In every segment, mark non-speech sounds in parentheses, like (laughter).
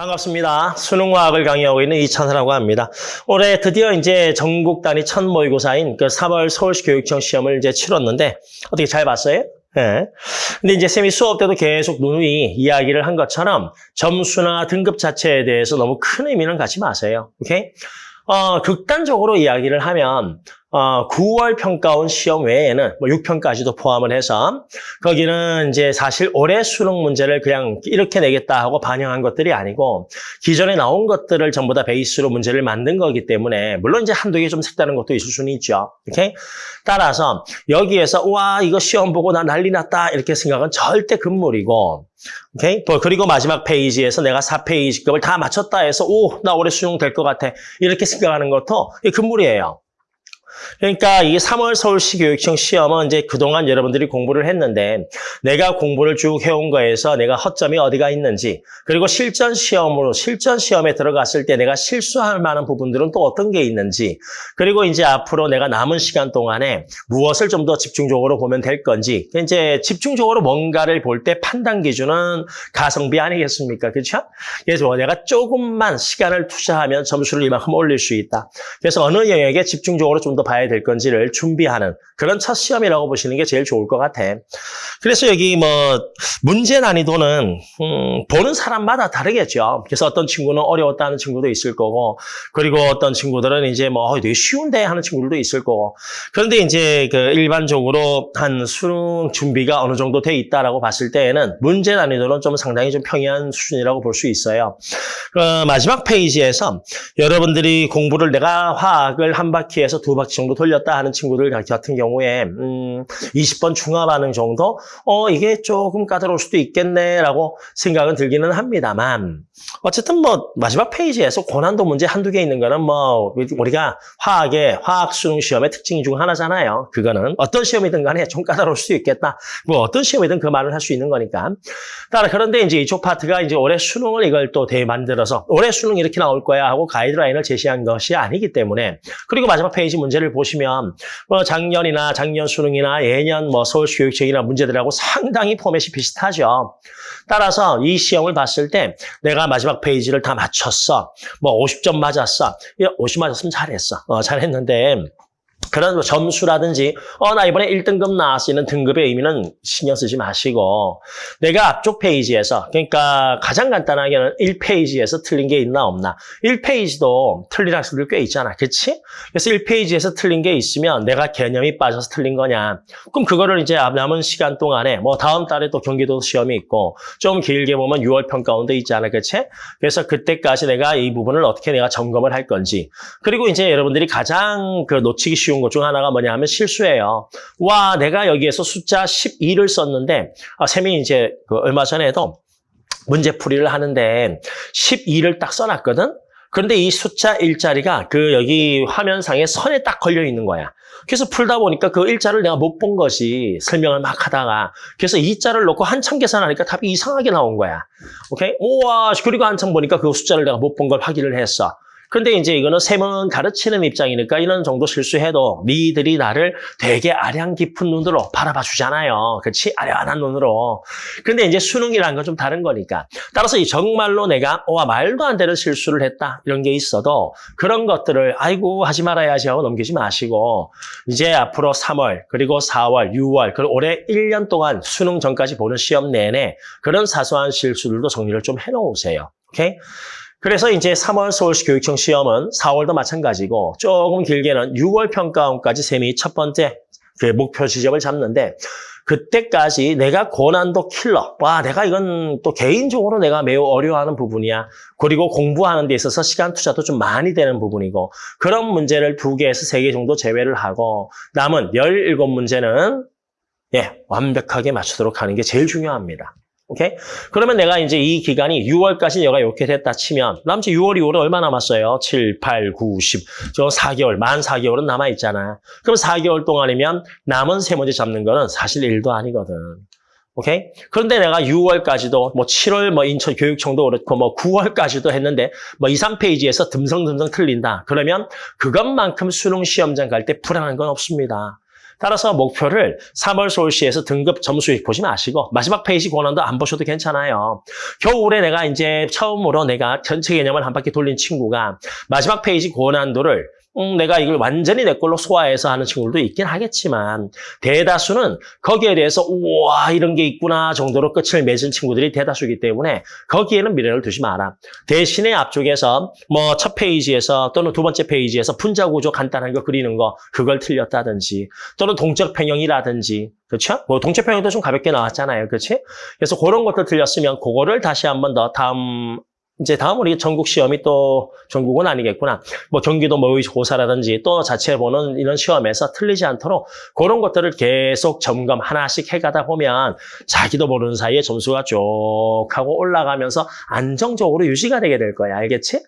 반갑습니다. 수능과학을 강의하고 있는 이찬사라고 합니다. 올해 드디어 이제 전국 단위 첫 모의고사인 그 3월 서울시 교육청 시험을 이제 치렀는데 어떻게 잘 봤어요? 예. 근데 이제 쌤이 수업 때도 계속 누누이 이야기를 한 것처럼 점수나 등급 자체에 대해서 너무 큰 의미는 갖지 마세요. 오케이? 어, 극단적으로 이야기를 하면 어, 9월 평가원 시험 외에는 뭐 6편까지도 포함을 해서 거기는 이제 사실 올해 수능 문제를 그냥 이렇게 내겠다 하고 반영한 것들이 아니고 기존에 나온 것들을 전부 다 베이스로 문제를 만든 거기 때문에 물론 이제 한두 개 좀 색다른 것도 있을 수는 있죠. 오케이? 따라서 여기에서 와 이거 시험 보고 나 난리 났다 이렇게 생각은 절대 금물이고 오케이? 또 그리고 마지막 페이지에서 내가 4페이지급을 다 맞췄다 해서 오 나 올해 수능 될 것 같아 이렇게 생각하는 것도 금물이에요. 그러니까 이 3월 서울시 교육청 시험은 이제 그동안 여러분들이 공부를 했는데 내가 공부를 쭉 해온 거에서 내가 허점이 어디가 있는지 그리고 실전 시험으로 실전 시험에 들어갔을 때 내가 실수할 만한 부분들은 또 어떤 게 있는지 그리고 이제 앞으로 내가 남은 시간 동안에 무엇을 좀 더 집중적으로 보면 될 건지 이제 집중적으로 뭔가를 볼 때 판단 기준은 가성비 아니겠습니까? 그렇죠? 그래서 내가 조금만 시간을 투자하면 점수를 이만큼 올릴 수 있다. 그래서 어느 영역에 집중적으로 좀더 봐야 될 건지를 준비하는 그런 첫 시험이라고 보시는 게 제일 좋을 것 같아. 그래서 여기 뭐 문제 난이도는 음, 보는 사람마다 다르겠죠. 그래서 어떤 친구는 어려웠다는 친구도 있을 거고 그리고 어떤 친구들은 이제 뭐 되게 쉬운데 하는 친구들도 있을 거고 그런데 이제 그 일반적으로 한 수능 준비가 어느 정도 돼 있다라고 봤을 때에는 문제 난이도는 좀 상당히 좀 평이한 수준이라고 볼 수 있어요. 그 마지막 페이지에서 여러분들이 공부를 내가 화학을 한 바퀴에서 두 바퀴 정도 돌렸다 하는 친구들 같은 경우에 음, 20번 중화 반응 정도 어 이게 조금 까다로울 수도 있겠네라고 생각은 들기는 합니다만 어쨌든 뭐 마지막 페이지에서 고난도 문제 한두 개 있는 거는 뭐 우리가 화학의 화학 수능 시험의 특징 중 하나잖아요. 그거는 어떤 시험이든 간에 좀 까다로울 수도 있겠다. 뭐 어떤 시험이든 그 말을 할 수 있는 거니까. 따라 그런데 이제 이쪽 파트가 이제 올해 수능을 이걸 또 대만들어서 올해 수능 이렇게 나올 거야 하고 가이드라인을 제시한 것이 아니기 때문에 그리고 마지막 페이지 문제를 보시면 뭐 작년이나 작년 수능이나 예년 뭐 서울시 교육청이나 문제들하고 상당히 포맷이 비슷하죠. 따라서 이 시험을 봤을 때 내가 마지막 페이지를 다 맞췄어. 뭐 50점 맞았어. 50 맞았으면 잘했어. 어, 잘했는데 그런 뭐 점수라든지 어 나 이번에 1등급 나왔어라는 등급의 의미는 신경 쓰지 마시고 내가 앞쪽 페이지에서 그러니까 가장 간단하게는 1페이지에서 틀린 게 있나 없나. 1페이지도 틀린 학생들 꽤 있잖아. 그치? 그래서 1페이지에서 틀린 게 있으면 내가 개념이 빠져서 틀린 거냐. 그럼 그거를 이제 남은 시간 동안에 뭐 다음 달에 또 경기도 시험이 있고 좀 길게 보면 6월 평가원도 있잖아. 그치? 그래서 그때까지 내가 이 부분을 어떻게 내가 점검을 할 건지. 그리고 이제 여러분들이 가장 그 놓치기 쉬운 것 중 하나가 뭐냐 하면 실수예요. 와, 내가 여기에서 숫자 12를 썼는데, 아, 쌤이 이제 그 얼마 전에도 문제풀이를 하는데 12를 딱 써놨거든? 그런데 이 숫자 일자리가 그 여기 화면상에 선에 딱 걸려 있는 거야. 그래서 풀다 보니까 그 일자를 내가 못 본 것이 설명을 막 하다가 그래서 이자를 놓고 한참 계산하니까 답이 이상하게 나온 거야. 오케이? 우와, 그리고 한참 보니까 그 숫자를 내가 못 본 걸 확인을 했어. 근데 이제 이거는 셈은 가르치는 입장이니까 이런 정도 실수해도 니들이 나를 되게 아량 깊은 눈으로 바라봐 주잖아요. 그렇지? 아련한 눈으로. 근데 이제 수능이라는 건 좀 다른 거니까. 따라서 이 정말로 내가 와 말도 안 되는 실수를 했다 이런 게 있어도 그런 것들을 아이고 하지 말아야지 하고 넘기지 마시고 이제 앞으로 3월 그리고 4월, 6월 그리고 올해 1년 동안 수능 전까지 보는 시험 내내 그런 사소한 실수들도 정리를 좀 해놓으세요. 오케이? 그래서 이제 3월 서울시 교육청 시험은 4월도 마찬가지고 조금 길게는 6월 평가원까지 셈이 첫 번째 그 목표 지점을 잡는데 그때까지 내가 고난도 킬러. 와, 내가 이건 또 개인적으로 내가 매우 어려워하는 부분이야. 그리고 공부하는 데 있어서 시간 투자도 좀 많이 되는 부분이고 그런 문제를 두 개에서 세 개 정도 제외를 하고 남은 17문제는 예, 완벽하게 맞추도록 하는 게 제일 중요합니다. 오케이? 그러면 내가 이제 이 기간이 6월까지 내가 이렇게 됐다 치면 주 6월, 2월은 얼마 남았어요? 7, 8, 9, 10. 저 4개월, 만 4개월은 남아있잖아. 그럼 4개월 동안이면 남은 세 문제 잡는 거는 사실 일도 아니거든. 오케이? 그런데 내가 6월까지도 뭐 7월 뭐 인천 교육청도 그렇고 뭐 9월까지도 했는데 뭐 2, 3페이지에서 듬성듬성 틀린다. 그러면 그것만큼 수능 시험장 갈 때 불안한 건 없습니다. 따라서 목표를 3월 서울시에서 등급 점수 보지 마시고 마지막 페이지 권한도 안 보셔도 괜찮아요. 겨울에 내가 이제 처음으로 내가 전체 개념을 한 바퀴 돌린 친구가 마지막 페이지 고난도를 음, 내가 이걸 완전히 내 걸로 소화해서 하는 친구들도 있긴 하겠지만 대다수는 거기에 대해서 우와 이런 게 있구나 정도로 끝을 맺은 친구들이 대다수이기 때문에 거기에는 미련을 두지 마라. 대신에 앞쪽에서 뭐 첫 페이지에서 또는 두 번째 페이지에서 분자 구조 간단한 거 그리는 거 그걸 틀렸다든지 또는 동적 평형이라든지 그렇죠? 뭐 동적 평형도 좀 가볍게 나왔잖아요. 그렇지? 그래서 그런 것들 틀렸으면 그거를 다시 한번 더 다음 이제 다음 우리 전국 시험이 또 전국은 아니겠구나. 뭐 경기도 모의고사라든지 또 자체 보는 이런 시험에서 틀리지 않도록 그런 것들을 계속 점검 하나씩 해가다 보면 자기도 모르는 사이에 점수가 쭉 하고 올라가면서 안정적으로 유지가 되게 될 거야. 알겠지?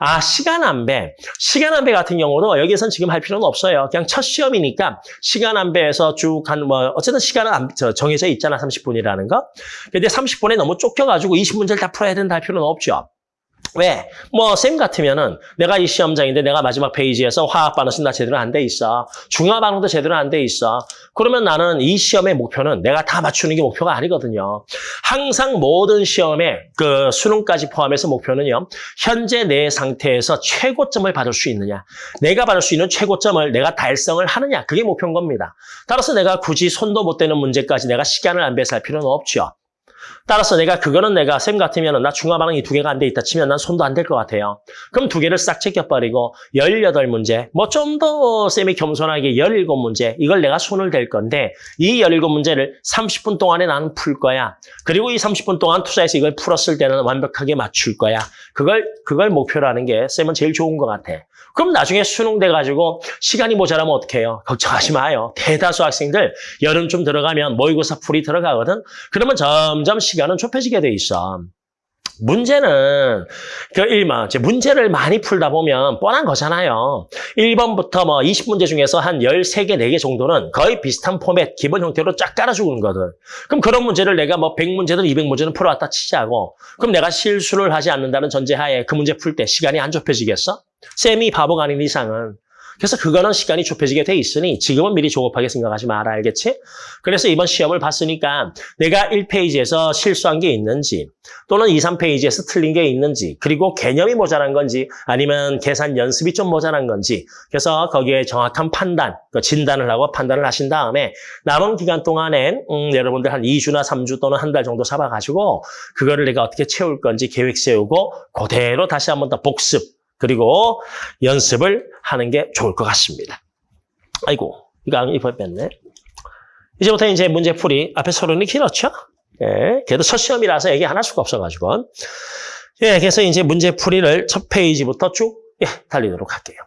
아, 시간 안배. 시간 안배 같은 경우도 여기선 지금 할 필요는 없어요. 그냥 첫 시험이니까 시간 안배에서 쭉 한 뭐 어쨌든 시간은 정해져 있잖아. 30분이라는 거. 근데 30분에 너무 쫓겨가지고 20문제를 다 풀어야 된다 할 필요는 없죠. 왜? 뭐, 쌤 같으면은 내가 이 시험장인데 내가 마지막 페이지에서 화학 반응식 나 제대로 안 돼 있어. 중화 반응도 제대로 안 돼 있어. 그러면 나는 이 시험의 목표는 내가 다 맞추는 게 목표가 아니거든요. 항상 모든 시험에 그 수능까지 포함해서 목표는요. 현재 내 상태에서 최고점을 받을 수 있느냐. 내가 받을 수 있는 최고점을 내가 달성을 하느냐. 그게 목표인 겁니다. 따라서 내가 굳이 손도 못 대는 문제까지 내가 시간을 안 배설할 필요는 없죠. 따라서 내가 그거는 내가 쌤 같으면 나 중화 반응이 두 개가 안 돼 있다 치면 난 손도 안 될 것 같아요. 그럼 두 개를 싹 제껴버리고 18문제, 뭐 좀 더 쌤이 겸손하게 17문제, 이걸 내가 손을 댈 건데 이 17문제를 30분 동안에 나는 풀 거야. 그리고 이 30분 동안 투자해서 이걸 풀었을 때는 완벽하게 맞출 거야. 그걸, 그걸 목표로 하는 게 쌤은 제일 좋은 것 같아. 그럼 나중에 수능 돼가지고 시간이 모자라면 어떻게 해요? 걱정하지 마요. 대다수 학생들 여름쯤 들어가면 모의고사 풀이 들어가거든. 그러면 점점 시 간은 좁혀지게 돼 있어. 문제는 그 일만 이제 문제를 많이 풀다 보면 뻔한 거잖아요. 1번부터 뭐 20문제 중에서 한 13개, 4개 정도는 거의 비슷한 포맷, 기본 형태로 쫙 깔아주는 거든. 그럼 그런 문제를 내가 뭐 100문제든 200문제는 풀어왔다 치자고. 그럼 내가 실수를 하지 않는다는 전제하에 그 문제 풀 때 시간이 안 좁혀지겠어? 쌤이 바보가 아닌 이상은. 그래서 그거는 시간이 좁혀지게 돼 있으니 지금은 미리 조급하게 생각하지 마라 알겠지? 그래서 이번 시험을 봤으니까 내가 1페이지에서 실수한 게 있는지 또는 2, 3페이지에서 틀린 게 있는지 그리고 개념이 모자란 건지 아니면 계산 연습이 좀 모자란 건지 그래서 거기에 정확한 판단, 그 진단을 하고 판단을 하신 다음에 남은 기간 동안엔 음, 여러분들 한 2주나 3주 또는 한 달 정도 잡아가지고 그거를 내가 어떻게 채울 건지 계획 세우고 그대로 다시 한번 더 복습 그리고 연습을 하는 게 좋을 것 같습니다. 아이고, 이거 이번 뺐네. 이제부터 이제 문제풀이 앞에 서론이 길었죠? 예, 그래도 첫 시험이라서 얘기 안 할 수가 없어가지고. 예, 그래서 이제 문제풀이를 첫 페이지부터 쭉 예, 달리도록 할게요.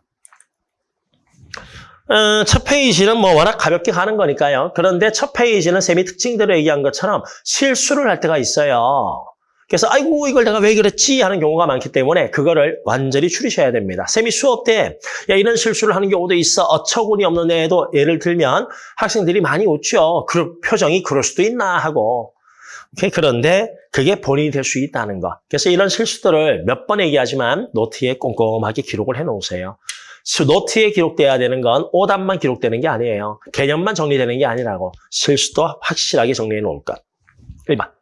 어, 첫 페이지는 뭐 워낙 가볍게 가는 거니까요. 그런데 첫 페이지는 쌤이 특강 때도 얘기한 것처럼 실수를 할 때가 있어요. 그래서 아이고 이걸 내가 왜 그랬지 하는 경우가 많기 때문에 그거를 완전히 줄이셔야 됩니다. 쌤이 수업 때 야, 이런 실수를 하는 경우도 있어. 어처구니 없는 애도 예를 들면 학생들이 많이 웃죠. 그 표정이 그럴 수도 있나 하고. 오케이? 그런데 그게 본인이 될 수 있다는 거. 그래서 이런 실수들을 몇 번 얘기하지만 노트에 꼼꼼하게 기록을 해놓으세요. 노트에 기록돼야 되는 건 오답만 기록되는 게 아니에요. 개념만 정리되는 게 아니라고. 실수도 확실하게 정리해 놓을 것. 1번.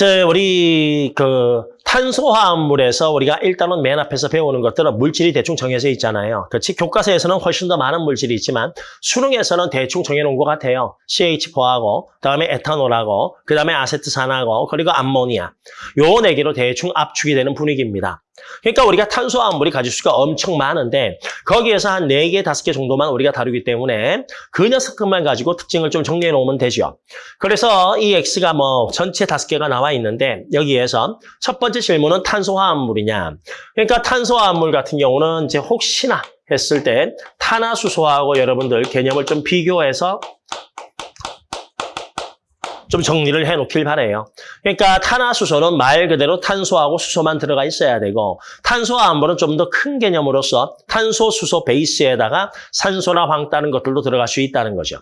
저 우리 그 탄소화합물에서 우리가 일단은 맨 앞에서 배우는 것들은 물질이 대충 정해져 있잖아요. 그렇지? 교과서에서는 훨씬 더 많은 물질이 있지만 수능에서는 대충 정해놓은 것 같아요. CH4하고 그다음에 에탄올하고 그다음에 아세트산하고 그리고 암모니아 요 네 개로 대충 압축이 되는 분위기입니다. 그러니까 우리가 탄소화합물이 가질 수가 엄청 많은데 거기에서 한 4개, 5개 정도만 우리가 다루기 때문에 그 녀석들만 가지고 특징을 좀 정리해 놓으면 되죠. 그래서 이 X가 뭐 전체 5개가 나와 있는데 여기에서 첫 번째 질문은 탄소화합물이냐. 그러니까 탄소화합물 같은 경우는 이제 혹시나 했을 때 탄화수소하고 여러분들 개념을 좀 비교해서 좀 정리를 해놓길 바래요. 그러니까 탄화수소는 말 그대로 탄소하고 수소만 들어가 있어야 되고 탄소와 암물은 좀더 큰 개념으로서 탄소, 수소 베이스에다가 산소나 황 다른 것들도 들어갈 수 있다는 거죠.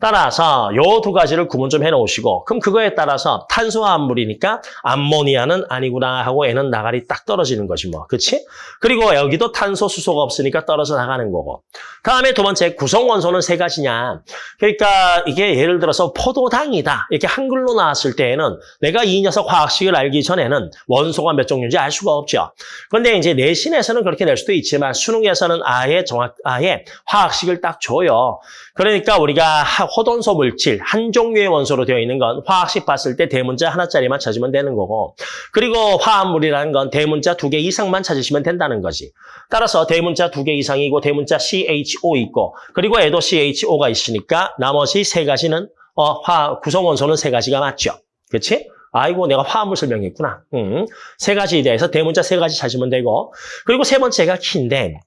따라서 요 두 가지를 구분 좀 해놓으시고 그럼 그거에 따라서 탄소와 암물이니까 암모니아는 아니구나 하고 애는 나가리 딱 떨어지는 거지 뭐. 그치? 그리고 여기도 탄소, 수소가 없으니까 떨어져 나가는 거고. 다음에 두 번째 구성원소는 세 가지냐. 그러니까 이게 예를 들어서 포도당이다. 이렇게 한글로 나왔을 때에는 내가 이 녀석 화학식을 알기 전에는 원소가 몇 종류인지 알 수가 없죠. 그런데 이제 내신에서는 그렇게 낼 수도 있지만 수능에서는 아예 정확, 아예 화학식을 딱 줘요. 그러니까 우리가 호돈소 물질 한 종류의 원소로 되어 있는 건 화학식 봤을 때 대문자 하나짜리만 찾으면 되는 거고 그리고 화합물이라는 건 대문자 두 개 이상만 찾으시면 된다는 거지. 따라서 대문자 두 개 이상이고 대문자 CHO 있고 그리고 에도 CHO가 있으니까 나머지 세 가지는 어, 화 구성 원소는 세 가지가 맞죠. 그렇지? 아이고 내가 화합물 설명했구나. 음, 세 가지에 대해서 대문자 세 가지 찾으면 되고 그리고 세 번째가 키인데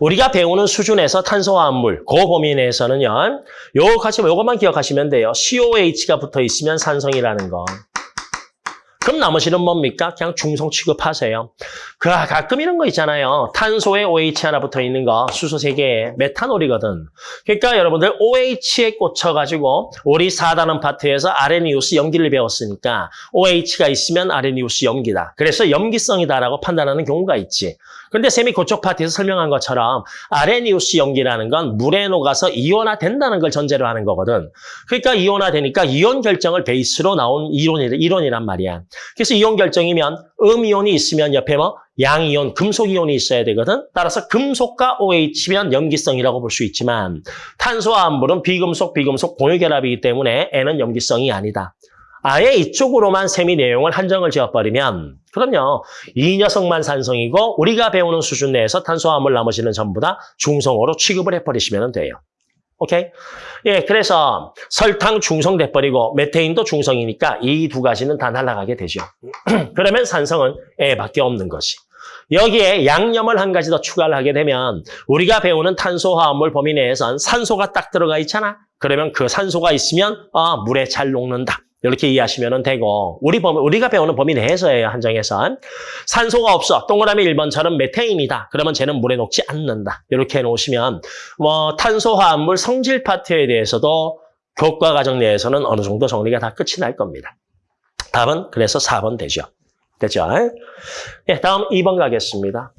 우리가 배우는 수준에서 탄소화합물, 그 범위 내에서는요. 요거 같이 요것만 기억하시면 돼요. COH가 붙어 있으면 산성이라는 거. 그럼 나머지는 뭡니까? 그냥 중성 취급하세요. 그 가끔 이런 거 있잖아요. 탄소에 OH 하나 붙어 있는 거, 수소 세 개에 메탄올이거든. 그러니까 여러분들 OH에 꽂혀가지고 우리 4단원 파트에서 아레니우스 염기를 배웠으니까 OH가 있으면 아레니우스 염기다. 그래서 염기성이다라고 판단하는 경우가 있지. 근데 쌤이 그쪽 파트에서 설명한 것처럼 아레니우스 염기라는 건 물에 녹아서 이온화된다는 걸 전제로 하는 거거든. 그러니까 이온화되니까 이온 결정을 베이스로 나온 이론이, 이론이란 말이야. 그래서 이온 결정이면 음이온이 있으면 옆에 뭐 양이온, 금속이온이 있어야 되거든. 따라서 금속과 OH면 염기성이라고 볼 수 있지만 탄소와 암물은 비금속, 비금속 공유결합이기 때문에 N은 염기성이 아니다. 아예 이쪽으로만 세미 내용을 한정을 지어버리면 그럼요. 이 녀석만 산성이고 우리가 배우는 수준 내에서 탄소화물 나머지는 전부 다 중성으로 취급을 해버리시면 돼요. 오케이? 예, 그래서 설탕 중성 돼버리고 메테인도 중성이니까 이 두 가지는 다 날아가게 되죠. (clears throat) 그러면 산성은 애밖에 없는 것이. 여기에 양념을 한 가지 더 추가를 하게 되면 우리가 배우는 탄소화합물 범위 내에선 산소가 딱 들어가 있잖아. 그러면 그 산소가 있으면 아, 물에 잘 녹는다. 이렇게 이해하시면 되고 우리 범위, 우리가 배우는 범위 내에서예요. 한정에선. 산소가 없어. 동그라미 1번처럼 메테인이다. 그러면 쟤는 물에 녹지 않는다. 이렇게 해놓으시면 뭐 탄소화합물 성질 파트에 대해서도 교과 과정 내에서는 어느 정도 정리가 다 끝이 날 겁니다. 답은 그래서 4번 되죠. 됐죠? 네, 다음 2번 가겠습니다.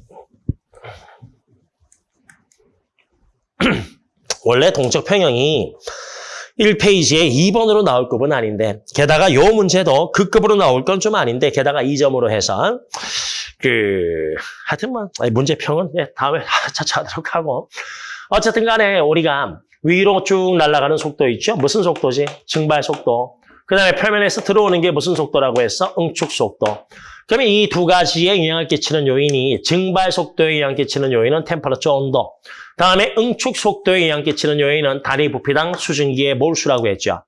(clears throat) 원래 동적 평형이 1페이지에 2번으로 나올 급은 아닌데 게다가 요 문제도 그 급으로 나올 건 좀 아닌데 게다가 2점으로 해서 그 하여튼 뭐 문제평은 네, 다음에 (laughs) 차차 하도록 하고 어쨌든 간에 우리가 위로 쭉 날아가는 속도 있죠? 무슨 속도지? 증발 속도. 그 다음에 표면에서 들어오는 게 무슨 속도라고 했어? 응축 속도. 그러면 이 두 가지에 영향을 끼치는 요인이 증발 속도에 영향을 끼치는 요인은 템퍼러처 온도. 다음에 응축 속도에 영향을 끼치는 요인은 다리 부피당 수증기의 몰수라고 했죠.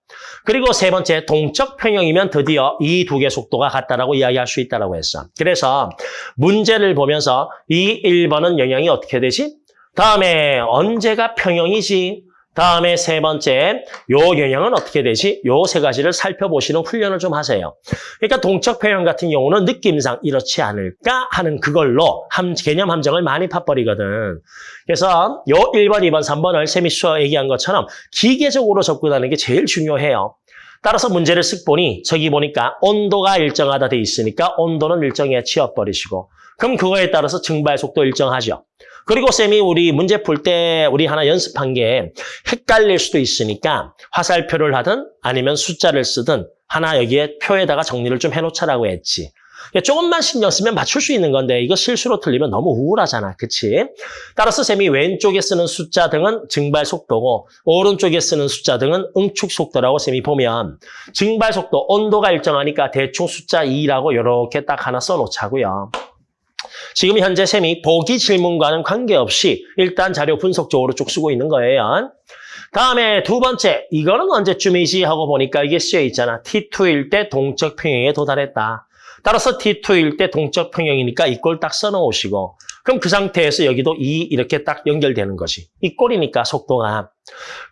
그리고 세 번째 동적 평형이면 드디어 이 두 개 속도가 같다라고 이야기할 수 있다고 했어. 그래서 문제를 보면서 이 1번은 영향이 어떻게 되지? 다음에 언제가 평형이지? 다음에 세 번째, 요 영향은 어떻게 되지? 요 세 가지를 살펴보시는 훈련을 좀 하세요. 그러니까 동적 표현 같은 경우는 느낌상 이렇지 않을까 하는 그걸로 함, 개념 함정을 많이 파버리거든. 그래서 요 1번, 2번, 3번을 세미 수어 얘기한 것처럼 기계적으로 접근하는 게 제일 중요해요. 따라서 문제를 쓱 보니 저기 보니까 온도가 일정하다 돼 있으니까 온도는 일정에 치워버리시고 그럼 그거에 따라서 증발 속도 일정하죠. 그리고 쌤이 우리 문제 풀 때 우리 하나 연습한 게 헷갈릴 수도 있으니까 화살표를 하든 아니면 숫자를 쓰든 하나 여기에 표에다가 정리를 좀 해놓자라고 했지. 조금만 신경 쓰면 맞출 수 있는 건데 이거 실수로 틀리면 너무 우울하잖아. 그치? 따라서 쌤이 왼쪽에 쓰는 숫자 등은 증발 속도고 오른쪽에 쓰는 숫자 등은 응축 속도라고 쌤이 보면 증발 속도, 온도가 일정하니까 대충 숫자 2라고 이렇게 딱 하나 써놓자고요. 지금 현재 쌤이 보기 질문과는 관계없이 일단 자료 분석적으로 쭉 쓰고 있는 거예요. 다음에 두 번째, 이거는 언제쯤이지 하고 보니까 이게 쓰여 있잖아. T2일 때 동적 평형에 도달했다. 따라서 T2일 때 동적 평형이니까 이꼴딱 써놓으시고 그럼 그 상태에서 여기도 2 이렇게 딱 연결되는 거지. 이 꼴이니까 속도가.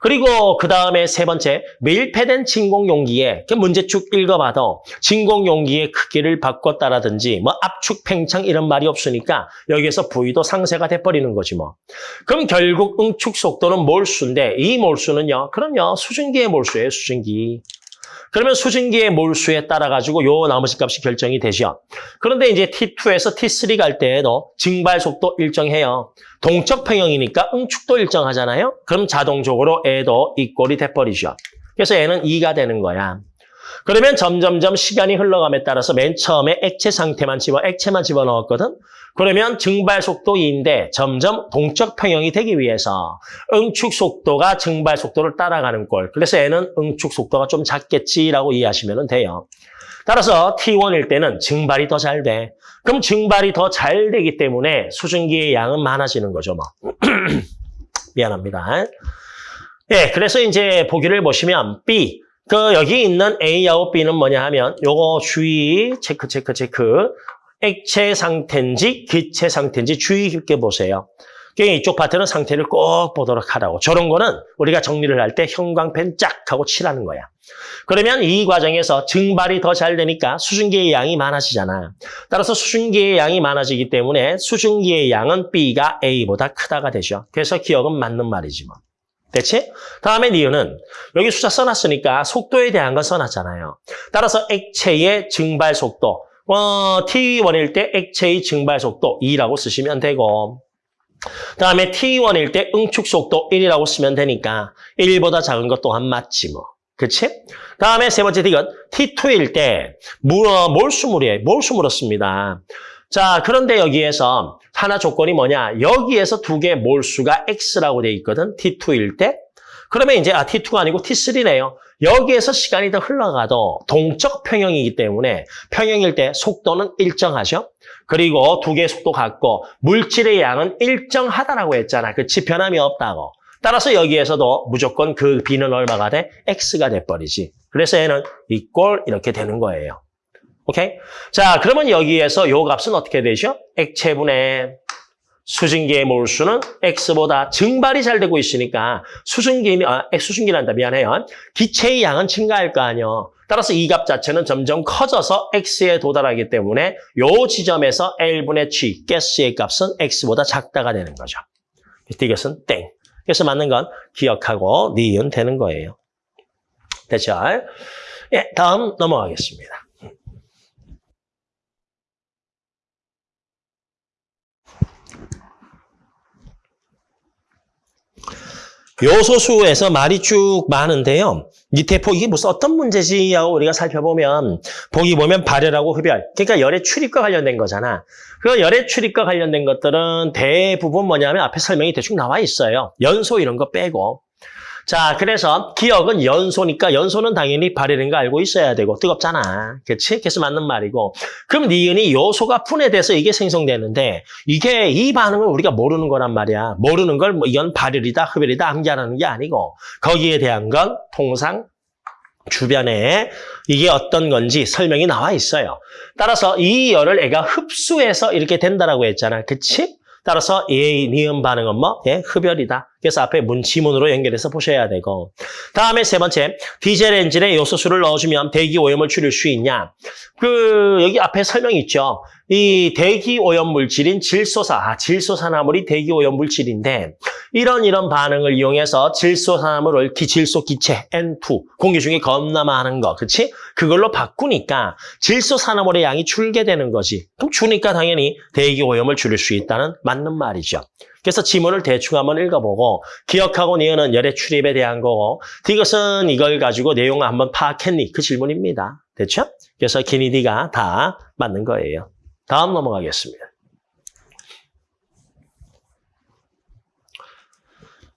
그리고 그 다음에 세 번째 밀폐된 진공 용기에 그 문제축 읽어봐도 진공 용기의 크기를 바꿨다라든지 뭐 압축 팽창 이런 말이 없으니까 여기에서 V도 상쇄가 돼버리는 거지 뭐. 그럼 결국 응축 속도는 몰수인데 이 몰수는요. 그럼요. 수증기의 몰수예요. 수증기. 그러면 수증기의 몰수에 따라 가지고 요 나머지 값이 결정이 되죠. 그런데 이제 T2에서 T3 갈 때에도 증발 속도 일정해요. 동적 평형이니까 응축도 일정하잖아요. 그럼 자동적으로 애도 이꼴이 돼버리죠. 그래서 애는 2가 되는 거야. 그러면 점점점 시간이 흘러감에 따라서 맨 처음에 액체 상태만 집어 액체만 집어넣었거든. 그러면 증발 속도 2인데 점점 동적 평형이 되기 위해서 응축 속도가 증발 속도를 따라가는 꼴. 그래서 얘는 응축 속도가 좀 작겠지라고 이해하시면 돼요. 따라서 T1일 때는 증발이 더 잘 돼. 그럼 증발이 더 잘 되기 때문에 수증기의 양은 많아지는 거죠. 뭐. (clears throat) 미안합니다. 예, 그래서 이제 보기를 보시면 B, 그 여기 있는 A하고 B는 뭐냐 하면 요거 주의 체크 체크 체크 액체 상태인지 기체 상태인지 주의 깊게 보세요. 이쪽 파트는 상태를 꼭 보도록 하라고. 저런 거는 우리가 정리를 할 때 형광펜 쫙 하고 칠하는 거야. 그러면 이 과정에서 증발이 더 잘 되니까 수증기의 양이 많아지잖아. 따라서 수증기의 양이 많아지기 때문에 수증기의 양은 B가 A보다 크다가 되죠. 그래서 기억은 맞는 말이지 뭐. 됐지? 다음에 니은은 여기 숫자 써놨으니까 속도에 대한 건 써놨잖아요. 따라서 액체의 증발 속도 어, T1일 때 액체의 증발 속도 2라고 쓰시면 되고 다음에 T1일 때 응축 속도 1이라고 쓰면 되니까 1보다 작은 것 또한 맞지 뭐. 그치? 다음에 세 번째 디귿 T2일 때 물, 어, 몰수물이에요. 몰수물었습니다. 자, 그런데 여기에서 하나 조건이 뭐냐? 여기에서 두개 몰수가 X라고 돼 있거든. T2일 때. 그러면 이제 아 T2가 아니고 T3네요. 여기에서 시간이 더 흘러가도 동적 평형이기 때문에 평형일 때 속도는 일정하죠. 그리고 두 개의 속도 같고 물질의 양은 일정하다라고 했잖아. 그치? 변함이 없다고. 따라서 여기에서도 무조건 그 B는 얼마가 돼? X가 돼버리지. 그래서 얘는 이꼴 이렇게 되는 거예요. 오케이? 자, 그러면 여기에서 요 값은 어떻게 되죠? 액체분의 수증기의 몰수는 X보다 증발이 잘 되고 있으니까 수증기, 아, 수증기란다. 미안해요. 기체의 양은 증가할 거 아니요. 따라서 이 값 자체는 점점 커져서 X에 도달하기 때문에 요 지점에서 L분의 G, 가스의 값은 X보다 작다가 되는 거죠. 이것은 땡. 그래서 맞는 건 기억하고 니은 되는 거예요. 됐죠? 예, 다음 넘어가겠습니다. 요소수에서 말이 쭉 많은데요. 밑에 보 이게 무슨 어떤 문제지 하고 우리가 살펴보면 보기 보면 발열하고 흡열. 그러니까 열의 출입과 관련된 거잖아. 그 열의 출입과 관련된 것들은 대부분 뭐냐면 앞에 설명이 대충 나와 있어요. 연소 이런 거 빼고. 자, 그래서 기억은 연소니까 연소는 당연히 발열인 거 알고 있어야 되고 뜨겁잖아. 그렇지? 그래서 맞는 말이고. 그럼 니은이 요소가 분해돼서 이게 생성되는데 이게 이 반응을 우리가 모르는 거란 말이야. 모르는 걸 뭐 이건 발열이다, 흡열이다 암기하는 게 아니고 거기에 대한 건 통상 주변에 이게 어떤 건지 설명이 나와 있어요. 따라서 이 열을 애가 흡수해서 이렇게 된다라고 했잖아. 그치? 따라서 이 니은 반응은 뭐? 예, 흡열이다. 그래서 앞에 문 지문으로 연결해서 보셔야 되고 다음에 세 번째 디젤 엔진에 요소수를 넣어주면 대기 오염을 줄일 수 있냐? 그 여기 앞에 설명 있죠. 이 대기 오염 물질인 질소사, 아, 질소산화물이 대기 오염 물질인데 이런 이런 반응을 이용해서 질소산화물을 기질소 기체 N2 공기 중에 겁나 많은 거, 그렇지? 그걸로 바꾸니까 질소산화물의 양이 줄게 되는 거지. 그럼 주니까 당연히 대기 오염을 줄일 수 있다는 맞는 말이죠. 그래서 지문을 대충 한번 읽어보고 기억하고 니은은 열의 출입에 대한 거고 이것은 이걸 가지고 내용을 한번 파악했니? 그 질문입니다. 됐죠? 그래서 기니디가 다 맞는 거예요. 다음 넘어가겠습니다.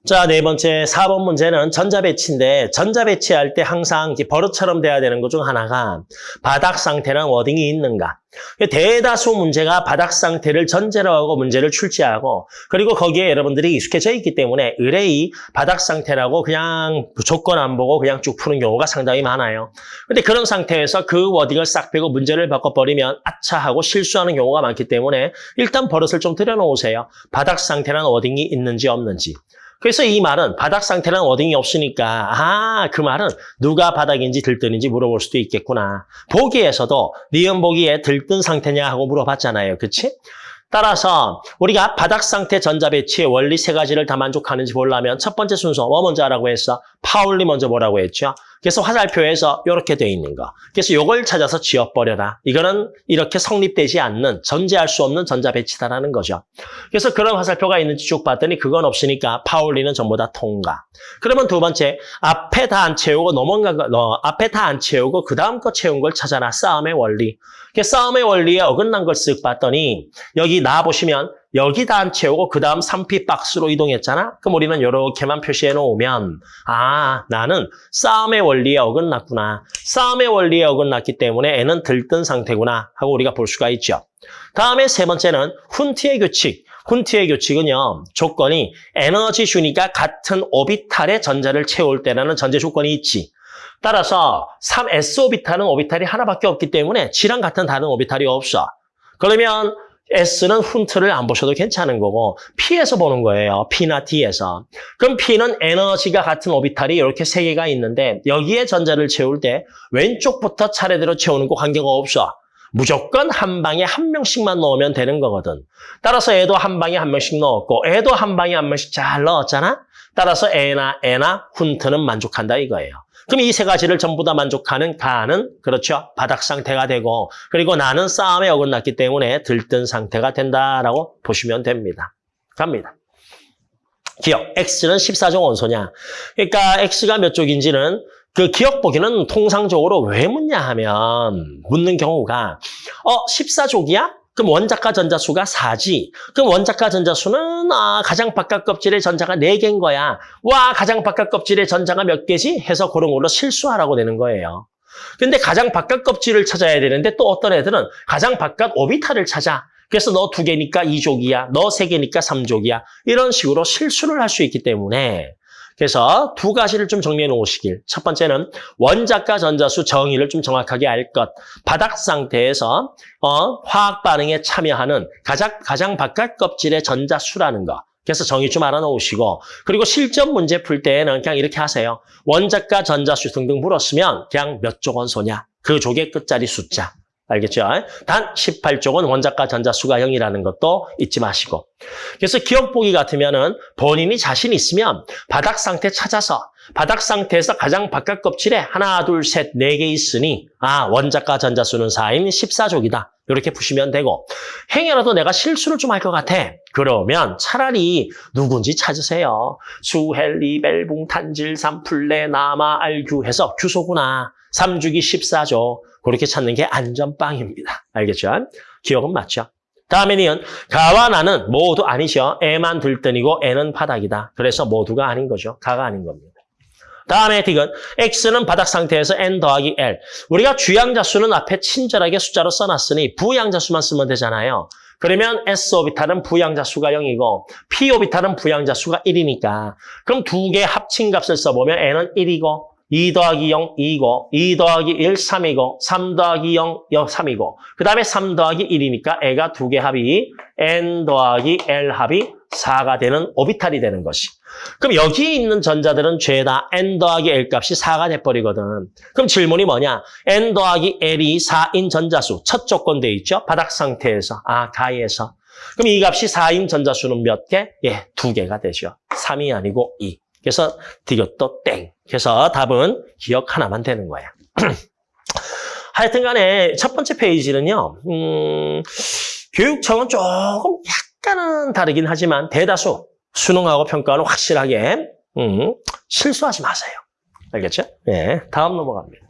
자, 네 번째, 4번 문제는 전자배치인데, 전자배치할 때 항상 버릇처럼 돼야 되는 것 중 하나가 바닥 상태란 wording이 있는가. 대다수 문제가 바닥 상태를 전제로 하고 문제를 출제하고, 그리고 거기에 여러분들이 익숙해져 있기 때문에 으레히 바닥 상태라고 그냥 조건 안 보고 그냥 쭉 푸는 경우가 상당히 많아요. 근데 그런 상태에서 그 wording을 싹 빼고 문제를 바꿔버리면 아차 하고 실수하는 경우가 많기 때문에 일단 버릇을 좀 들여놓으세요. 바닥 상태란 wording이 있는지 없는지. 그래서 이 말은 바닥 상태란 워딩이 없으니까 아, 그 말은 누가 바닥인지 들뜬인지 물어볼 수도 있겠구나. 보기에서도 니은 보기에 들뜬 상태냐 하고 물어봤잖아요. 그치? 따라서 우리가 바닥 상태 전자 배치의 원리 세 가지를 다 만족하는지 보려면 첫 번째 순서 뭐 먼저 하라고 했어? 파울리 먼저 뭐라고 했죠? 그래서 화살표에서 이렇게 돼 있는 거. 그래서 이걸 찾아서 지워버려라. 이거는 이렇게 성립되지 않는 전제할 수 없는 전자 배치다라는 거죠. 그래서 그런 화살표가 있는지 쭉 봤더니 그건 없으니까 파울리는 전부 다 통과. 그러면 두 번째 앞에 다 안 채우고 넘어간 거, 어, 앞에 다 안 채우고 그 다음 거 채운 걸 찾아라. 싸움의 원리. 그 싸움의 원리에 어긋난 걸 쓱 봤더니 여기 나 보시면 여기다 안 채우고 그 다음 3P 박스로 이동했잖아? 그럼 우리는 이렇게만 표시해 놓으면 아 나는 싸움의 원리에 어긋났구나. 싸움의 원리에 어긋났기 때문에 애는 들뜬 상태구나 하고 우리가 볼 수가 있죠. 다음에 세 번째는 훈트의 규칙. 훈트의 규칙은요. 조건이 에너지 주니까 같은 오비탈의 전자를 채울 때라는 전제 조건이 있지. 따라서 3s 오비탈은 오비탈이 하나밖에 없기 때문에 G랑 같은 다른 오비탈이 없어. 그러면 S는 훈트를 안 보셔도 괜찮은 거고 P에서 보는 거예요. P나 D에서. 그럼 P는 에너지가 같은 오비탈이 이렇게 세 개가 있는데 여기에 전자를 채울 때 왼쪽부터 차례대로 채우는 거 관계가 없어. 무조건 한 방에 한 명씩만 넣으면 되는 거거든. 따라서 애도 한 방에 한 명씩 넣었고 애도 한 방에 한 명씩 잘 넣었잖아. 따라서 애나 애나 훈트는 만족한다 이거예요. 그럼 이 세 가지를 전부 다 만족하는 가는 그렇죠. 바닥 상태가 되고 그리고 나는 싸움에 어긋났기 때문에 들뜬 상태가 된다라고 보시면 됩니다. 갑니다. 기억. X는 14종 원소냐. 그러니까 X가 몇 쪽인지는 그 기억 보기는 통상적으로 왜 묻냐 하면 묻는 경우가 어 14족이야? 그럼 원자가 전자수가 4지. 그럼 원자가 전자수는 아, 가장 바깥 껍질의 전자가 4개인 거야. 와 가장 바깥 껍질의 전자가 몇 개지? 해서 그런 걸로 실수하라고 되는 거예요. 근데 가장 바깥 껍질을 찾아야 되는데 또 어떤 애들은 가장 바깥 오비탈을 찾아. 그래서 너 두 개니까 2족이야. 너 세 개니까 3족이야. 이런 식으로 실수를 할 수 있기 때문에 그래서 두 가지를 좀 정리해 놓으시길. 첫 번째는 원자과 전자수 정의를 좀 정확하게 알 것. 바닥 상태에서 어, 화학 반응에 참여하는 가장, 가장 바깥 껍질의 전자수라는 거. 그래서 정의 좀 알아놓으시고 그리고 실전 문제 풀 때는 그냥 이렇게 하세요. 원자과 전자수 등등 물었으면 그냥 몇조 원소냐. 그 족의 끝자리 숫자. 알겠죠? 단 18쪽은 원자과 전자수가 0이라는 것도 잊지 마시고. 그래서 기역 보기 같으면은 본인이 자신 있으면 바닥 상태 찾아서 바닥 상태에서 가장 바깥 껍질에 하나, 둘, 셋, 네 개 있으니 아 원자가 전자수는 4인 14족이다. 이렇게 보시면 되고 행여라도 내가 실수를 좀 할 것 같아. 그러면 차라리 누군지 찾으세요. 수 헬 리, 벨 붕, 탄질, 삼 플레, 나마, 알규 해서 규소구나. 3주기 14족. 그렇게 찾는 게 안전빵입니다. 알겠죠? 기억은 맞죠? 다음에 니은 가와 나는 모두 아니죠. 애만 들뜬이고 애는 바닥이다. 그래서 모두가 아닌 거죠. 가가 아닌 겁니다. 다음에 딕은 X는 바닥 상태에서 N 더하기 L. 우리가 주양자 수는 앞에 친절하게 숫자로 써놨으니 부양자 수만 쓰면 되잖아요. 그러면 S 오비탈은 부양자 수가 0이고 P 오비탈은 부양자 수가 1이니까 그럼 두 개 합친 값을 써보면 N은 1이고 2 더하기 0, 2이고 2 더하기 1, 3이고 3 더하기 0, 0 3이고 그 다음에 3 더하기 1이니까 애가 두 개 합이 N 더하기 L 합이 4가 되는 오비탈이 되는 것이. 그럼 여기 있는 전자들은 죄다 N 더하기 L 값이 4가 돼버리거든. 그럼 질문이 뭐냐? N 더하기 L이 4인 전자수. 첫 조건 돼 있죠? 바닥 상태에서. 아, 가에서. 그럼 이 값이 4인 전자수는 몇 개? 예, 두 개가 되죠. 3이 아니고 2. 그래서 디귿도 땡. 그래서 답은 기억 하나만 되는 거야. (clears throat) 하여튼 간에 첫 번째 페이지는요. 음, 교육청은 조금 약간은 다르긴 하지만 대다수 수능하고 평가는 확실하게 음, 실수하지 마세요. 알겠죠? 네, 다음 넘어갑니다.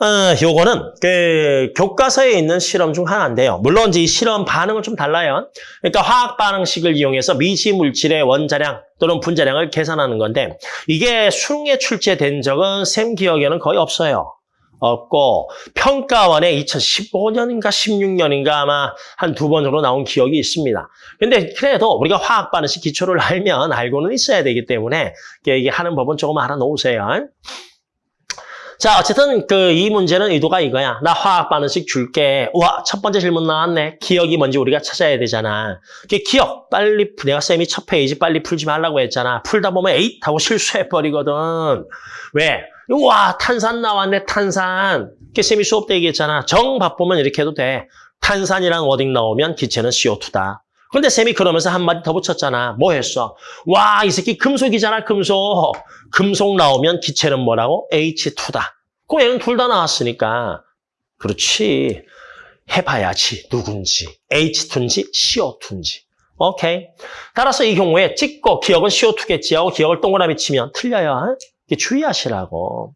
어, 요거는 그 교과서에 있는 실험 중 하나인데요. 물론 이제 이 실험 반응은 좀 달라요. 그러니까 화학 반응식을 이용해서 미지 물질의 원자량 또는 분자량을 계산하는 건데 이게 수능에 출제된 적은 쌤 기억에는 거의 없어요. 없고 평가원에 2015년인가 16년인가 아마 한 두번 정도 나온 기억이 있습니다. 근데 그래도 우리가 화학 반응식 기초를 알면 알고는 있어야 되기 때문에 이게 하는 법은 조금 알아놓으세요. 자, 어쨌든 그 이 문제는 의도가 이거야. 나 화학 반응식 줄게. 와, 첫 번째 질문 나왔네. 기억이 뭔지 우리가 찾아야 되잖아. 그 기역 빨리 내가 쌤이 첫 페이지 빨리 풀지 말라고 했잖아. 풀다 보면 에잇 하고 실수해 버리거든. 왜? 와, 탄산 나왔네. 탄산. 그 쌤이 수업 때 얘기했잖아. 정 바쁘면 이렇게 해도 돼. 탄산이란 wording 나오면 기체는 CO2다. 근데 쌤이 그러면서 한마디 더 붙였잖아. 뭐 했어? 와, 이 새끼 금속이잖아, 금속. 금속 나오면 기체는 뭐라고? H2다. 그 얘는 둘 다 나왔으니까. 그렇지. 해봐야지, 누군지. H2인지 CO2인지. 오케이. 따라서 이 경우에 찍고 기억은 CO2겠지 하고 기억을 동그라미 치면 틀려요. 이게 주의하시라고.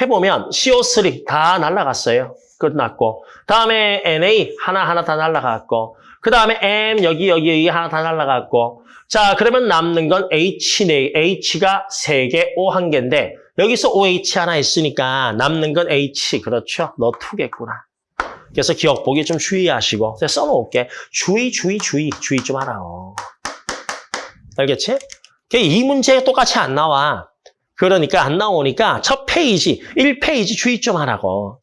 해보면 CO3 다 날라갔어요. 끝났고. 다음에 NA 하나하나 다 날라갔고. 그 다음에 M 여기 여기 여기 하나 다 날라갔고. 자 그러면 남는 건 H네. H가 3개, O 한 개인데 여기서 OH 하나 있으니까 남는 건 H. 그렇죠? 너 2개구나. 그래서 기억 보기 좀 주의하시고 써놓을게. 주의, 주의, 주의, 주의 좀 하라고. 알겠지? 이 문제 똑같이 안 나와. 그러니까 안 나오니까 첫 페이지, 1페이지 주의 좀 하라고.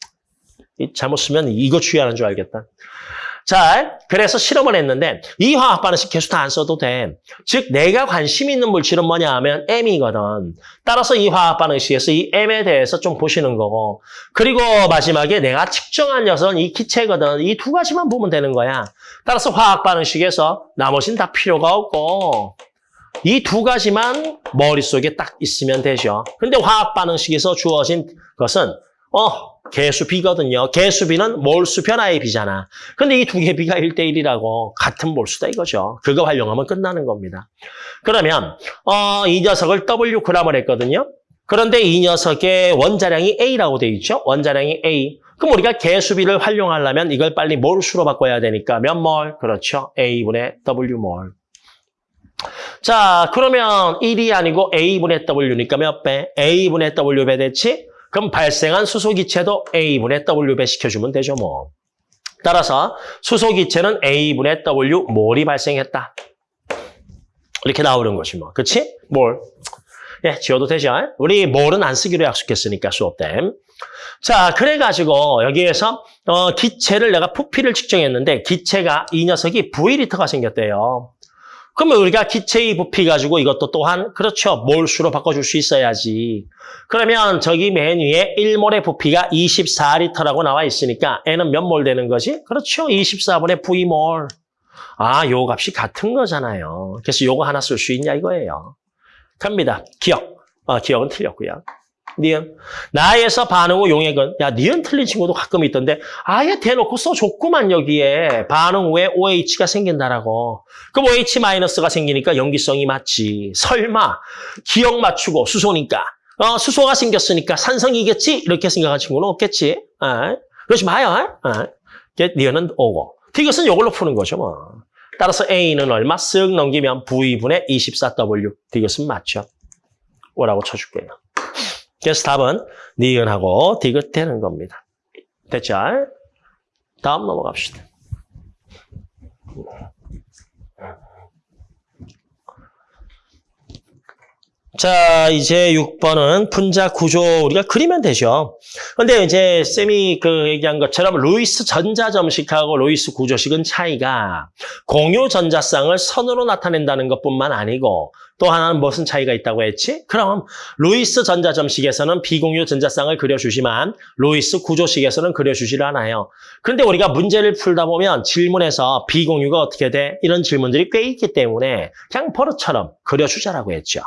잘못 쓰면 이거 주의하는 줄 알겠다. 자, 그래서 실험을 했는데 이 화학 반응식 개수 다 안 써도 돼. 즉 내가 관심 있는 물질은 뭐냐 하면 M이거든. 따라서 이 화학 반응식에서 이 M에 대해서 좀 보시는 거고 그리고 마지막에 내가 측정한 녀석은 이 기체거든. 이 두 가지만 보면 되는 거야. 따라서 화학 반응식에서 나머지는 다 필요가 없고 이두 가지만 머릿속에 딱 있으면 되죠. 근데 화학 반응식에서 주어진 것은 어 개수 B거든요. 개수 B는 몰수 변화의 B잖아. 근데 이 두개 B가 1대1이라고 같은 몰수다 이거죠. 그거 활용하면 끝나는 겁니다. 그러면 어, 이 녀석을 W g을 했거든요. 그런데 이 녀석의 원자량이 A라고 돼 있죠. 원자량이 A. 그럼 우리가 개수 B를 활용하려면 이걸 빨리 몰수로 바꿔야 되니까 몇 몰? 그렇죠. A분의 W몰. 자, 그러면 1이 아니고 A분의 W니까 몇 배? A분의 W배 됐지? 그럼 발생한 수소기체도 A분의 W배 시켜주면 되죠, 뭐. 따라서 수소기체는 A분의 W 몰이 발생했다. 이렇게 나오는 것이 뭐. 그치? 몰. 예, 지워도 되죠? 우리 몰은 안 쓰기로 약속했으니까 수업 때. 자, 그래가지고 여기에서 어, 기체를 내가 부피를 측정했는데 기체가 이 녀석이 V리터가 생겼대요. 그러면 우리가 기체의 부피 가지고 이것도 또한 그렇죠. 몰수로 바꿔줄 수 있어야지. 그러면 저기 맨 위에 1몰의 부피가 24리터라고 나와 있으니까 N은 몇 몰 되는 거지? 그렇죠. 24분의 V몰. 아, 요 값이 같은 거잖아요. 그래서 요거 하나 쓸 수 있냐 이거예요. 갑니다. 기억. 어, 기억은 틀렸고요. 니은. 나에서 반응 후 용액은 야 니은 틀린 친구도 가끔 있던데 아예 대놓고 써줬구만 여기에 반응 후에 OH가 생긴다라고. 그럼 OH-가 생기니까 연기성이 맞지. 설마 기억 맞추고 수소니까 어, 수소가 생겼으니까 산성이겠지? 이렇게 생각한 친구는 없겠지. 아, 그러지 마요. 아, 니은은 오고. 이것은 이걸로 푸는 거죠. 뭐. 따라서 A는 얼마? 쓱 넘기면 V분의 24W. 이것은 맞죠. 오라고 쳐줄게요. 그래서 답은 니은하고 디귿 되는 겁니다. 됐죠? 다음 넘어갑시다. 자, 이제 6번은 분자 구조 우리가 그리면 되죠. 근데 이제 쌤이 그 얘기한 것처럼 루이스 전자점식하고 루이스 구조식은 차이가 공유 전자쌍을 선으로 나타낸다는 것뿐만 아니고 또 하나는 무슨 차이가 있다고 했지? 그럼 루이스 전자점식에서는 비공유 전자쌍을 그려주지만 루이스 구조식에서는 그려주질 않아요. 그런데 우리가 문제를 풀다 보면 질문에서 비공유가 어떻게 돼? 이런 질문들이 꽤 있기 때문에 그냥 버릇처럼 그려주자라고 했죠.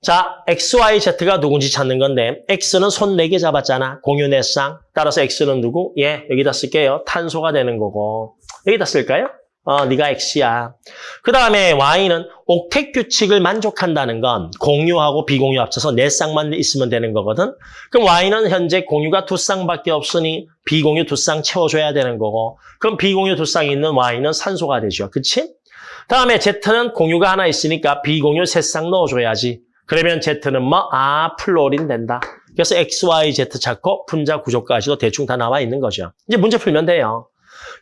자, X, Y, Z가 누군지 찾는 건데 X는 손 4개 잡았잖아. 공유 내쌍. 따라서 X는 누구? 예, 여기다 쓸게요. 탄소가 되는 거고. 여기다 쓸까요? 어, 네가 X야. 그 다음에 Y는 옥택 규칙을 만족한다는 건 공유하고 비공유 합쳐서 네 쌍만 있으면 되는 거거든. 그럼 Y는 현재 공유가 두 쌍밖에 없으니 비공유 두 쌍 채워줘야 되는 거고 그럼 비공유 두 쌍이 있는 Y는 산소가 되죠. 그치? 다음에 Z는 공유가 하나 있으니까 비공유 세 쌍 넣어줘야지. 그러면 Z는 뭐? 아, 플로린 된다. 그래서 X, Y, Z 찾고 분자 구조까지도 대충 다 나와 있는 거죠. 이제 문제 풀면 돼요.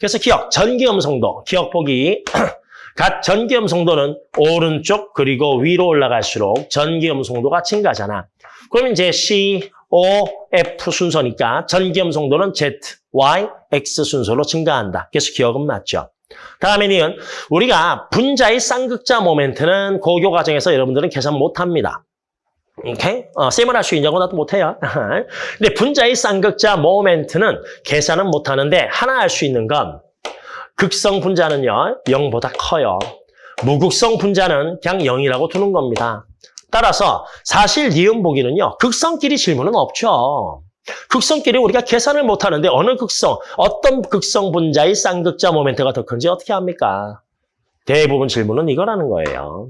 그래서 기억, 전기음성도, 기억 보기. (clears throat) 각 전기음성도는 오른쪽 그리고 위로 올라갈수록 전기음성도가 증가잖아. 그러면 이제 C, O, F 순서니까 전기음성도는 Z, Y, X 순서로 증가한다. 그래서 기억은 맞죠. 다음에는 우리가 분자의 쌍극자 모멘트는 고교 과정에서 여러분들은 계산 못합니다. 오케이? 어, 쌤은 할수 있냐고 나도 못해요. (laughs) 근데 분자의 쌍극자 모멘트는 계산은 못하는데 하나 할 수 있는 건 극성 분자는요 0보다 커요. 무극성 분자는 그냥 0이라고 두는 겁니다. 따라서 사실 니은 보기는요 극성끼리 질문은 없죠. 극성끼리 우리가 계산을 못하는데 어느 극성, 어떤 극성 분자의 쌍극자 모멘트가 더 큰지 어떻게 합니까? 대부분 질문은 이거라는 거예요.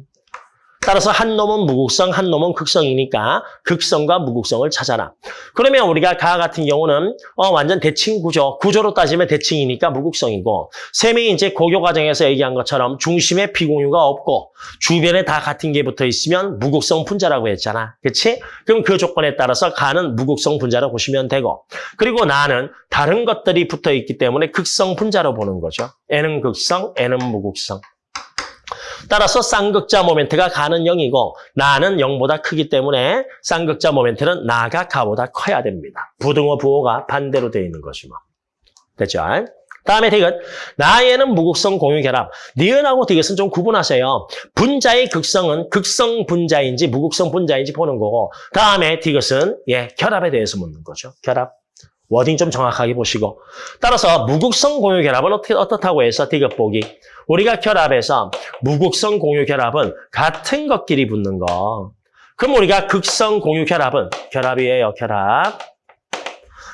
따라서 한 놈은 무극성, 한 놈은 극성이니까 극성과 무극성을 찾아라. 그러면 우리가 가 같은 경우는 어, 완전 대칭 구조, 구조로 따지면 대칭이니까 무극성이고 셈이 이제 고교 과정에서 얘기한 것처럼 중심에 비공유가 없고 주변에 다 같은 게 붙어 있으면 무극성 분자라고 했잖아. 그렇지? 그럼 그 조건에 따라서 가는 무극성 분자로 보시면 되고 그리고 나는 다른 것들이 붙어 있기 때문에 극성 분자로 보는 거죠. N은 극성, N은 무극성. 따라서 쌍극자 모멘트가 가는 0이고 나는 0보다 크기 때문에 쌍극자 모멘트는 나가 가보다 커야 됩니다. 부등호 부호가 반대로 되어 있는 것이 뭐. 됐죠? 다음에 디귿. 나에는 무극성 공유 결합. 니은하고 디귿은 좀 구분하세요. 분자의 극성은 극성 분자인지 무극성 분자인지 보는 거고 다음에 디귿은 예 결합에 대해서 묻는 거죠. 결합. wording 좀 정확하게 보시고. 따라서 무극성 공유 결합은 어떻게 어떻다고 해서 디귿 보기? 우리가 결합해서 무극성 공유 결합은 같은 것끼리 붙는 거. 그럼 우리가 극성 공유 결합은 결합이에요 결합.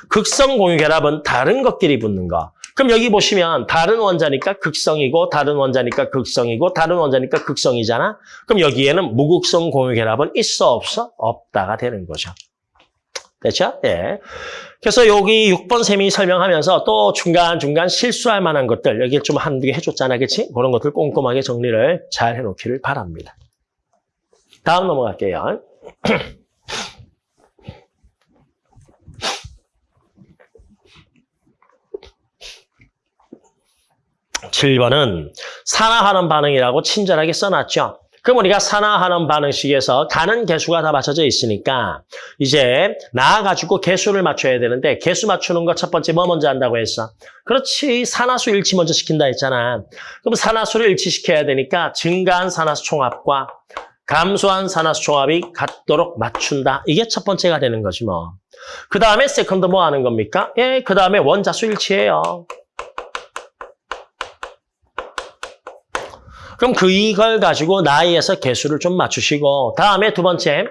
극성 공유 결합은 다른 것끼리 붙는 거. 그럼 여기 보시면 다른 원자니까 극성이고 다른 원자니까 극성이고 다른 원자니까 극성이잖아? 그럼 여기에는 무극성 공유 결합은 있어 없어? 없다가 되는 거죠. 됐죠? 예. 그래서 여기 6번 셈이 설명하면서 또 중간중간 실수할 만한 것들 여기 좀 한두 개 해줬잖아, 그치? 그런 것들 꼼꼼하게 정리를 잘 해놓기를 바랍니다. 다음 넘어갈게요. (clears throat) 7번은 산화하는 반응이라고 친절하게 써놨죠. 그럼 우리가 산화하는 반응식에서 가는 개수가 다 맞춰져 있으니까 이제 나와가지고 개수를 맞춰야 되는데 개수 맞추는 거 첫 번째 뭐 먼저 한다고 했어? 그렇지 산화수 일치 먼저 시킨다 했잖아. 그럼 산화수를 일치시켜야 되니까 증가한 산화수 총합과 감소한 산화수 총합이 같도록 맞춘다. 이게 첫 번째가 되는 거지 뭐. 그 다음에 second 뭐 하는 겁니까? 예, 그 다음에 원자수 일치예요. 그럼 그 이걸 가지고 나이에서 개수를 좀 맞추시고 다음에 두 번째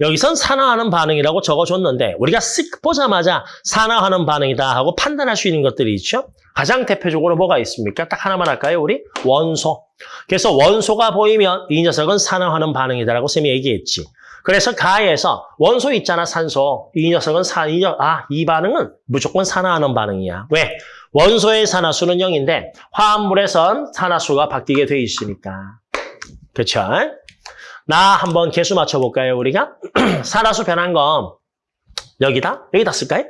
여기선 산화하는 반응이라고 적어줬는데 우리가 쓱 보자마자 산화하는 반응이다 하고 판단할 수 있는 것들이 있죠. 가장 대표적으로 뭐가 있습니까? 딱 하나만 할까요? 우리 원소. 그래서 원소가 보이면 이 녀석은 산화하는 반응이다라고 쌤이 얘기했지. 그래서 가에서 원소 있잖아 산소. 이 녀석은 산, 이, 녀, 아, 이 반응은 무조건 산화하는 반응이야. 왜? 원소의 산화수는 0인데 화합물에선 산화수가 바뀌게 돼 있으니까. 그렇죠? 나 한번 개수 맞춰볼까요, 우리가? (clears throat) 산화수 변한 건 여기다? 여기다 쓸까요?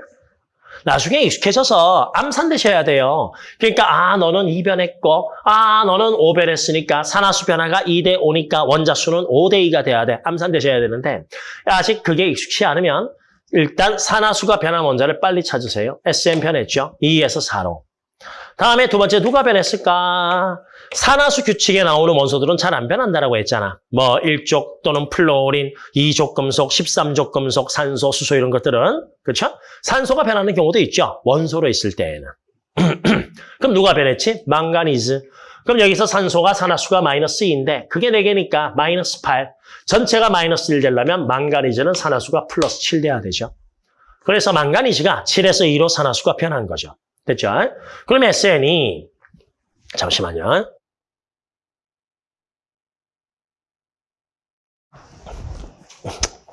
나중에 익숙해져서 암산 되셔야 돼요. 그러니까 아 너는 2변했고 아 너는 5변했으니까 산화수 변화가 2대 5니까 원자수는 5대 2가 돼야 돼. 암산 되셔야 되는데 아직 그게 익숙치 않으면 일단 산화수가 변한 원자를 빨리 찾으세요. SM 변했죠. 2에서 4로. 다음에 두 번째 누가 변했을까? 산화수 규칙에 나오는 원소들은 잘 안 변한다라고 했잖아. 뭐 1족 또는 플로린, 2족 금속, 13족 금속, 산소, 수소 이런 것들은 그렇죠? 산소가 변하는 경우도 있죠. 원소로 있을 때에는. (clears throat) 그럼 누가 변했지? 망가니즈. 그럼 여기서 산소가 산화수가 마이너스 2인데 그게 4개니까 마이너스 8. 전체가 마이너스 1 되려면 망가니즈는 산화수가 플러스 7 돼야 되죠. 그래서 망가니즈가 7에서 2로 산화수가 변한 거죠. 됐죠? 그럼 SN이 잠시만요.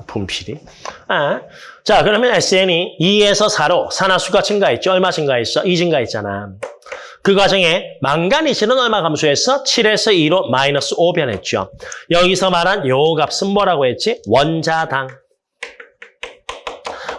분필이. 아. 자, 그러면 SN이 2에서 4로 산화수가 증가했죠. 얼마 증가했어? 2 증가했잖아. 그 과정에 망가니스는 얼마 감소했어? 7에서 2로 마이너스 5 변했죠. 여기서 말한 요 값은 뭐라고 했지? 원자당.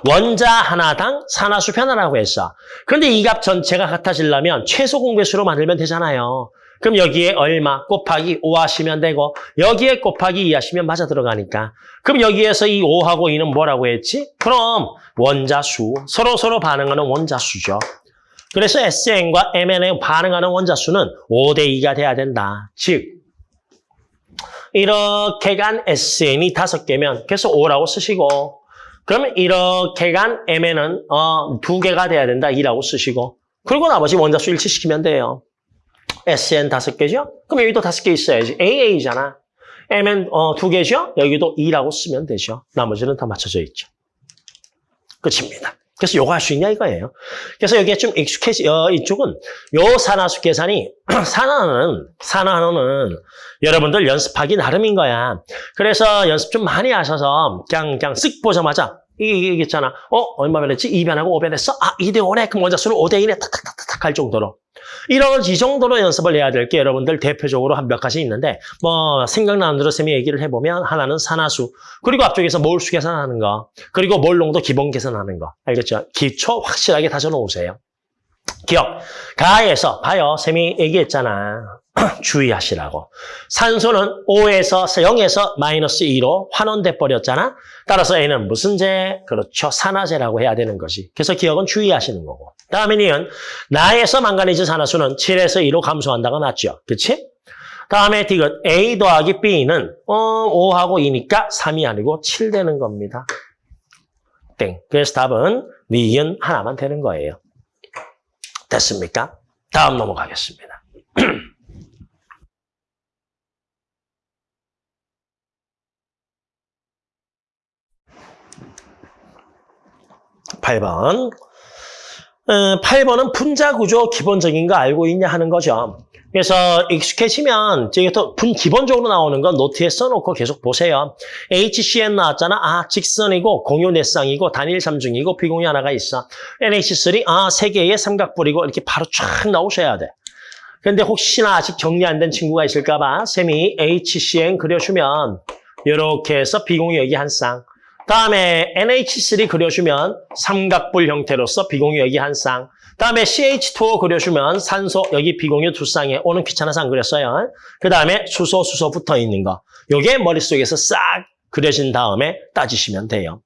원자 하나당 산화수 변화라고 했어. 그런데 이 값 전체가 같아지려면 최소 공배수로 만들면 되잖아요. 그럼 여기에 얼마 곱하기 5 하시면 되고 여기에 곱하기 2 하시면 맞아 들어가니까. 그럼 여기에서 이 5하고 2는 뭐라고 했지? 그럼 원자수. 서로 서로 반응하는 원자수죠. 그래서 SN과 MN에 반응하는 원자 수는 5대 2가 돼야 된다. 즉 이렇게 간 SN이 5개면 그래서 5라고 쓰시고 그러면 이렇게 간 MN은 어, 2개가 돼야 된다. 2라고 쓰시고 그리고 나머지 원자 수 일치시키면 돼요. SN 다섯 개죠? 그럼 여기도 다섯 개 있어야지. AA잖아. MN 어, 두 개죠? 여기도 2라고 쓰면 되죠. 나머지는 다 맞춰져 있죠. 끝입니다. 그래서 요거 할 수 있냐 이거예요. 그래서 여기에 좀 익숙해지, 어, 이쪽은 요 산화수 계산이 (clears throat) 산화는, 산화는 여러분들 연습하기 나름인 거야. 그래서 연습 좀 많이 하셔서 그냥, 그냥 쓱 보자마자 이게, 이게 있잖아. 어? 얼마 변했지? 2변하고 5변했어? 아, 2대 5네? 그럼 원자수는 5대 1에 탁탁탁탁 할 정도로. 이런 이 정도로 연습을 해야 될 게 여러분들 대표적으로 한 몇 가지 있는데 뭐 생각나는 대로 쌤이 얘기를 해보면 하나는 산화수 그리고 앞쪽에서 몰수 계산하는 거 그리고 몰농도 기본 계산하는 거 알겠죠? 기초 확실하게 다져놓으세요. 기억. 가에서 봐요. 쌤이 얘기했잖아. (clears throat) 주의하시라고. 산소는 5에서 0에서 마이너스 2로 환원돼 버렸잖아. 따라서 N은 무슨 제? 그렇죠. 산화제라고 해야 되는 것이. 그래서 기억은 주의하시는 거고. 다음에 니은 나에서 망가니즈 산화수는 7에서 2로 감소한다가 맞죠. 그치? 다음에 디귿 A 더하기 B는 어, 5하고 2니까 3이 아니고 7 되는 겁니다. 땡. 그래서 답은 니은 하나만 되는 거예요. 됐습니까? 다음 넘어가겠습니다. 8번. 8번은 어, 분자 구조 기본적인 거 알고 있냐 하는 거죠. 그래서 익숙해지면 이제 또분 기본적으로 나오는 건 노트에 써놓고 계속 보세요. HCN 나왔잖아. 아, 직선이고 공유 넷상이고 단일 삼중이고 비공유 하나가 있어. NH3, 아, 세 개의 삼각뿔이고 이렇게 바로 쫙 나오셔야 돼. 근데 혹시나 아직 정리 안 된 친구가 있을까 봐 쌤이 HCN 그려주면 이렇게 해서 비공유 여기 한 쌍. 다음에 NH3 그려주면 삼각뿔 형태로서 비공유 여기 한 쌍. 다음에 CH2O 그려주면 산소 여기 비공유 두 쌍에 오는 귀찮아서 안 그렸어요. 그 다음에 수소, 수소 붙어 있는 거. 요게 머릿속에서 싹 그려진 다음에 따지시면 돼요.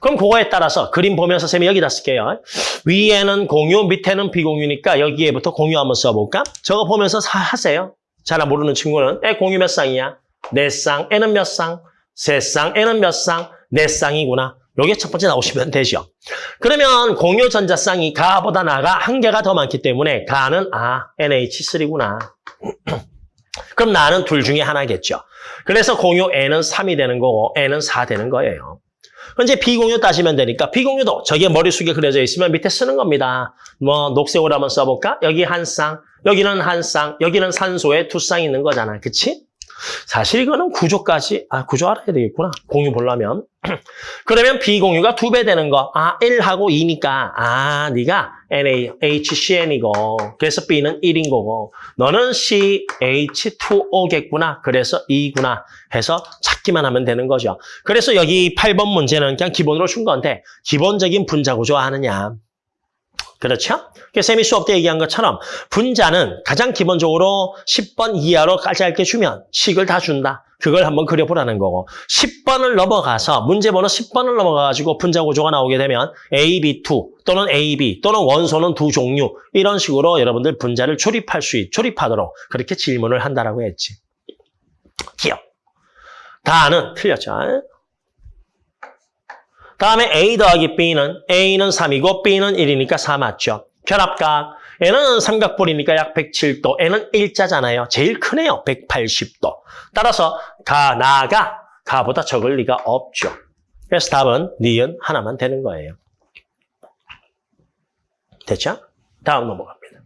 그럼 그거에 따라서 그림 보면서 쌤이 여기다 쓸게요. 위에는 공유, 밑에는 비공유니까 여기에부터 공유 한번 써볼까? 저거 보면서 하세요. 잘 모르는 친구는 에 공유 몇 쌍이야? 네 쌍. N은 몇 쌍? 세 쌍. N은 몇 쌍? 네 쌍이구나. 요게 첫 번째 나오시면 (laughs) 되죠. 그러면 공유 전자 쌍이 가보다 나가 한 개가 더 많기 때문에 가는 아 NH3구나. (clears throat) 그럼 나는 둘 중에 하나겠죠. 그래서 공유 N은 3이 되는 거고 N은 4 되는 거예요. 현재 비공유 따지면 되니까 비공유도 저게 머릿속에 그려져 있으면 밑에 쓰는 겁니다. 뭐 녹색으로 한번 써볼까? 여기 한 쌍, 여기는 한 쌍, 여기는 산소에 두 쌍 있는 거잖아. 그치? 사실 이거는 구조까지, 아, 구조 알아야 되겠구나. 공유 보려면. (clears throat) 그러면 비공유가 두 배 되는 거. 아, 1하고 2니까. 아, 네가 NaHCN이고. 그래서 B는 1인 거고. 너는 CH2O겠구나. 그래서 2구나. 해서 찾기만 하면 되는 거죠. 그래서 여기 8번 문제는 그냥 기본으로 준 건데, 기본적인 분자 구조 아느냐. 그렇죠? 쌤이 수업 때 얘기한 것처럼 분자는 가장 기본적으로 10번 이하로 짧게 주면 식을 다 준다. 그걸 한번 그려보라는 거고 10번을 넘어가서 문제번호 10번을 넘어가가지고 분자 구조가 나오게 되면 AB2 또는 AB 또는 원소는 두 종류 이런 식으로 여러분들 분자를 조립할 수 있, 조립하도록 그렇게 질문을 한다라고 했지. 기억. 다는 틀렸죠. 다음에 A 더하기 B는 A는 3이고 B는 1이니까 4 맞죠. 결합각. N은 삼각뿔이니까 약 107도. N은 일자잖아요. 제일 크네요. 180도. 따라서 가, 나가, 가보다 적을 리가 없죠. 그래서 답은 니은 하나만 되는 거예요. 됐죠? 다음 넘어갑니다.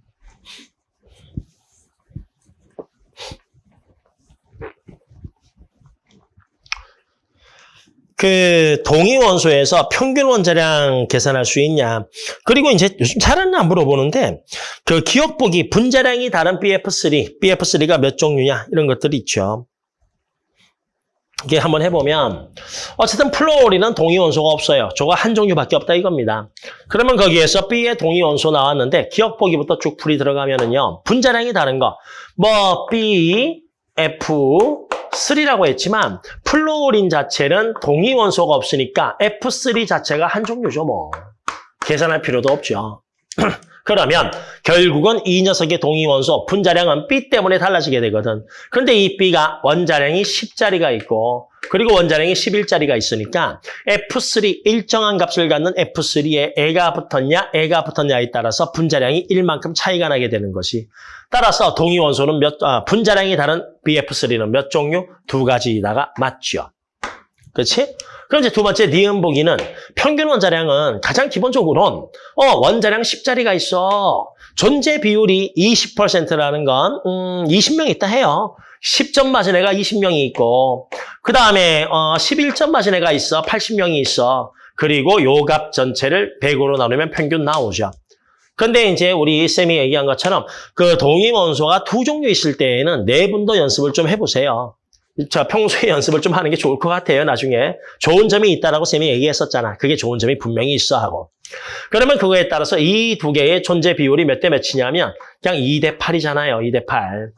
그 동위 원소에서 평균 원자량 계산할 수 있냐. 그리고 이제 요즘 잘은 안 물어보는데 그 기억 보기 분자량이 다른 BF3, BF3가 몇 종류냐 이런 것들이 있죠. 이게 한번 해보면 어쨌든 플로리는 동위 원소가 없어요. 저거 한 종류밖에 없다 이겁니다. 그러면 거기에서 B의 동위 원소 나왔는데 기억 보기부터 쭉 풀이 들어가면은요. 분자량이 다른 거. 뭐 B, F, 3라고 했지만 플로린 자체는 동위 원소가 없으니까 F3 자체가 한 종류죠 뭐. 계산할 필요도 없죠. (clears throat) 그러면 결국은 이 녀석의 동위 원소 분자량은 B 때문에 달라지게 되거든. 그런데 이 B가 원자량이 10짜리가 있고 그리고 원자량이 11짜리가 있으니까 F3 일정한 값을 갖는 F3에 애가 붙었냐 애가 붙었냐에 따라서 분자량이 1만큼 차이가 나게 되는 것이 따라서 동위 원소는 몇 아, 분자량이 다른 BF3는 몇 종류? 두 가지다가 맞죠. 그렇지? 그럼 이제 두 번째 니은 보기는 평균 원자량은 가장 기본적으로는 어 원자량 10자리가 있어. 존재 비율이 20%라는 건 음, 20명 있다 해요. 10점 맞은 애가 20명이 있고 그 다음에 어, 11점 맞은 애가 있어. 80명이 있어. 그리고 요 값 전체를 100으로 나누면 평균 나오죠. 근데 이제 우리 쌤이 얘기한 것처럼 그 동위 원소가 두 종류 있을 때에는 네 분도 연습을 좀 해보세요. 자, 평소에 연습을 좀 하는 게 좋을 것 같아요, 나중에. 좋은 점이 있다라고 쌤이 얘기했었잖아. 그게 좋은 점이 분명히 있어 하고. 그러면 그거에 따라서 이 두 개의 존재 비율이 몇 대 몇이냐면 그냥 2대 8이잖아요, 2대 8.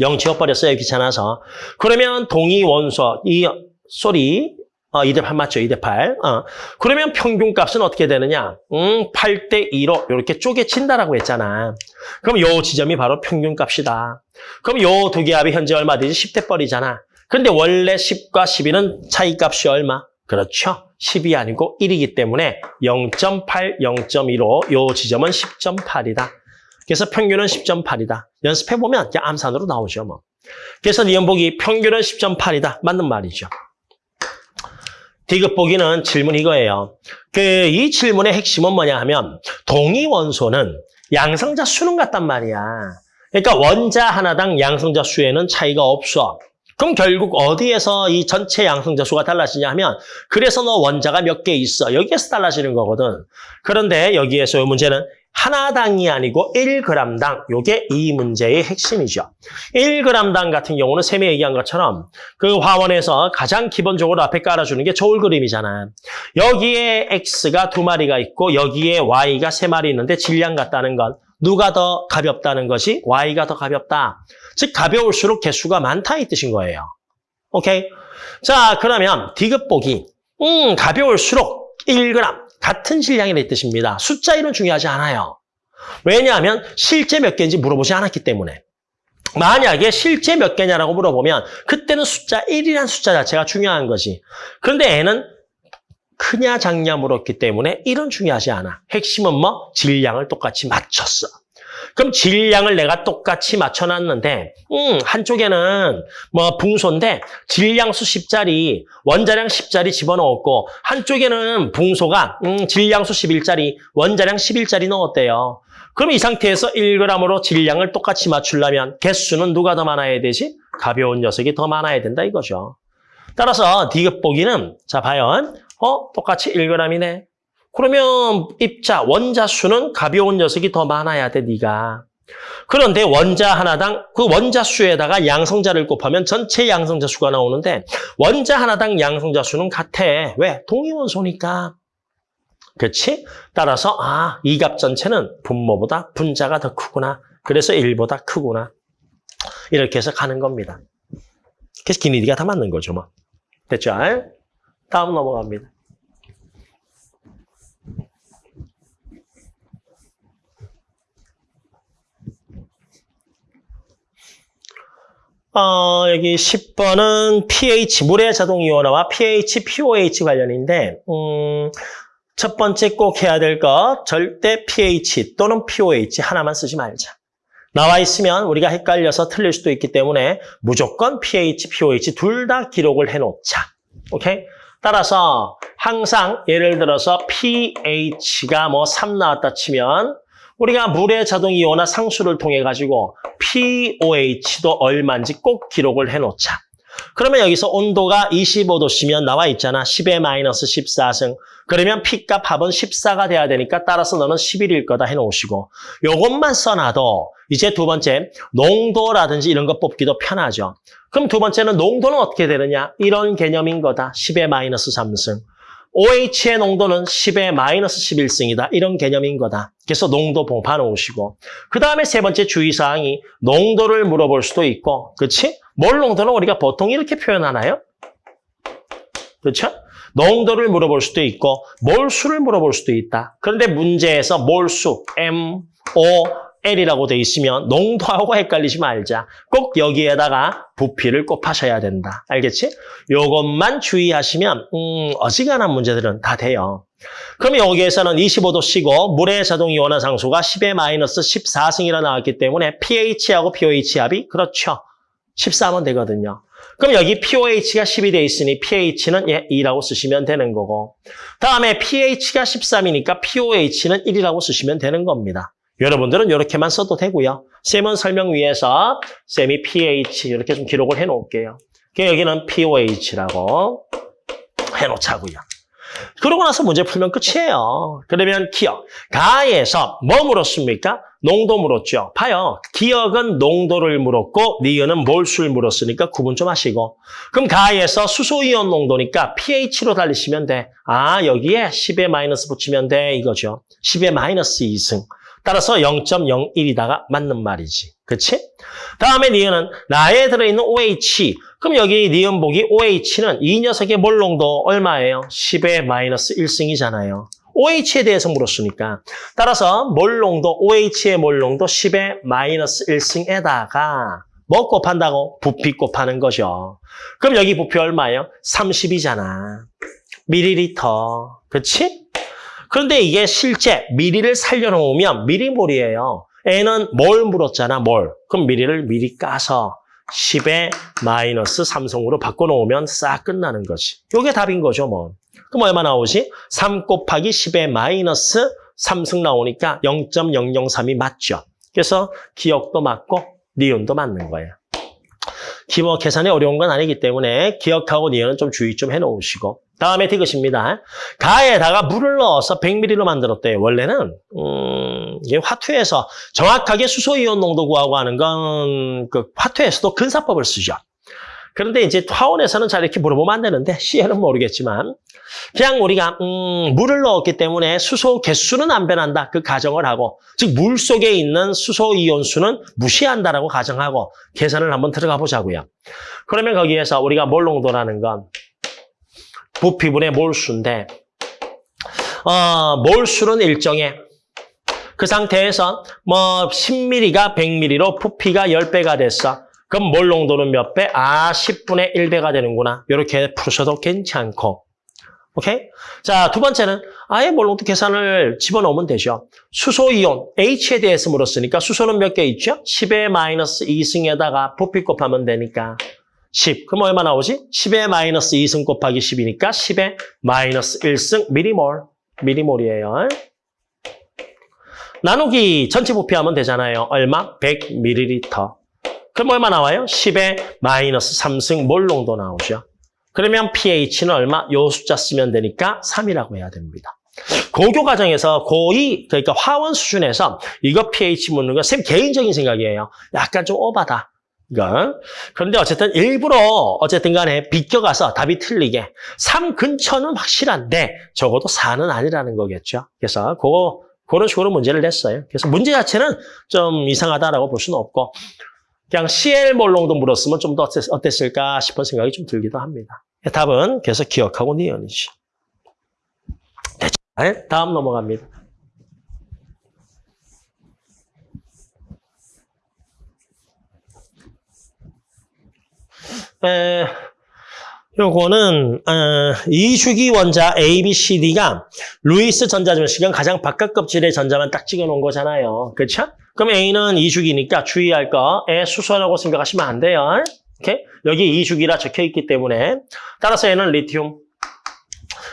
0 지워버렸어요, 귀찮아서. 그러면 동위 원소, 이 소리, 어, 2대 8 맞죠? 2대 8. 어. 그러면 평균값은 어떻게 되느냐? 음, 8대 2로 이렇게 쪼개친다라고 했잖아. 그럼 요 지점이 바로 평균값이다. 그럼 요 두 개 합이 현재 얼마 되지? 10대 뻘이잖아. 근데 원래 10과 12는 차이값이 얼마? 그렇죠. 10이 아니고 1이기 때문에 0.8, 0.2로 요 지점은 10.8이다. 그래서 평균은 10.8이다. 연습해보면 암산으로 나오죠. 뭐. 그래서 니은보기 평균은 10.8이다. 맞는 말이죠. 디귿 보기는 질문 이거예요. 그 이 질문의 핵심은 뭐냐 하면 동위 원소는 양성자 수는 같단 말이야. 그러니까 원자 하나당 양성자 수에는 차이가 없어. 그럼 결국 어디에서 이 전체 양성자 수가 달라지냐 하면 그래서 너 원자가 몇 개 있어. 여기에서 달라지는 거거든. 그런데 여기에서 이 문제는 하나당이 아니고 1g당. 요게 이 문제의 핵심이죠. 1g당 같은 경우는 쌤이 얘기한 것처럼 그 화원에서 가장 기본적으로 앞에 깔아주는 게 저울 그림이잖아. 여기에 X가 두 마리가 있고 여기에 Y가 세 마리 있는데 질량 같다는 건 누가 더 가볍다는 것이 Y가 더 가볍다. 즉 가벼울수록 개수가 많다 이 뜻인 거예요. 오케이? 자 그러면 디귿 보기. 음 가벼울수록 1g. 같은 질량이라는 뜻입니다. 숫자 1은 중요하지 않아요. 왜냐하면 실제 몇 개인지 물어보지 않았기 때문에. 만약에 실제 몇 개냐라고 물어보면 그때는 숫자 1이라는 숫자 자체가 중요한 거지. 그런데 애는 크냐 작냐 물었기 때문에 1은 중요하지 않아. 핵심은 뭐? 질량을 똑같이 맞췄어. 그럼 질량을 내가 똑같이 맞춰놨는데 음, 한쪽에는 뭐 붕소인데 질량 수 10짜리, 원자량 10짜리 집어넣었고 한쪽에는 붕소가 음, 질량 수 11짜리, 원자량 11짜리 넣었대요. 그럼 이 상태에서 1g으로 질량을 똑같이 맞추려면 개수는 누가 더 많아야 되지? 가벼운 녀석이 더 많아야 된다 이거죠. 따라서 디귿 보기는 자 봐요. 어? 똑같이 1g이네. 그러면 입자, 원자 수는 가벼운 녀석이 더 많아야 돼, 네가. 그런데 원자 하나당 그 원자 수에다가 양성자를 곱하면 전체 양성자 수가 나오는데 원자 하나당 양성자 수는 같아. 왜? 동위원소니까. 그렇지? 따라서 아, 이값 전체는 분모보다 분자가 더 크구나. 그래서 1보다 크구나. 이렇게 해서 가는 겁니다. 그래서 기니디가 다 맞는 거죠, 뭐. 됐죠? 다음 넘어갑니다. 어, 여기 10번은 pH, 물의 자동 이온화와 pH, POH 관련인데 음, 첫 번째 꼭 해야 될 것, 절대 pH 또는 POH 하나만 쓰지 말자. 나와 있으면 우리가 헷갈려서 틀릴 수도 있기 때문에 무조건 pH, POH 둘 다 기록을 해놓자. 오케이? 따라서 항상 예를 들어서 pH가 뭐 3 나왔다 치면 우리가 물의 자동 이온화 상수를 통해 가지고 pOH도 얼마인지 꼭 기록을 해놓자. 그러면 여기서 온도가 25도씨면 나와 있잖아. 10의 마이너스 14승. 그러면 P값 합은 14가 돼야 되니까 따라서 너는 11일 거다 해놓으시고 요것만 써놔도 이제 두 번째 농도라든지 이런 거 뽑기도 편하죠. 그럼 두 번째는 농도는 어떻게 되느냐? 이런 개념인 거다. 10의 마이너스 3승. OH의 농도는 10의 마이너스 11승이다. 이런 개념인 거다. 그래서 농도 봉파 놓으시고 그 다음에 세 번째 주의사항이 농도를 물어볼 수도 있고 그렇지? 몰 농도는 우리가 보통 이렇게 표현하나요? 그렇죠? 농도를 물어볼 수도 있고 몰수를 물어볼 수도 있다. 그런데 문제에서 몰수, M, O, L이라고 돼 있으면 농도하고 헷갈리지 말자. 꼭 여기에다가 부피를 곱하셔야 된다. 알겠지? 요것만 주의하시면 음, 어지간한 문제들은 다 돼요. 그럼 여기에서는 25도 쉬고 물의 자동 이온화 상수가 10의 마이너스 14승이라 나왔기 때문에 pH하고 pOH 합이 그렇죠. 14면 되거든요. 그럼 여기 pOH가 10이 돼 있으니 pH는 예, 2라고 쓰시면 되는 거고 다음에 pH가 13이니까 pOH는 1이라고 쓰시면 되는 겁니다. 여러분들은 이렇게만 써도 되고요. 쌤은 설명 위에서 쌤이 pH 이렇게 좀 기록을 해놓을게요. 그러니까 여기는 pOH라고 해놓자고요. 그러고 나서 문제 풀면 끝이에요. 그러면 기억. 가에서 뭐 물었습니까? 농도 물었죠. 봐요. 기억은 농도를 물었고 니은은 몰수를 물었으니까 구분 좀 하시고. 그럼 가에서 수소이온 농도니까 pH로 달리시면 돼. 아 여기에 10에 마이너스 붙이면 돼 이거죠. 10에 마이너스 2승. 따라서 0.01이다가 맞는 말이지. 그치? 다음에 니은은 나에 들어있는 OH. 그럼 여기 니은 보기 OH는 이 녀석의 몰 농도 얼마예요? 10의 마이너스 1승이잖아요. OH에 대해서 물었으니까. 따라서 몰 농도, OH의 몰 농도 10의 마이너스 1승에다가 뭐 곱한다고? 부피 곱하는 거죠. 그럼 여기 부피 얼마예요? 30이잖아. 밀리리터. 그치? 그런데 이게 실제 미리를 살려놓으면 미리몰이에요. N은 뭘 물었잖아, 뭘. 그럼 미리를 미리 까서 10의 마이너스 3성으로 바꿔놓으면 싹 끝나는 거지. 이게 답인 거죠, 뭐. 그럼 얼마 나오지? 3 곱하기 10의 마이너스 3승 나오니까 0.003이 맞죠. 그래서 기억도 맞고 니은도 맞는 거예요. 기본 계산이 어려운 건 아니기 때문에 기억하고 니은은 좀 주의 좀 해놓으시고 다음에 디귿입니다. 가에다가 물을 넣어서 100ml로 만들었대요. 원래는 음, 이게 화투에서 정확하게 수소이온 농도 구하고 하는 건 그 화투에서도 근사법을 쓰죠. 그런데 이제 화원에서는 잘 이렇게 물어보면 안 되는데 C에는 모르겠지만 그냥 우리가 음, 물을 넣었기 때문에 수소 개수는 안 변한다. 그 가정을 하고 즉 물 속에 있는 수소 이온 수는 무시한다라고 가정하고 계산을 한번 들어가 보자고요. 그러면 거기에서 우리가 몰 농도라는 건 부피분의 몰수인데 어, 몰수는 일정해. 그 상태에서 뭐 10ml가 100ml로 부피가 10배가 됐어. 그럼 몰 농도는 몇 배? 아, 10분의 1배가 되는구나. 이렇게 푸셔도 괜찮고. 오케이? 자, 두 번째는 아예 몰 농도 계산을 집어넣으면 되죠. 수소이온, H에 대해서 물었으니까 수소는 몇 개 있죠? 10의 마이너스 2승에다가 부피 곱하면 되니까 10. 그럼 얼마 나오지? 10의 마이너스 2승 곱하기 10이니까 10의 마이너스 1승 미리몰. 미리몰이에요. 나누기 전체 부피하면 되잖아요. 얼마? 100ml. 그럼 얼마 나와요? 10의 마이너스 3승 몰 농도 나오죠. 그러면 pH는 얼마? 요 숫자 쓰면 되니까 3이라고 해야 됩니다. 고교 과정에서 고2, 그러니까 화원 수준에서 이거 pH 묻는 건 쌤 개인적인 생각이에요. 약간 좀 오바다. 이건. 그런데 어쨌든 일부러 어쨌든 간에 비껴가서 답이 틀리게 3 근처는 확실한데 적어도 4는 아니라는 거겠죠. 그래서 그거 그런 식으로 문제를 냈어요. 그래서 문제 자체는 좀 이상하다라고 볼 수는 없고 그냥 CL 몰롱도 물었으면 좀 더 어땠을까 싶은 생각이 좀 들기도 합니다. 답은 계속 기억하고 니은이지. 됐죠? 다음 넘어갑니다. 에, 요거는 어, 이주기 원자 A, B, C, D가 루이스 전자점식은 가장 바깥 껍질의 전자만 딱 찍어놓은 거잖아요. 그렇죠? 그럼 A는 이주기니까 주의할 게 수소라고 생각하시면 안 돼요. 오케이? 여기 이주기라 적혀있기 때문에 따라서 N은 리튬,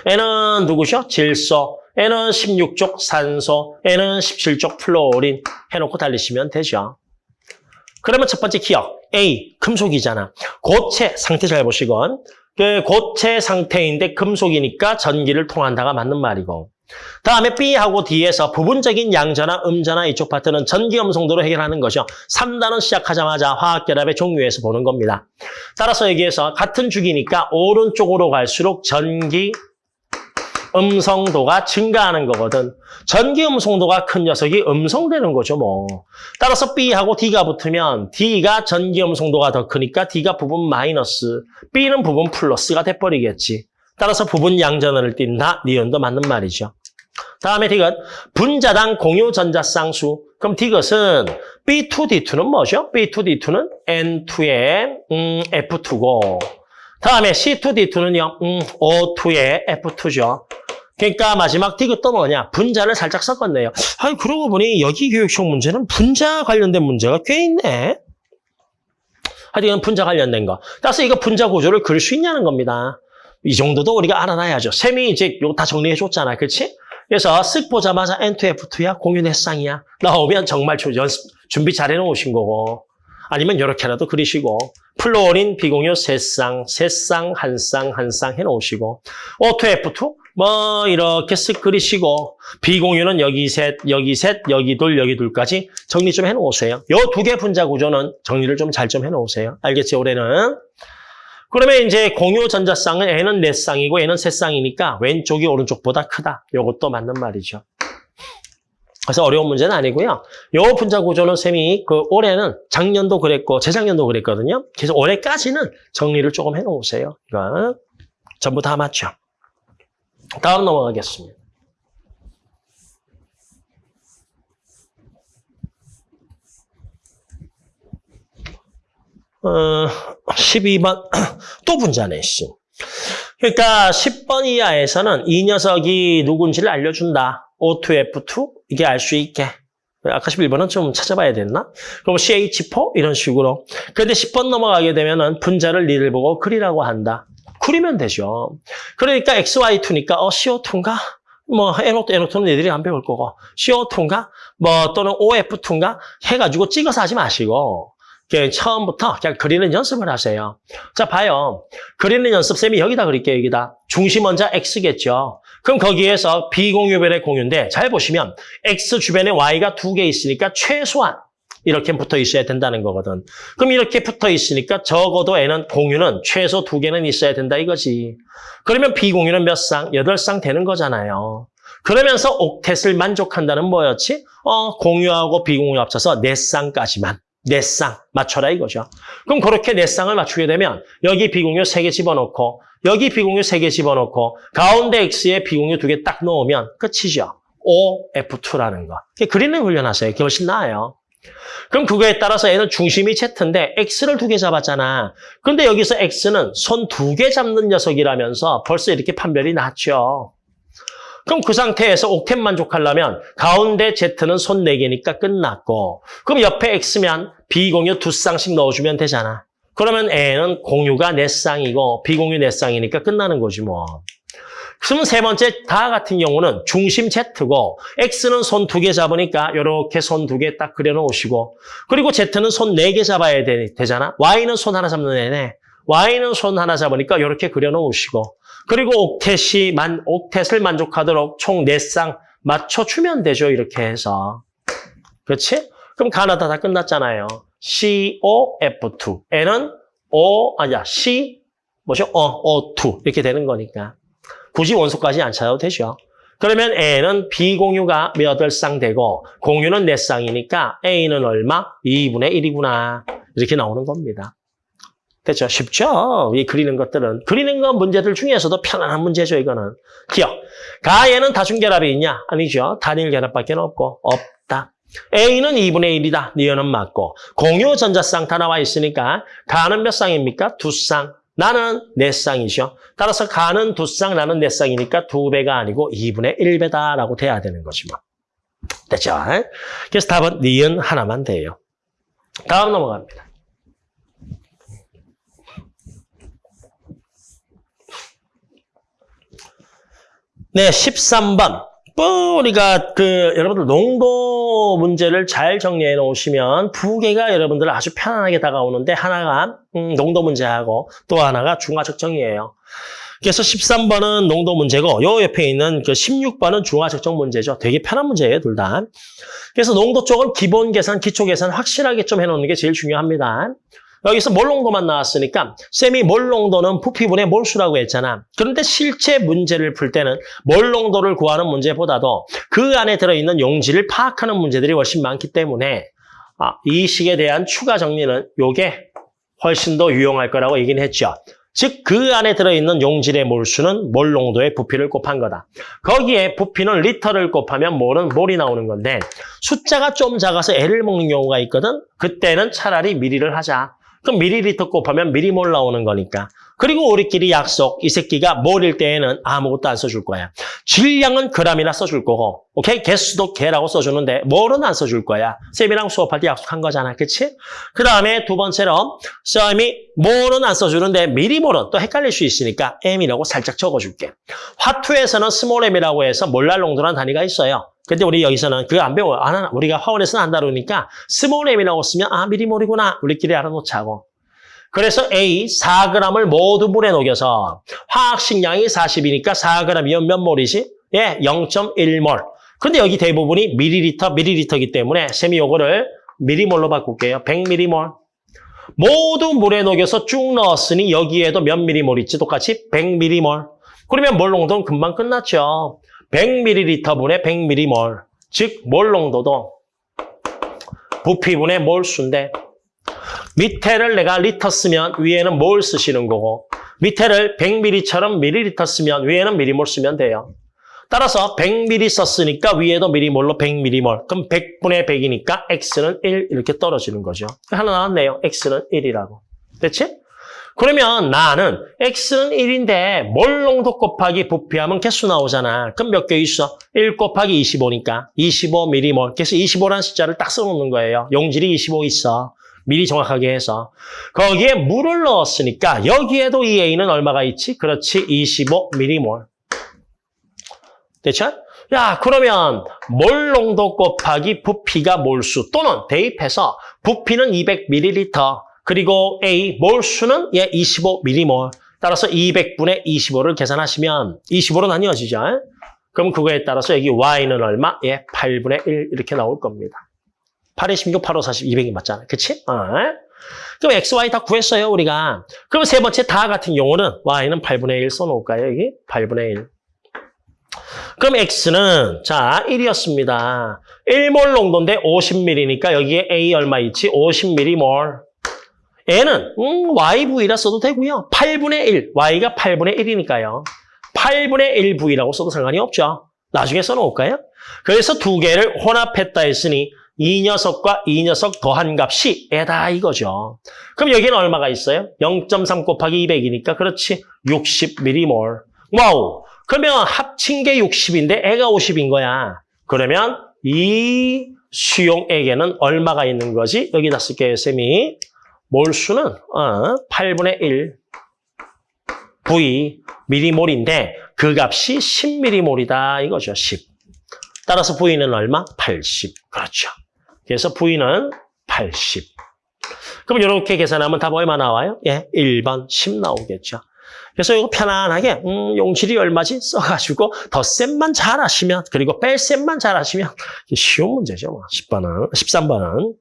N은 누구죠? 질소, N은 16족 산소, N은 17족 플로린 해놓고 달리시면 되죠. 그러면 첫 번째 기억. A, 금속이잖아. 고체 상태 잘 보시건. 그 고체 상태인데 금속이니까 전기를 통한다가 맞는 말이고. 다음에 B하고 D에서 부분적인 양전화, 음전화 이쪽 파트는 전기 음성도로 해결하는 것이요. 3단원 시작하자마자 화학결합의 종류에서 보는 겁니다. 따라서 여기에서 같은 주기니까 오른쪽으로 갈수록 전기 음성도가 증가하는 거거든. 전기 음성도가 큰 녀석이 음성되는 거죠, 뭐. 따라서 B하고 D가 붙으면 D가 전기 음성도가 더 크니까 D가 부분 마이너스, B는 부분 플러스가 돼버리겠지. 따라서 부분 양전원을 띈다. 니은도 맞는 말이죠. 다음에 디귿 분자당 공유 전자쌍수. 그럼 디귿은 B2D2는 뭐죠? B2D2는 N2의 음, F2고 다음에 C2D2는요. 음, O2의 F2죠. 그러니까 마지막 디귿도 뭐냐? 분자를 살짝 섞었네요. 아니 그러고 보니 여기 교육형 문제는 분자 관련된 문제가 꽤 있네. 하여튼 분자 관련된 거. 따라서 이거 분자 구조를 그릴 수 있냐는 겁니다. 이 정도도 우리가 알아놔야죠. 쌤이 이제 요거 다 정리해 줬잖아. 그렇지? 그래서 쓱 보자마자 N2F2야 공유 넷쌍이야 나오면 정말 연습 준비 잘 해놓으신 거고 아니면 이렇게라도 그리시고 플루오린 비공유 세쌍 세쌍 한쌍 한쌍 해놓으시고 O2F2 뭐 이렇게 쓱 그리시고 비공유는 여기 셋 여기 셋 여기 둘 여기 둘까지 정리 좀 해놓으세요. 요 두 개 분자 구조는 정리를 좀 잘좀 해놓으세요. 알겠지 올해는? 그러면 이제 공유 전자쌍은 N은 네 쌍이고 N은 세 쌍이니까 왼쪽이 오른쪽보다 크다. 요것도 맞는 말이죠. 그래서 어려운 문제는 아니고요. 요 분자 구조는 쌤이 그 올해는 작년도 그랬고 재작년도 그랬거든요. 그래서 올해까지는 정리를 조금 해놓으세요. 이거 전부 다 맞죠. 다음 넘어가겠습니다. 어, 12번 (clears throat) 또 분자네 씨. 그러니까 10번 이하에서는 이 녀석이 누군지를 알려준다. O2F2 이게 알 수 있게. 아까 11번은 좀 찾아봐야 됐나? 그럼 CH4 이런 식으로. 그런데 10번 넘어가게 되면은 분자를 니를 보고 그리라고 한다. 그리면 되죠. 그러니까 XY2니까 어 CO2인가? 뭐 NO2, NO2는 얘들이 안 배울 거고 CO2인가? 뭐 또는 OF2인가? 해가지고 찍어서 하지 마시고 처음부터 그냥 그리는 연습을 하세요. 자, 봐요. 그리는 연습, 쌤이 여기다 그릴게요, 여기다. 중심 원자 X겠죠. 그럼 거기에서 비공유별의 공유인데 잘 보시면 X 주변에 Y가 두 개 있으니까 최소한 이렇게 붙어 있어야 된다는 거거든. 그럼 이렇게 붙어 있으니까 적어도 N은 공유는 최소 두 개는 있어야 된다 이거지. 그러면 비공유는 몇 쌍? 여덟 쌍 되는 거잖아요. 그러면서 옥텟을 만족한다는 뭐였지? 어, 공유하고 비공유 합쳐서 네 쌍까지만. 네 쌍 맞춰라 이거죠. 그럼 그렇게 네 쌍을 맞추게 되면 여기 비공유 세 개 집어넣고 여기 비공유 세 개 집어넣고 가운데 X에 비공유 두 개 딱 넣으면 끝이죠. OF2라는 거. 그리는 훈련하세요. 그게 훨씬 나아요. 그럼 그거에 따라서 얘는 중심이 Z인데 X를 두 개 잡았잖아. 근데 여기서 X는 손 두 개 잡는 녀석이라면서 벌써 이렇게 판별이 났죠. 그럼 그 상태에서 옥텟 만족하려면 가운데 Z는 손 4개니까 끝났고 그럼 옆에 X면 비공유 두 쌍씩 넣어주면 되잖아. 그러면 N은 공유가 4쌍이고 비공유 4쌍이니까 끝나는 거지 뭐. 그럼 세 번째 다 같은 경우는 중심 Z고 X는 손 두 개 잡으니까 이렇게 손 두 개 딱 그려놓으시고 그리고 Z는 손 네 개 잡아야 되, 되잖아. Y는 손 하나 잡는 애네. Y는 손 하나 잡으니까 이렇게 그려놓으시고 그리고 옥텟이 만, 옥텟을 만족하도록 총 4쌍 맞춰주면 되죠. 이렇게 해서. 그렇지? 그럼 가나다 다 끝났잖아요. COF2. N은 O, 아니야, C, 뭐죠? 어, O2. 이렇게 되는 거니까. 굳이 원소까지 안 찾아도 되죠. 그러면 N은 B공유가 몇덟 쌍 되고 공유는 4쌍이니까 A는 얼마? 2분의 1이구나. 이렇게 나오는 겁니다. 됐죠? 쉽죠? 이 그리는 것들은. 그리는 건 문제들 중에서도 편안한 문제죠, 이거는. 기억. 가에는 다중결합이 있냐? 아니죠. 단일 결합밖에 없고 없다. A는 2분의 1이다. 니은은 맞고. 공유 전자쌍 다 나와 있으니까 가는 몇 쌍입니까? 두 쌍. 나는 네 쌍이죠. 따라서 가는 두 쌍, 나는 네 쌍이니까 두 배가 아니고 2분의 1배다라고 돼야 되는 거지 뭐. 됐죠? 그래서 답은 니은 하나만 돼요. 다음 넘어갑니다. 네, 13번. 뭐 우리가 그 여러분들 농도 문제를 잘 정리해 놓으시면 두 개가 여러분들 아주 편안하게 다가오는데 하나가 음, 농도 문제하고 또 하나가 중화적정이에요. 그래서 13번은 농도 문제고 요 옆에 있는 그 16번은 중화적정 문제죠. 되게 편한 문제예요, 둘 다. 그래서 농도 쪽은 기본 계산, 기초 계산 확실하게 좀 해놓는 게 제일 중요합니다. 여기서 몰농도만 나왔으니까 쌤이 몰농도는 부피분의 몰수라고 했잖아. 그런데 실제 문제를 풀 때는 몰농도를 구하는 문제보다도 그 안에 들어있는 용지를 파악하는 문제들이 훨씬 많기 때문에 아, 이 식에 대한 추가 정리는 요게 훨씬 더 유용할 거라고 얘기는 했죠. 즉 그 안에 들어있는 용질의 몰수는 몰농도의 부피를 곱한 거다. 거기에 부피는 리터를 곱하면 몰은 몰이 나오는 건데 숫자가 좀 작아서 애를 먹는 경우가 있거든. 그때는 차라리 미리를 하자. 그럼 미리리터 곱하면 미리몰 나오는 거니까. 그리고 우리끼리 약속, 이 새끼가 몰일 때에는 아무것도 안 써줄 거야. 질량은 그람이나 써줄 거고, 오케이? 개수도 개라고 써주는데 몰은 안 써줄 거야. 쌤이랑 수업할 때 약속한 거잖아, 그치? 그 다음에 두 번째로 쌤이 몰은 안 써주는데 밀리몰은 또 헷갈릴 수 있으니까 m이라고 살짝 적어줄게. 화투에서는 스몰 m이라고 해서 몰랄 농도라는 단위가 있어요. 근데 우리 여기서는 그거 안 배워. 안 하나. 우리가 화one에서는 안 다루니까 small m이라고 쓰면 아 밀리몰이구나. 우리끼리 알아놓자고. 그래서 A 4g을 모두 물에 녹여서 화학식량이 40이니까 4g이면 몇 몰이지? 예, 0.1몰. 근데 여기 대부분이 밀리리터, 밀리리터이기 때문에 쌤이 요거를 미리몰로 바꿀게요. 100m몰. 모두 물에 녹여서 쭉 넣었으니 여기에도 몇 미리몰 있지? 똑같이 100m몰. 그러면 몰 농도는 금방 끝났죠. 100ml분의 100m몰. 즉, 몰 농도도 부피분의 몰수인데 밑에를 내가 리터 쓰면 위에는 몰 쓰시는 거고 밑에를 100ml처럼 밀리리터 쓰면 위에는 미리몰 쓰면 돼요. 따라서 100ml 썼으니까 위에도 미리몰로 100ml. 그럼 100분의 100이니까 x는 1 이렇게 떨어지는 거죠. 하나 나왔네요. x는 1이라고. 됐지? 그러면 나는 x는 1인데 몰 농도 곱하기 부피하면 개수 나오잖아. 그럼 몇 개 있어? 1 곱하기 25니까 25ml. 그래서 25라는 숫자를 딱 써놓는 거예요. 용질이 25 있어. 미리 정확하게 해서. 거기에 물을 넣었으니까 여기에도 이 A는 얼마가 있지? 그렇지, 25ml. 됐죠? 야, 그러면 몰 농도 곱하기 부피가 몰수 또는 대입해서 부피는 200ml 그리고 A 몰 수는 예 25ml 따라서 200분의 25를 계산하시면 25로 나뉘어지죠. 그럼 그거에 따라서 여기 Y는 얼마? 예, 8분의 1 이렇게 나올 겁니다. 8에 16, 8, 5, 40, 200이 맞잖아. 그치? 어. 그럼 X, Y 다 구했어요, 우리가. 그럼 세 번째 다 같은 경우는 Y는 8분의 1 써놓을까요, 여기? 8분의 1. 그럼 X는, 자, 1이었습니다. 1몰 농도인데 50ml니까 여기에 A 얼마 있지? 50ml. N은, 음, YV라 써도 되고요. 8분의 1, Y가 8분의 1이니까요. 8분의 1V라고 써도 상관이 없죠. 나중에 써놓을까요? 그래서 두 개를 혼합했다 했으니 이 녀석과 이 녀석 더한 값이 얘다 이거죠. 그럼 여기는 얼마가 있어요? 0.3 곱하기 200이니까 그렇지 60ml. 와우. 그러면 합친 게 60인데 얘가 50인 거야. 그러면 이 수용액에는 얼마가 있는 거지? 여기다 쓸게요, 쌤이. 몰수는 어, 8분의 1 V 미리몰인데 그 값이 10미리몰이다 이거죠. 10. 따라서 V는 얼마? 80. 그렇죠. 그래서 V는 80. 그럼 이렇게 계산하면 답 얼마 나와요? 예, 1번 10 나오겠죠. 그래서 이거 편안하게 음, 용질이 얼마지? 써가지고 덧셈만 잘 하시면 그리고 뺄셈만 잘 하시면 쉬운 문제죠. 뭐. 10번은, 13번은.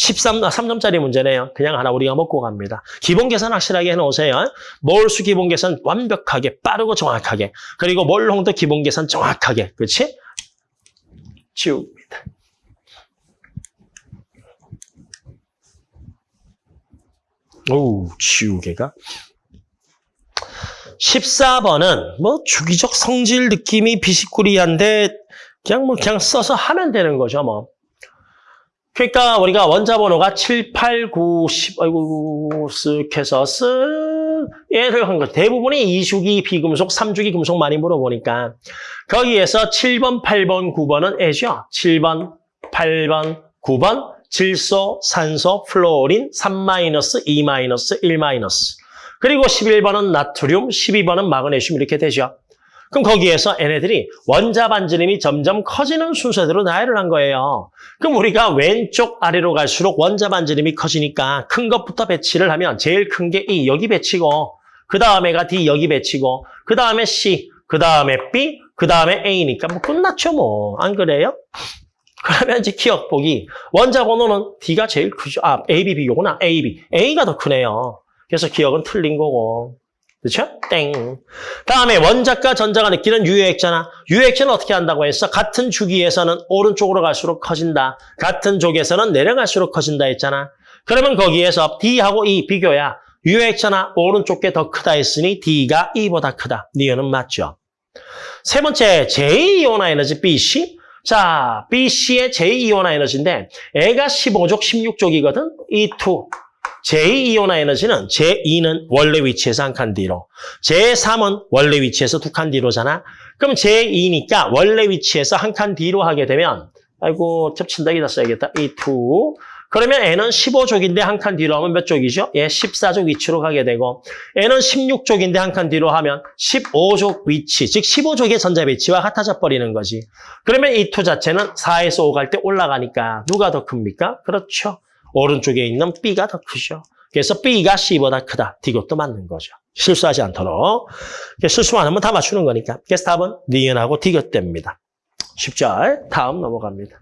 13, 3점짜리 문제네요. 그냥 하나 우리가 먹고 갑니다. 기본 계산 확실하게 해놓으세요. 몰수 기본 계산 완벽하게, 빠르고 정확하게. 그리고 몰홍도 기본 계산 정확하게. 그렇지? 지웁니다. 오, 지우개가. 14번은 뭐 주기적 성질 느낌이 비시꾸리한데 그냥 뭐 그냥 써서 하면 되는 거죠, 뭐. 그러니까 우리가 원자 번호가 7, 8, 9, 10, 아이고, 쓱 해서 쓱 얘를 한 거. 대부분이 2주기 비금속, 3주기 금속 많이 물어보니까 거기에서 7번, 8번, 9번은 얘죠. 7번, 8번, 9번 질소, 산소, 플루오린 3-, 2-, 1-. 그리고 11번은 나트륨, 12번은 마그네슘 이렇게 되죠. 그럼 거기에서 얘네들이 원자 반지름이 점점 커지는 순서대로 나열을 한 거예요. 그럼 우리가 왼쪽 아래로 갈수록 원자 반지름이 커지니까 큰 것부터 배치를 하면 제일 큰 게 E 여기 배치고 그 다음에가 D 여기 배치고 그 다음에 C 그 다음에 B 그 다음에 A니까 뭐 끝났죠 뭐 안 그래요? 그러면 이제 기억 보기 원자 번호는 D가 제일 크죠. 아 AB 비교구나 AB A가 더 크네요. 그래서 기억은 틀린 거고 그렇죠? 땡. 다음에 원자과 전자가 느끼는 유효액잖아. 유효액체는 어떻게 한다고 했어? 같은 주기에서는 오른쪽으로 갈수록 커진다. 같은 쪽에서는 내려갈수록 커진다 했잖아. 그러면 거기에서 D하고 E 비교야. 유효액체나 오른쪽 게 더 크다 했으니 D가 E보다 크다. 니은은 맞죠. 세 번째, 제2이온화 에너지 BC. 자, BC의 제2이온화 에너지인데 애가 15족, 16족이거든. E2. 제2이온화 에너지는 제2는 원래 위치에서 한 칸 뒤로, 제3은 원래 위치에서 두 칸 뒤로잖아. 그럼 제2니까 원래 위치에서 한 칸 뒤로 하게 되면 아이고 겹친다 여기다 써야겠다. E2. 그러면 N은 15족인데 한 칸 뒤로 하면 몇 족이죠? 예, 14족 위치로 가게 되고 N은 16족인데 한 칸 뒤로 하면 15족 위치, 즉 15족의 전자 배치와 같아져 버리는 거지. 그러면 E2 자체는 4에서 5 갈 때 올라가니까 누가 더 큽니까? 그렇죠. 오른쪽에 있는 B가 더 크죠. 그래서 B가 C보다 크다. 이것도 맞는 거죠. 실수하지 않도록. 실수만 하면 다 맞추는 거니까. 그래서 답은 니은하고 디귿됩니다. 10절 다음 넘어갑니다.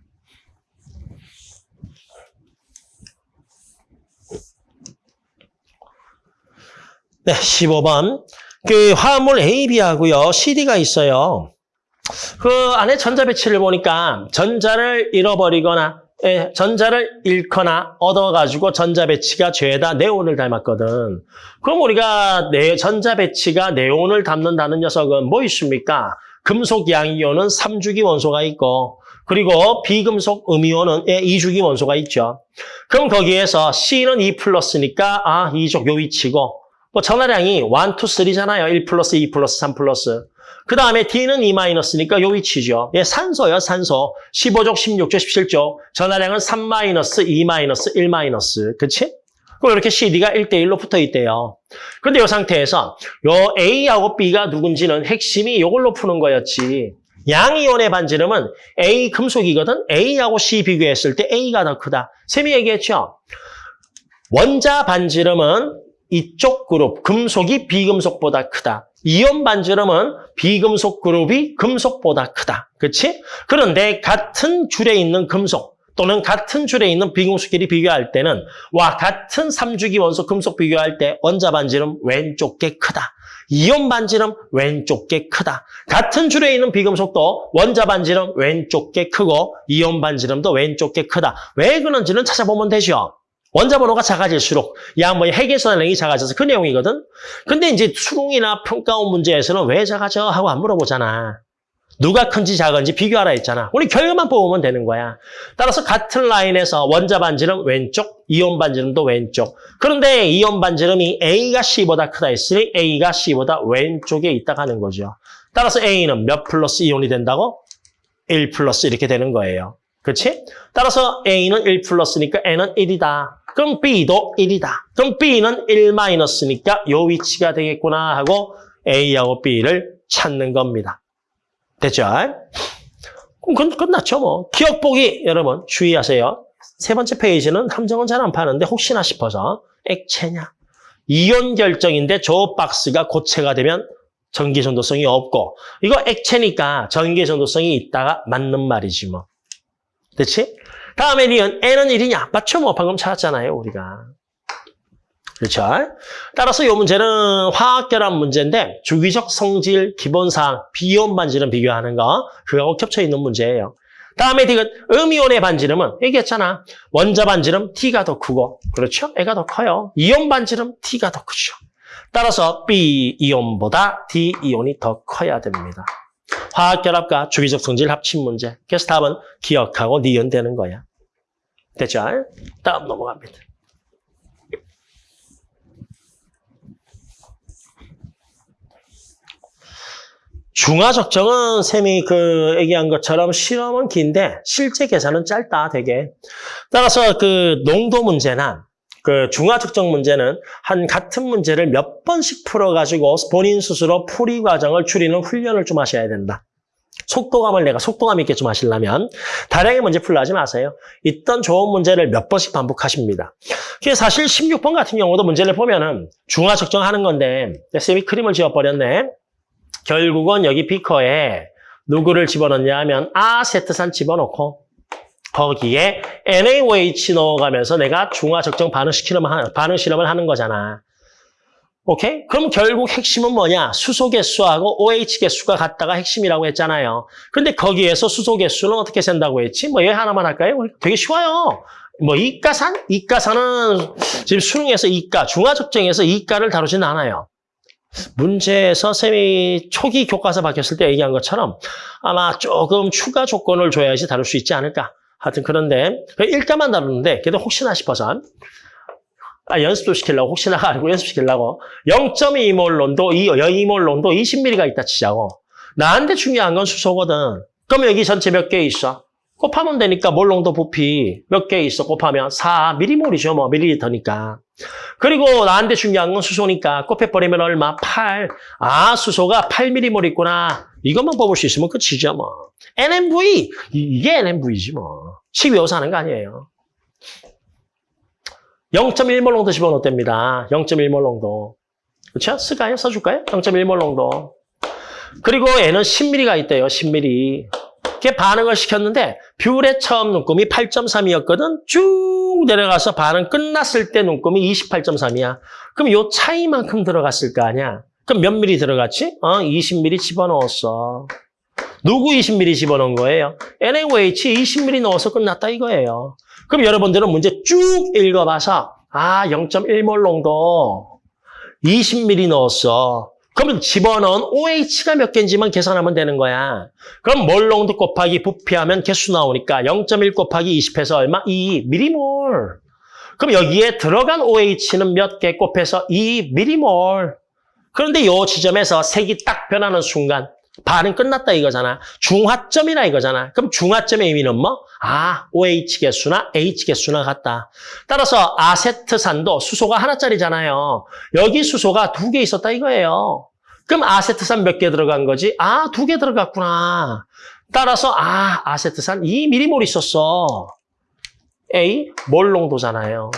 네, 15번. 그 화합물 A, B하고요. CD가 있어요. 그 안에 전자 배치를 보니까 전자를 잃어버리거나 예, 전자를 잃거나 얻어가지고 전자 배치가 죄다 네온을 닮았거든. 그럼 우리가 네, 전자 배치가 네온을 닮는다는 녀석은 뭐 있습니까? 금속 양이온은 3주기 원소가 있고 그리고 비금속 음이온은 예, 2주기 원소가 있죠. 그럼 거기에서 C는 2 플러스니까 아, 이쪽 요 위치고 뭐 전화량이 1, 2, 3잖아요. 1 플러스, 2 플러스, 3 플러스. 그 다음에 D는 2 마이너스니까 요 위치죠. 예, 산소요, 산소. 15족, 16족, 17족. 전화량은 3 마이너스, 2 마이너스, 1 마이너스. 그치? 그럼 이렇게 CD가 1대1로 붙어 있대요. 그런데 이 상태에서 요 A하고 B가 누군지는 핵심이 이걸로 푸는 거였지. 양이온의 반지름은 A 금속이거든. A하고 C 비교했을 때 A가 더 크다. 쌤이 얘기했죠. 원자 반지름은 이쪽 그룹, 금속이 비금속보다 크다. 이온 반지름은 비금속 그룹이 금속보다 크다. 그렇지? 그런데 같은 줄에 있는 금속 또는 같은 줄에 있는 비금속끼리 비교할 때는 와 같은 3주기 원소 금속 비교할 때 원자 반지름 왼쪽 게 크다. 이온 반지름 왼쪽 게 크다. 같은 줄에 있는 비금속도 원자 반지름 왼쪽 게 크고 이온 반지름도 왼쪽 게 크다. 왜 그런지는 찾아보면 되죠. 원자 번호가 작아질수록 양모의 핵에서는 이 작아져서 그 내용이거든. 근데 이제 수능이나 평가원 문제에서는 왜 작아져 하고 안 물어보잖아. 누가 큰지 작은지 비교하라 했잖아. 우리 결과만 뽑으면 되는 거야. 따라서 같은 라인에서 원자 반지름 왼쪽, 이온 반지름도 왼쪽. 그런데 이온 반지름이 A가 C보다 크다 했으니 A가 C보다 왼쪽에 있다고 하는 거죠. 따라서 A는 몇 플러스 이온이 된다고? 1 플러스 이렇게 되는 거예요. 그렇지? 따라서 A는 1 플러스니까 N은 1이다. 그럼 B도 1이다. 그럼 B는 1 마이너스니까 요 위치가 되겠구나 하고 A하고 B를 찾는 겁니다. 됐죠? 그럼 끝났죠 뭐. 기억보기 여러분 주의하세요. 세 번째 페이지는 함정은 잘 안 파는데 혹시나 싶어서 액체냐. 이온 결정인데 저 박스가 고체가 되면 전기 전도성이 없고 이거 액체니까 전기 전도성이 있다가 맞는 말이지 뭐. 됐지? 다음에 니은 N은 1이냐? 맞죠? 뭐 방금 찾았잖아요, 우리가. 그렇죠? 따라서 이 문제는 화학결합 문제인데 주기적 성질 기본사항 비이온 반지름 비교하는 거 그거하고 겹쳐 있는 문제예요. 다음에 디귿 음이온의 반지름은 얘기했잖아. 원자 반지름 T가 더 크고 그렇죠? 애가 더 커요. 이온 반지름 T가 더 크죠. 따라서 B이온보다 D이온이 더 커야 됩니다. 화학결합과 주기적 성질 합친 문제. 그래서 답은 기억하고 니은 되는 거야. 됐죠? 다음 넘어갑니다. 중화적정은 쌤이 그 얘기한 것처럼 실험은 긴데 실제 계산은 짧다 되게. 따라서 그 농도 문제나 그 중화 측정 문제는 한 같은 문제를 몇 번씩 풀어가지고 본인 스스로 풀이 과정을 줄이는 훈련을 좀 하셔야 된다. 속도감을 내가 속도감 있게 좀 하시려면 다량의 문제 풀려 하지 마세요. 있던 좋은 문제를 몇 번씩 반복하십니다. 그게 사실 16번 같은 경우도 문제를 보면은 중화 측정하는 건데 쌤이 크림을 지워버렸네. 결국은 여기 비커에 누구를 집어넣냐 하면 아세트산 집어넣고 거기에 NaOH 넣어가면서 내가 중화 적정 반응 하는, 반응 실험을 하는 거잖아. 오케이? 그럼 결국 핵심은 뭐냐? 수소 개수하고 OH 개수가 같다가 핵심이라고 했잖아요. 근데 거기에서 수소 개수는 어떻게 센다고 했지? 뭐 얘 하나만 할까요? 되게 쉬워요. 뭐 이가산? 이가산은 지금 수능에서 이가, 중화 적정에서 이가를 다루지는 않아요. 문제에서 쌤이 초기 교과서 바뀌었을 때 얘기한 것처럼 아마 조금 추가 조건을 줘야지 다룰 수 있지 않을까. 하여튼 그런데 일가만 다루는데 그래도 혹시나 싶어서 아, 연습도 시키려고 혹시나가 (laughs) 아니고 연습시키려고. 0.2몰론도 2몰론도 20ml가 있다 치자고. 나한테 중요한 건 수소거든. 그럼 여기 전체 몇 개 있어? 곱하면 되니까 몰롱도 부피 몇 개 있어? 곱하면 4mm몰이죠 뭐. 밀리리터니까. 그리고 나한테 중요한 건 수소니까. 곱해버리면 얼마? 8. 아 수소가 8mm몰 있구나. 이것만 뽑을 수 있으면 끝이죠 뭐. NMV 이게 NMV지 뭐. 12호서 하는 거 아니에요 0.1몰 농도 집어넣습니다 0.1몰 농도 그렇죠? 쓸까요? 써줄까요? 0.1몰 농도 그리고 얘는 10mm가 있대요 10mm 이렇게 반응을 시켰는데 뷰의 처음 눈금이 8.3이었거든. 쭉 내려가서 반응 끝났을 때 눈금이 28.3이야. 그럼 요 차이만큼 들어갔을 거 아니야. 그럼 몇 미리 들어갔지? 어, 20mm 집어넣었어. 누구 20mm 집어넣은 거예요? NaOH 20mm 넣어서 끝났다 이거예요. 그럼 여러분들은 문제 쭉 읽어봐서 아 0.1몰 농도 20mm 넣었어. 그러면 집어넣은 OH가 몇 개인지만 계산하면 되는 거야. 그럼 몰롱도 곱하기 부피하면 개수 나오니까 0.1 곱하기 20해서 얼마? 2 미리몰. 그럼 여기에 들어간 OH는 몇 개 곱해서 2 미리몰. 그런데 이 지점에서 색이 딱 변하는 순간 반응 끝났다 이거잖아. 중화점이나 이거잖아. 그럼 중화점의 의미는 뭐? 아, OH 개수나 H 개수나 같다. 따라서 아세트산도 수소가 하나짜리잖아요. 여기 수소가 두 개 있었다 이거예요. 그럼 아세트산 몇 개 들어간 거지? 아, 두 개 들어갔구나. 따라서 아, 아세트산 2mm몰 있었어. A, 몰 농도잖아요.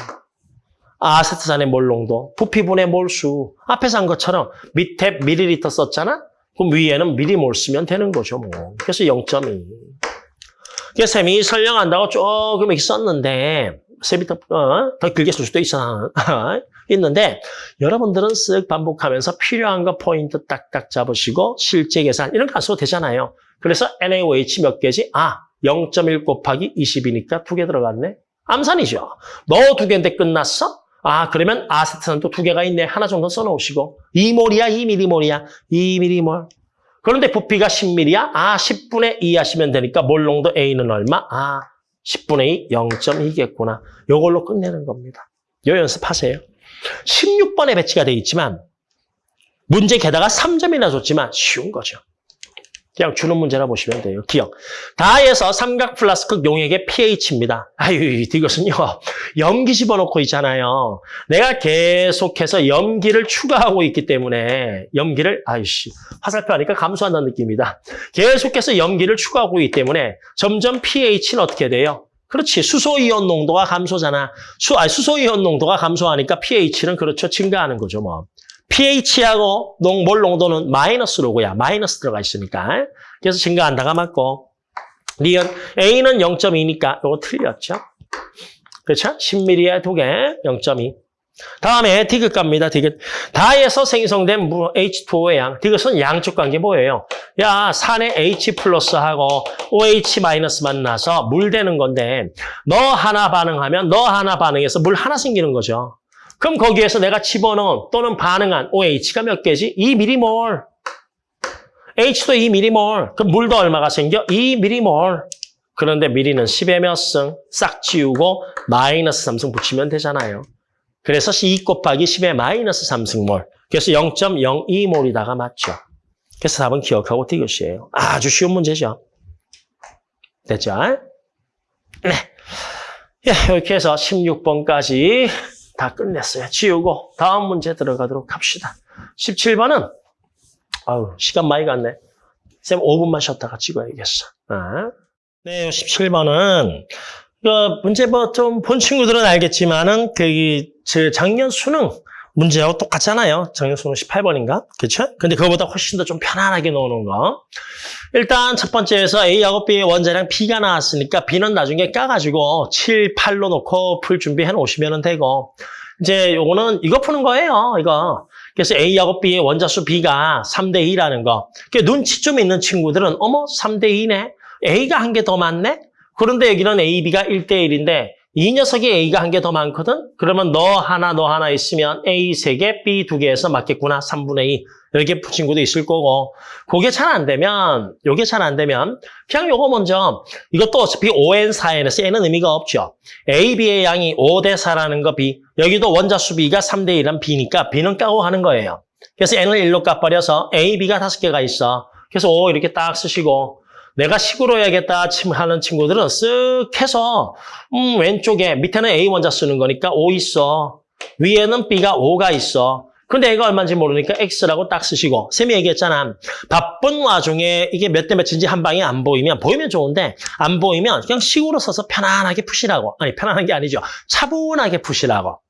아세트산의 몰 농도, 부피분의 몰수. 앞에서 한 것처럼 밑에 미리리터 썼잖아? 그럼 위에는 미리 몰 쓰면 되는 거죠, 뭐. 그래서 0.2. 그래서 쌤이 설명한다고 조금 이렇게 썼는데, 쌤이 더, 어, 더 길게 쓸 수도 있어. (laughs) 있는데, 여러분들은 쓱 반복하면서 필요한 거 포인트 딱딱 잡으시고, 실제 계산, 이런 거 안 써도 되잖아요. 그래서 NaOH 몇 개지? 아, 0.1 곱하기 20이니까 두 개 들어갔네. 암산이죠. 너 두 개인데 끝났어? 아, 그러면 아세트산도 두 개가 있네. 하나 정도 써놓으시고. 2몰이야, 2mm몰이야. 2mm몰. 그런데 부피가 10mm야? 아, 10분의 2 하시면 되니까 몰농도 A는 얼마? 아, 10분의 2, 0.2겠구나. 요걸로 끝내는 겁니다. 요 연습하세요. 16번에 배치가 되어 있지만 문제 게다가 3점이나 줬지만 쉬운 거죠. 그냥 주는 문제라 보시면 돼요. 기억. 다에서 삼각 플라스틱 용액의 pH입니다. 아유, 이것은요. 염기 집어넣고 있잖아요. 내가 계속해서 염기를 추가하고 있기 때문에 염기를 아이씨 화살표 하니까 감소한다는 느낌입니다. 계속해서 염기를 추가하고 있기 때문에 점점 pH는 어떻게 돼요? 그렇지. 수소이온 농도가 감소잖아. 수, 아니, 수소이온 농도가 감소하니까 pH는 그렇죠. 증가하는 거죠, 뭐. pH하고 농, 몰 농도는 마이너스 로그야. 마이너스 들어가 있으니까. 그래서 증가한다가 맞고. 니은 A는 0.2니까 이거 틀렸죠. 그렇죠? 10ml에 두 개, 0.2. 다음에 디귿 갑니다. 디귿. 다에서 생성된 H2O의 양. 디귿은 양적 관계 뭐예요? 야, 산에 H 플러스하고 OH 마이너스 만나서 물 되는 건데 너 하나 반응하면 너 하나 반응해서 물 하나 생기는 거죠. 그럼 거기에서 내가 집어넣은 또는 반응한 OH가 몇 개지? 2mm몰. H도 2mm몰. 그럼 물도 얼마가 생겨? 2mm몰. 그런데 미리는 10의 몇 승? 싹 지우고 마이너스 3승 붙이면 되잖아요. 그래서 2 곱하기 10의 마이너스 3승몰. 그래서 0.02몰이다가 맞죠. 그래서 답은 기억하고 디귿이에요. 아주 쉬운 문제죠. 됐죠? 네. 예, 이렇게 해서 16번까지 다 끝냈어요. 지우고 다음 문제 들어가도록 합시다. 17번은 아우 시간 많이 갔네. 쌤 5분만 쉬었다가 찍어야겠어. 아. 네, 17번은 그 문제 뭐좀본 친구들은 알겠지만은 그저 작년 수능 문제하고 똑같잖아요. 수능 18번인가? 그렇죠? 근데 그거보다 훨씬 더 좀 편안하게 넣어놓은 거. 일단 첫 번째에서 A하고 B의 원자량 B가 나왔으니까 B는 나중에 까가지고 7, 8로 놓고 풀 준비해 놓으시면 되고 이제 요거는 이거 푸는 거예요. 이거. 그래서 A하고 B의 원자수 B가 3대 2라는 거. 그 눈치 좀 있는 친구들은 어머 3대 2네. A가 한 개 더 많네? 그런데 여기는 A, B가 1대 1인데 이 녀석이 A가 한 개 더 많거든? 그러면 너 하나, 너 하나 있으면 A 세개 B 두개에서 맞겠구나. 3분의 2. 이렇게 푼 친구도 있을 거고. 그게 잘 안 되면, 요게 잘 안 되면, 그냥 요거 먼저, 이것도 어차피 5n, 4n에서 n은 의미가 없죠. A, B의 양이 5 대 4라는 거 B. 여기도 원자수 B가 3 대 1은 B니까 B는 까고 하는 거예요. 그래서 n을 1로 까버려서 A, B가 5개가 있어. 그래서 5 이렇게 딱 쓰시고, 내가 식으로 해야겠다 침- 하는 친구들은 쓱 해서 음, 왼쪽에 밑에는 A 원자 쓰는 거니까 5 있어. 위에는 B가 5가 있어. 근데 A가 얼마인지 모르니까 X라고 딱 쓰시고 쌤이 얘기했잖아. 바쁜 와중에 이게 몇 대 몇인지 한 방에 안 보이면 보이면 좋은데 안 보이면 그냥 식으로 써서 편안하게 푸시라고. 아니 편안한 게 아니죠. 차분하게 푸시라고.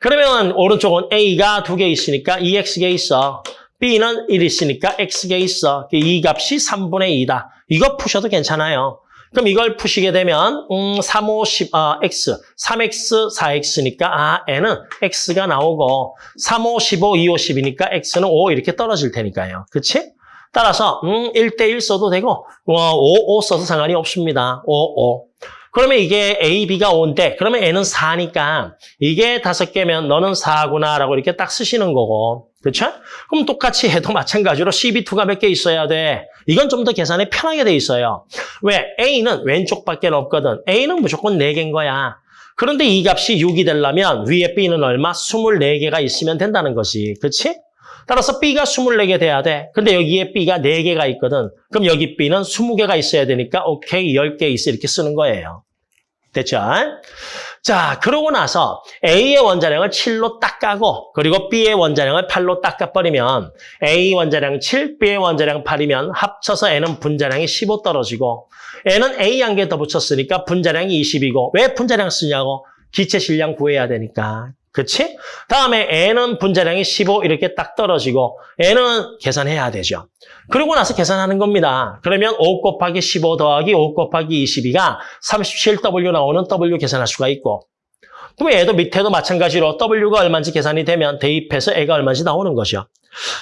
그러면 오른쪽은 A가 두 개 있으니까 2X개 있어. B는 1 있으니까 X개 있어. 이 값이 3분의 2다. 이거 푸셔도 괜찮아요. 그럼 이걸 푸시게 되면 음, 3, 5, 10, 아, X, 3X, 4X니까 아, N은 X가 나오고 3, 5, 15, 2, 5, 10이니까 X는 5 이렇게 떨어질 테니까요. 그치? 따라서 음, 1대1 써도 되고 어, 5, 5 써도 상관이 없습니다. 5, 5. 그러면 이게 A, B가 5인데 그러면 N은 4니까 이게 5개면 너는 4구나 라고 이렇게 딱 쓰시는 거고 그렇죠? 그럼 똑같이 해도 (laughs) 마찬가지로 CB2가 몇 개 있어야 돼? 이건 좀 더 계산이 편하게 돼 있어요. 왜? A는 왼쪽밖에 없거든. A는 무조건 4개인 거야. 그런데 이 값이 6이 되려면 위에 B는 얼마? 24개가 있으면 된다는 것이. 그렇지? 따라서 B가 24개 돼야 돼. 근데 여기에 B가 4개가 있거든. 그럼 여기 B는 20개가 있어야 되니까 오케이 10개 있어 이렇게 쓰는 거예요. 됐죠? 자, 그러고 나서 A의 원자량을 7로 딱 까고 그리고 B의 원자량을 8로 딱 까버리면 A 원자량 7, B의 원자량 8이면 합쳐서 N은 분자량이 15 떨어지고 N은 A 한 개 더 붙였으니까 분자량이 20이고 왜 분자량 쓰냐고 기체 질량 구해야 되니까 그치? 다음에 N은 분자량이 15 이렇게 딱 떨어지고 N은 계산해야 되죠. 그러고 나서 계산하는 겁니다. 그러면 5 곱하기 15 더하기 5 곱하기 22가 37W 나오는 W 계산할 수가 있고 그럼 얘도 밑에도 마찬가지로 W가 얼마인지 계산이 되면 대입해서 애가 얼마인지 나오는 것이요.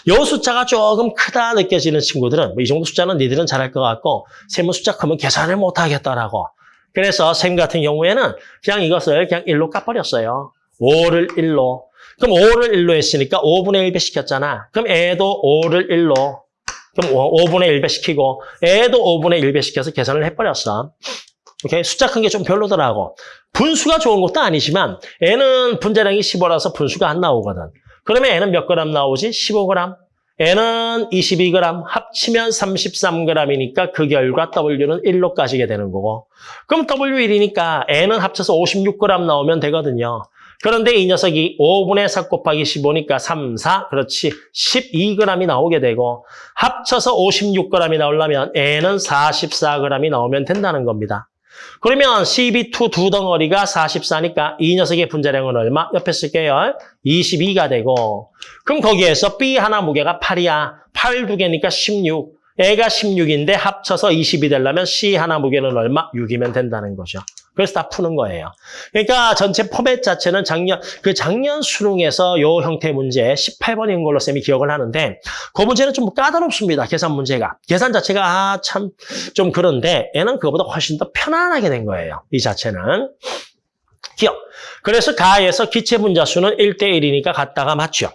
요 숫자가 조금 크다 느껴지는 친구들은 뭐 이 정도 숫자는 니들은 잘할 것 같고 세무 숫자 크면 계산을 못 하겠다라고. 그래서 쌤 같은 경우에는 그냥 이것을 그냥 1로 까버렸어요. 5를 1로. 그럼 5를 1로 했으니까 5분의 1배 시켰잖아. 그럼 애도 5를 1로. 그럼 5분의 1배 시키고 애도 5분의 1배 시켜서 계산을 해버렸어. 오케이? 숫자 큰 게 좀 별로더라고. 분수가 좋은 것도 아니지만 애는 분자량이 15라서 분수가 안 나오거든. 그러면 애는 몇 그램 나오지? 15g. 애는 22g, 합치면 33g이니까 그 결과 W는 1로 까지게 되는 거고. 그럼 W1이니까 애는 합쳐서 56g 나오면 되거든요. 그런데 이 녀석이 5분의 4 곱하기 15니까 3, 4, 그렇지. 12g이 나오게 되고 합쳐서 56g이 나오려면 애는 44g이 나오면 된다는 겁니다. 그러면 CB2 두 덩어리가 44니까 이 녀석의 분자량은 얼마? 옆에 쓸게요. 22가 되고 그럼 거기에서 B 하나 무게가 8이야. 8 두 개니까 16. 애가 16인데 합쳐서 20이 되려면 C 하나 무게는 얼마? 6이면 된다는 거죠. 그래서 다 푸는 거예요. 그러니까 전체 포맷 자체는 작년 그 작년 수능에서 요 형태 문제 18번인 걸로 쌤이 기억을 하는데 그 문제는 좀 까다롭습니다. 계산 문제가. 계산 자체가 아, 참 좀 그런데 얘는 그거보다 훨씬 더 편안하게 된 거예요. 이 자체는. 기억. 그래서 가에서 기체 분자 수는 1대 1이니까 같다가 맞죠.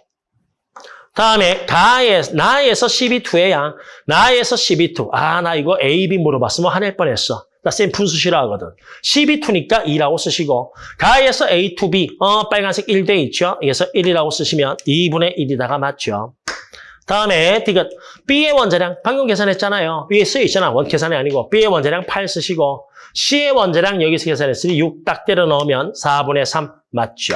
다음에 가에 나에서 CB2의 양, 나에서 CB2. 아, 나 이거 A, B 물어봤으면 화낼 뻔했어. 나쌤 분수 싫어하거든. CB2니까 2라고 쓰시고 가에서 A, 2B, 어, 빨간색 1대 있죠? 그래서 1이라고 쓰시면 2분의 1이다가 맞죠. 다음에 디귿 B의 원자량 방금 계산했잖아요. 위에 쓰여 있잖아. 원 계산이 아니고 B의 원자량 8 쓰시고 C의 원자량 여기서 계산했으니 6 딱 때려 넣으면 4분의 3 맞죠.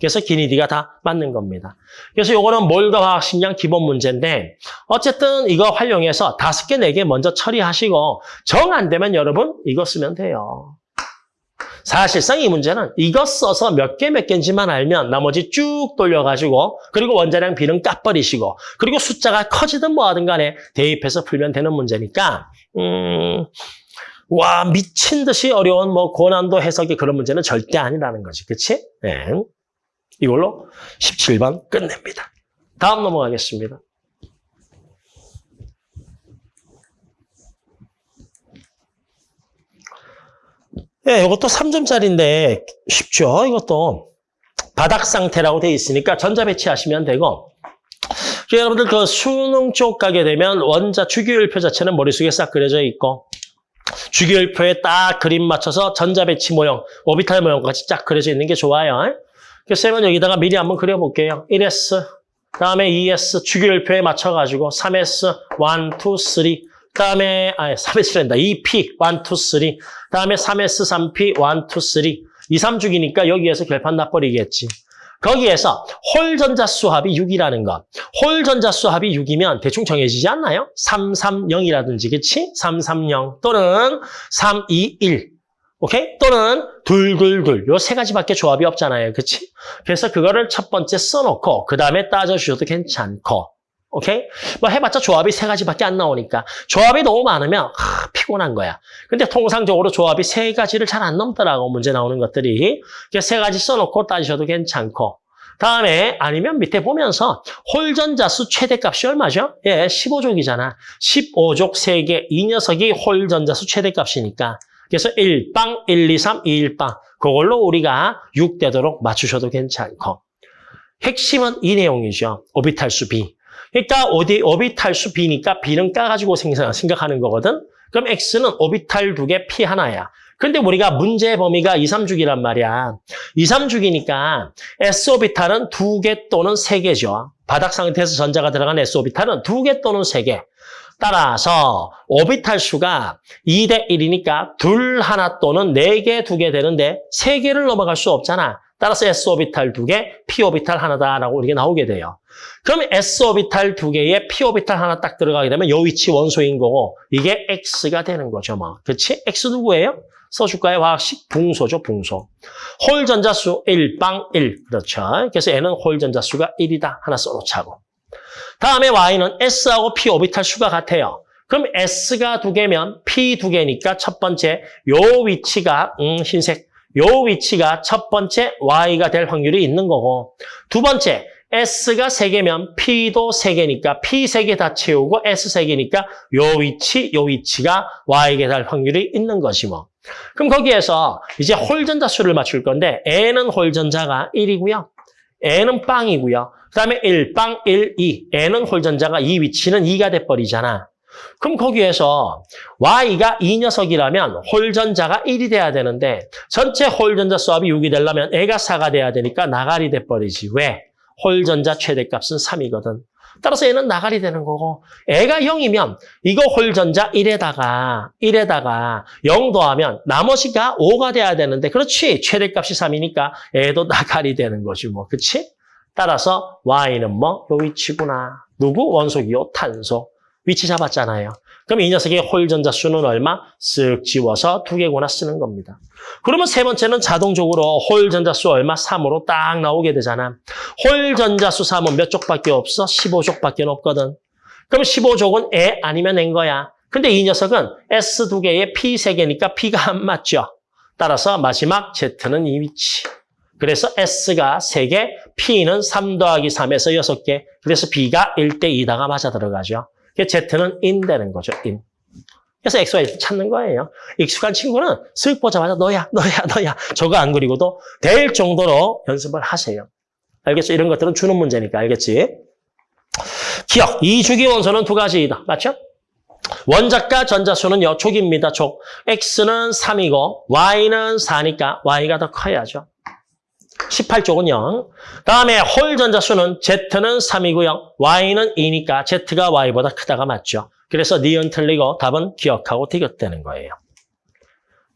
그래서 기니디가 다 맞는 겁니다. 그래서 요거는 몰과 화학식량 기본 문제인데 어쨌든 이거 활용해서 다섯 개, 네 개 먼저 처리하시고 정 안 되면 여러분 이거 쓰면 돼요. 사실상 이 문제는 이거 써서 몇 개 몇 개인지만 알면 나머지 쭉 돌려가지고 그리고 원자량 비는 까버리시고 그리고 숫자가 커지든 뭐하든 간에 대입해서 풀면 되는 문제니까 음, 와 미친 듯이 어려운 뭐 고난도 해석이 그런 문제는 절대 아니라는 거지. 그치? 네. 이걸로 17번 끝냅니다. 다음 넘어가겠습니다. 예, 이것도 3점짜리인데 쉽죠? 이것도 바닥 상태라고 돼 있으니까 전자 배치하시면 되고 여러분들 그 수능 쪽 가게 되면 원자 주기율표 자체는 머릿속에 싹 그려져 있고 주기율표에 딱 그림 맞춰서 전자 배치 모형, 오비탈 모형 같이 쫙 그려져 있는 게 좋아요. 그래서 쌤은 여기다가 미리 한번 그려볼게요. 1S, 다음에 2S 주기율표에 맞춰가지고 3S, 1, 2, 3, 그다음에 아 3S란다. 2P 1, 2, 3. 그다음에 3S, 3P 1, 2, 3. 2, 3주기니까 여기에서 결판 나버리겠지. 거기에서 홀 전자 수합이 6이라는 것. 홀 전자 수합이 6이면 대충 정해지지 않나요? 3, 3, 0이라든지, 그치? 3, 3, 0 또는 3, 2, 1. 오케이? 또는 둘, 둘, 둘. 요 세 가지밖에 조합이 없잖아요. 그치? 그래서 그거를 첫 번째 써놓고 그 다음에 따져주셔도 괜찮고. 오케이? 뭐 해봤자 조합이 세 가지밖에 안 나오니까. 조합이 너무 많으면 하, 피곤한 거야. 근데 통상적으로 조합이 세 가지를 잘 안 넘더라고, 문제 나오는 것들이. 세 가지 써놓고 따지셔도 괜찮고. 다음에 아니면 밑에 보면서 홀전자수 최대값이 얼마죠? 예, 15족이잖아. 15족 3개, 이 녀석이 홀전자수 최대값이니까. 그래서 1빵, 1, 2, 3, 2, 1빵. 그걸로 우리가 6 되도록 맞추셔도 괜찮고. 핵심은 이 내용이죠. 오비탈수 B. 그러니까 어디 오비탈수 B니까 B는 까가지고 생각, 생각하는 거거든. 그럼 X는 오비탈 두 개 P 하나야. 근데 우리가 문제 범위가 2, 3주기란 말이야. 2, 3주기니까 S오비탈은 두 개 또는 세 개죠. 바닥 상태에서 전자가 들어간 S오비탈은 두 개 또는 세 개. 따라서 오비탈 수가 2대 1이니까 둘 하나 또는 네 개, 두개 되는데 세 개를 넘어갈 수 없잖아. 따라서 S오비탈 두 개, P오비탈 하나다라고 이렇게 나오게 돼요. 그럼 S오비탈 두 개에 P오비탈 하나 딱 들어가게 되면 요 위치 원소인 거고 이게 X가 되는 거죠. 뭐. 그치? X 누구예요? 써줄까요? 화학식 붕소죠. 붕소. 홀 전자수 1 빵 1. 그렇죠. 그래서 N은 홀 전자수가 1이다. 하나 써놓자고. 다음에 Y는 S하고 P 오비탈 수가 같아요. 그럼 S가 두 개면 P 두 개니까 첫 번째 요 위치가 음, 흰색 요 위치가 첫 번째 Y가 될 확률이 있는 거고 두 번째 S가 세개면 P도 세개니까 P 세개다 채우고 S 세개니까 요 위치, 요 위치가 Y에게 될 확률이 있는 것이 뭐. 그럼 거기에서 이제 홀전자 수를 맞출 건데 N은 홀전자가 1이고요. N은 빵이고요. 그 다음에 1, 빵, 1, 2. N은 홀전자가 이 위치는 2가 돼버리잖아. 그럼 거기에서 Y가 이 녀석이라면 홀전자가 1이 돼야 되는데 전체 홀전자 수합이 6이 되려면 애가 4가 돼야 되니까 나가리 돼버리지. 왜? 홀전자 최대값은 3이거든. 따라서 얘는 나가리 되는 거고 애가 0이면 이거 홀전자 1에다가 1에다가 0 더하면 나머지가 5가 돼야 되는데 그렇지 최대값이 3이니까 애도 나가리 되는 거지 뭐 그렇지? 따라서 Y는 뭐? 요 위치구나. 누구? 원소기요 탄소. 위치 잡았잖아요. 그럼 이 녀석의 홀 전자 수는 얼마? 쓱 지워서 두 개구나 쓰는 겁니다. 그러면 세 번째는 자동적으로 홀 전자 수 얼마? 3으로 딱 나오게 되잖아. 홀 전자 수 3은 몇 족밖에 없어? 15족밖에 없거든. 그럼 15족은 에 아니면 N인 거야. 근데 이 녀석은 S 두 개에 P 세 개니까 P가 안 맞죠. 따라서 마지막 Z는 이 위치. 그래서 S가 3개, P는 3 더하기 3에서 6개. 그래서 B가 1대 2다가 맞아 들어가죠. Z는 in 되는 거죠, in. 그래서 XY 찾는 거예요. 익숙한 친구는 쓱 보자마자 너야, 너야, 너야. 저거 안 그리고도 될 정도로 연습을 하세요. 알겠죠? 이런 것들은 주는 문제니까, 알겠지? 기억, 이 주기 원소는 두 가지이다. 맞죠? 원자과 전자수는 요 족입니다, 족. X는 3이고 Y는 4니까 Y가 더 커야죠. 18쪽은 0. 다음에 홀 전자수는 Z는 3이고요. Y는 2니까 Z가 Y보다 크다가 맞죠. 그래서 니은 틀리고 답은 기억하고 디귿되는 거예요.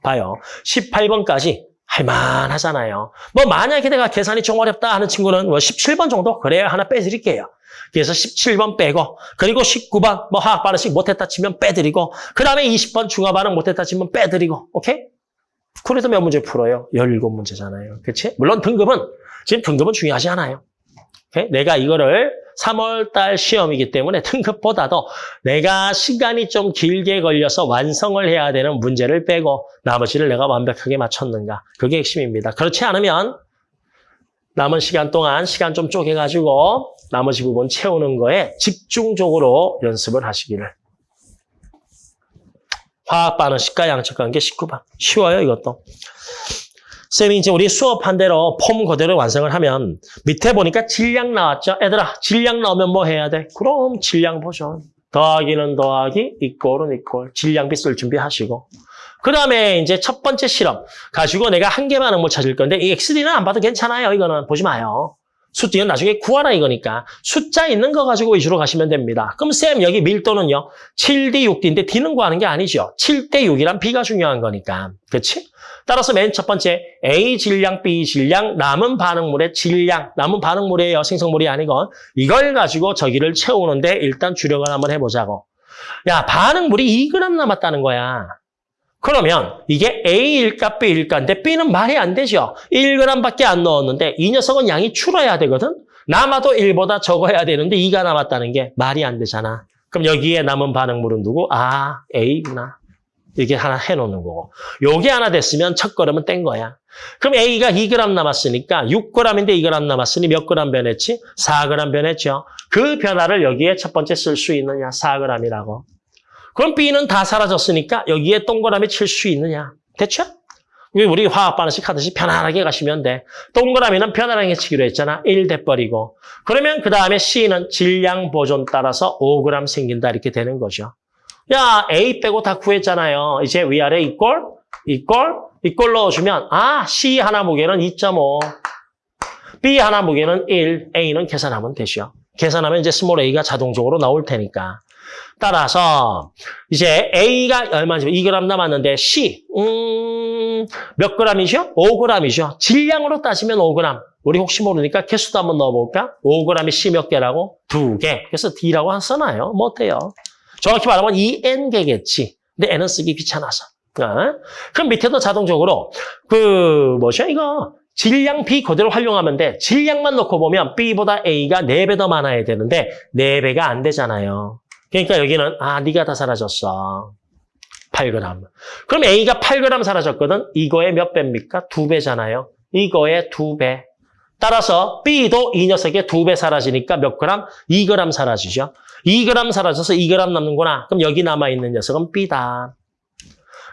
봐요. 18번까지 할만하잖아요. 뭐 만약에 내가 계산이 좀 어렵다 하는 친구는 뭐 17번 정도 그래야 하나 빼드릴게요. 그래서 17번 빼고 그리고 19번 뭐 화학 반응식 못했다 치면 빼드리고 그 다음에 20번 중화 반응 못했다 치면 빼드리고 오케이? 그래도 몇 문제 풀어요? 17문제잖아요. 그렇지? 물론 등급은 지금 등급은 중요하지 않아요. 오케이? 내가 이거를 3월 달 시험이기 때문에 등급보다 도 내가 시간이 좀 길게 걸려서 완성을 해야 되는 문제를 빼고 나머지를 내가 완벽하게 맞췄는가. 그게 핵심입니다. 그렇지 않으면 남은 시간 동안 시간 좀 쪼개가지고 나머지 부분 채우는 거에 집중적으로 연습을 하시기를. 화학 반응식과 양적 관계 19번. 쉬워요, 이것도. 쌤이 이제 우리 수업한 대로 폼 그대로 완성을 하면 밑에 보니까 질량 나왔죠? 애들아, 질량 나오면 뭐 해야 돼? 그럼 질량 보죠. 더하기는 더하기, 이꼴은 이꼴. 질량비 쓸 준비하시고. 그 다음에 이제 첫 번째 실험 가지고 내가 한개 반응물 찾을 건데 이 XD는 안 봐도 괜찮아요. 이거는 보지 마요. 숫자는 나중에 구하라 이거니까 숫자 있는 거 가지고 위주로 가시면 됩니다. 그럼 쌤 여기 밀도는요. 7대 6D인데 D는 구하는 게 아니죠. 7대 6이란 B가 중요한 거니까. 그렇지? 따라서 맨 첫 번째 A 질량, B 질량, 남은 반응물의 질량, 남은 반응물이에요. 생성물이 아니건 이걸 가지고 저기를 채우는데 일단 주력을 한번 해보자고. 야 반응물이 2g 남았다는 거야. 그러면 이게 A일까 B일까인데 B는 말이 안 되죠. 1g밖에 안 넣었는데 이 녀석은 양이 줄어야 되거든. 남아도 1보다 적어야 되는데 2가 남았다는 게 말이 안 되잖아. 그럼 여기에 남은 반응물은 누구? 아, A구나. 이게 하나 해놓는 거고. 요게 하나 됐으면 첫 걸음은 뗀 거야. 그럼 A가 2g 남았으니까 6g인데 2g 남았으니 몇 g 변했지? 4g 변했죠. 그 변화를 여기에 첫 번째 쓸 수 있느냐? 4g이라고. 그럼 B는 다 사라졌으니까 여기에 동그라미 칠 수 있느냐? 됐죠? 우리 화학 반응식 하듯이 편안하게 가시면 돼. 동그라미는 편안하게 치기로 했잖아. 1 돼버리고. 그러면 그 다음에 C는 질량 보존 따라서 5g 생긴다 이렇게 되는 거죠. 야 A 빼고 다 구했잖아요. 이제 위아래 이꼴, 이꼴, 이꼴 넣어주면 아 C 하나 무게는 2.5, B 하나 무게는 1, A는 계산하면 되죠. 계산하면 이제 small a가 자동적으로 나올 테니까. 따라서 이제 A가 얼마지? 2g 남았는데 C 음, 몇 g이죠? 5g이죠. 질량으로 따지면 5g. 우리 혹시 모르니까 개수도 한번 넣어볼까? 5g이 C 몇 개라고? 두 개. 그래서 D라고 한 써놔요. 뭐 어때요? 정확히 말하면 2N개겠지. 근데 N은 쓰기 귀찮아서. 어? 그럼 밑에도 자동적으로 그 뭐죠 이거 질량 B 그대로 활용하면 돼. 질량만 놓고 보면 B보다 A가 4배 더 많아야 되는데 4배가 안 되잖아요. 그러니까 여기는 아 네가 다 사라졌어. 8g. 그럼 A가 8g 사라졌거든. 이거의 몇 배입니까? 2배잖아요. 이거의 2배. 따라서 B도 이 녀석의 2배 사라지니까 몇 그램? 2g 사라지죠. 2g 사라져서 2g 남는구나. 그럼 여기 남아있는 녀석은 B다.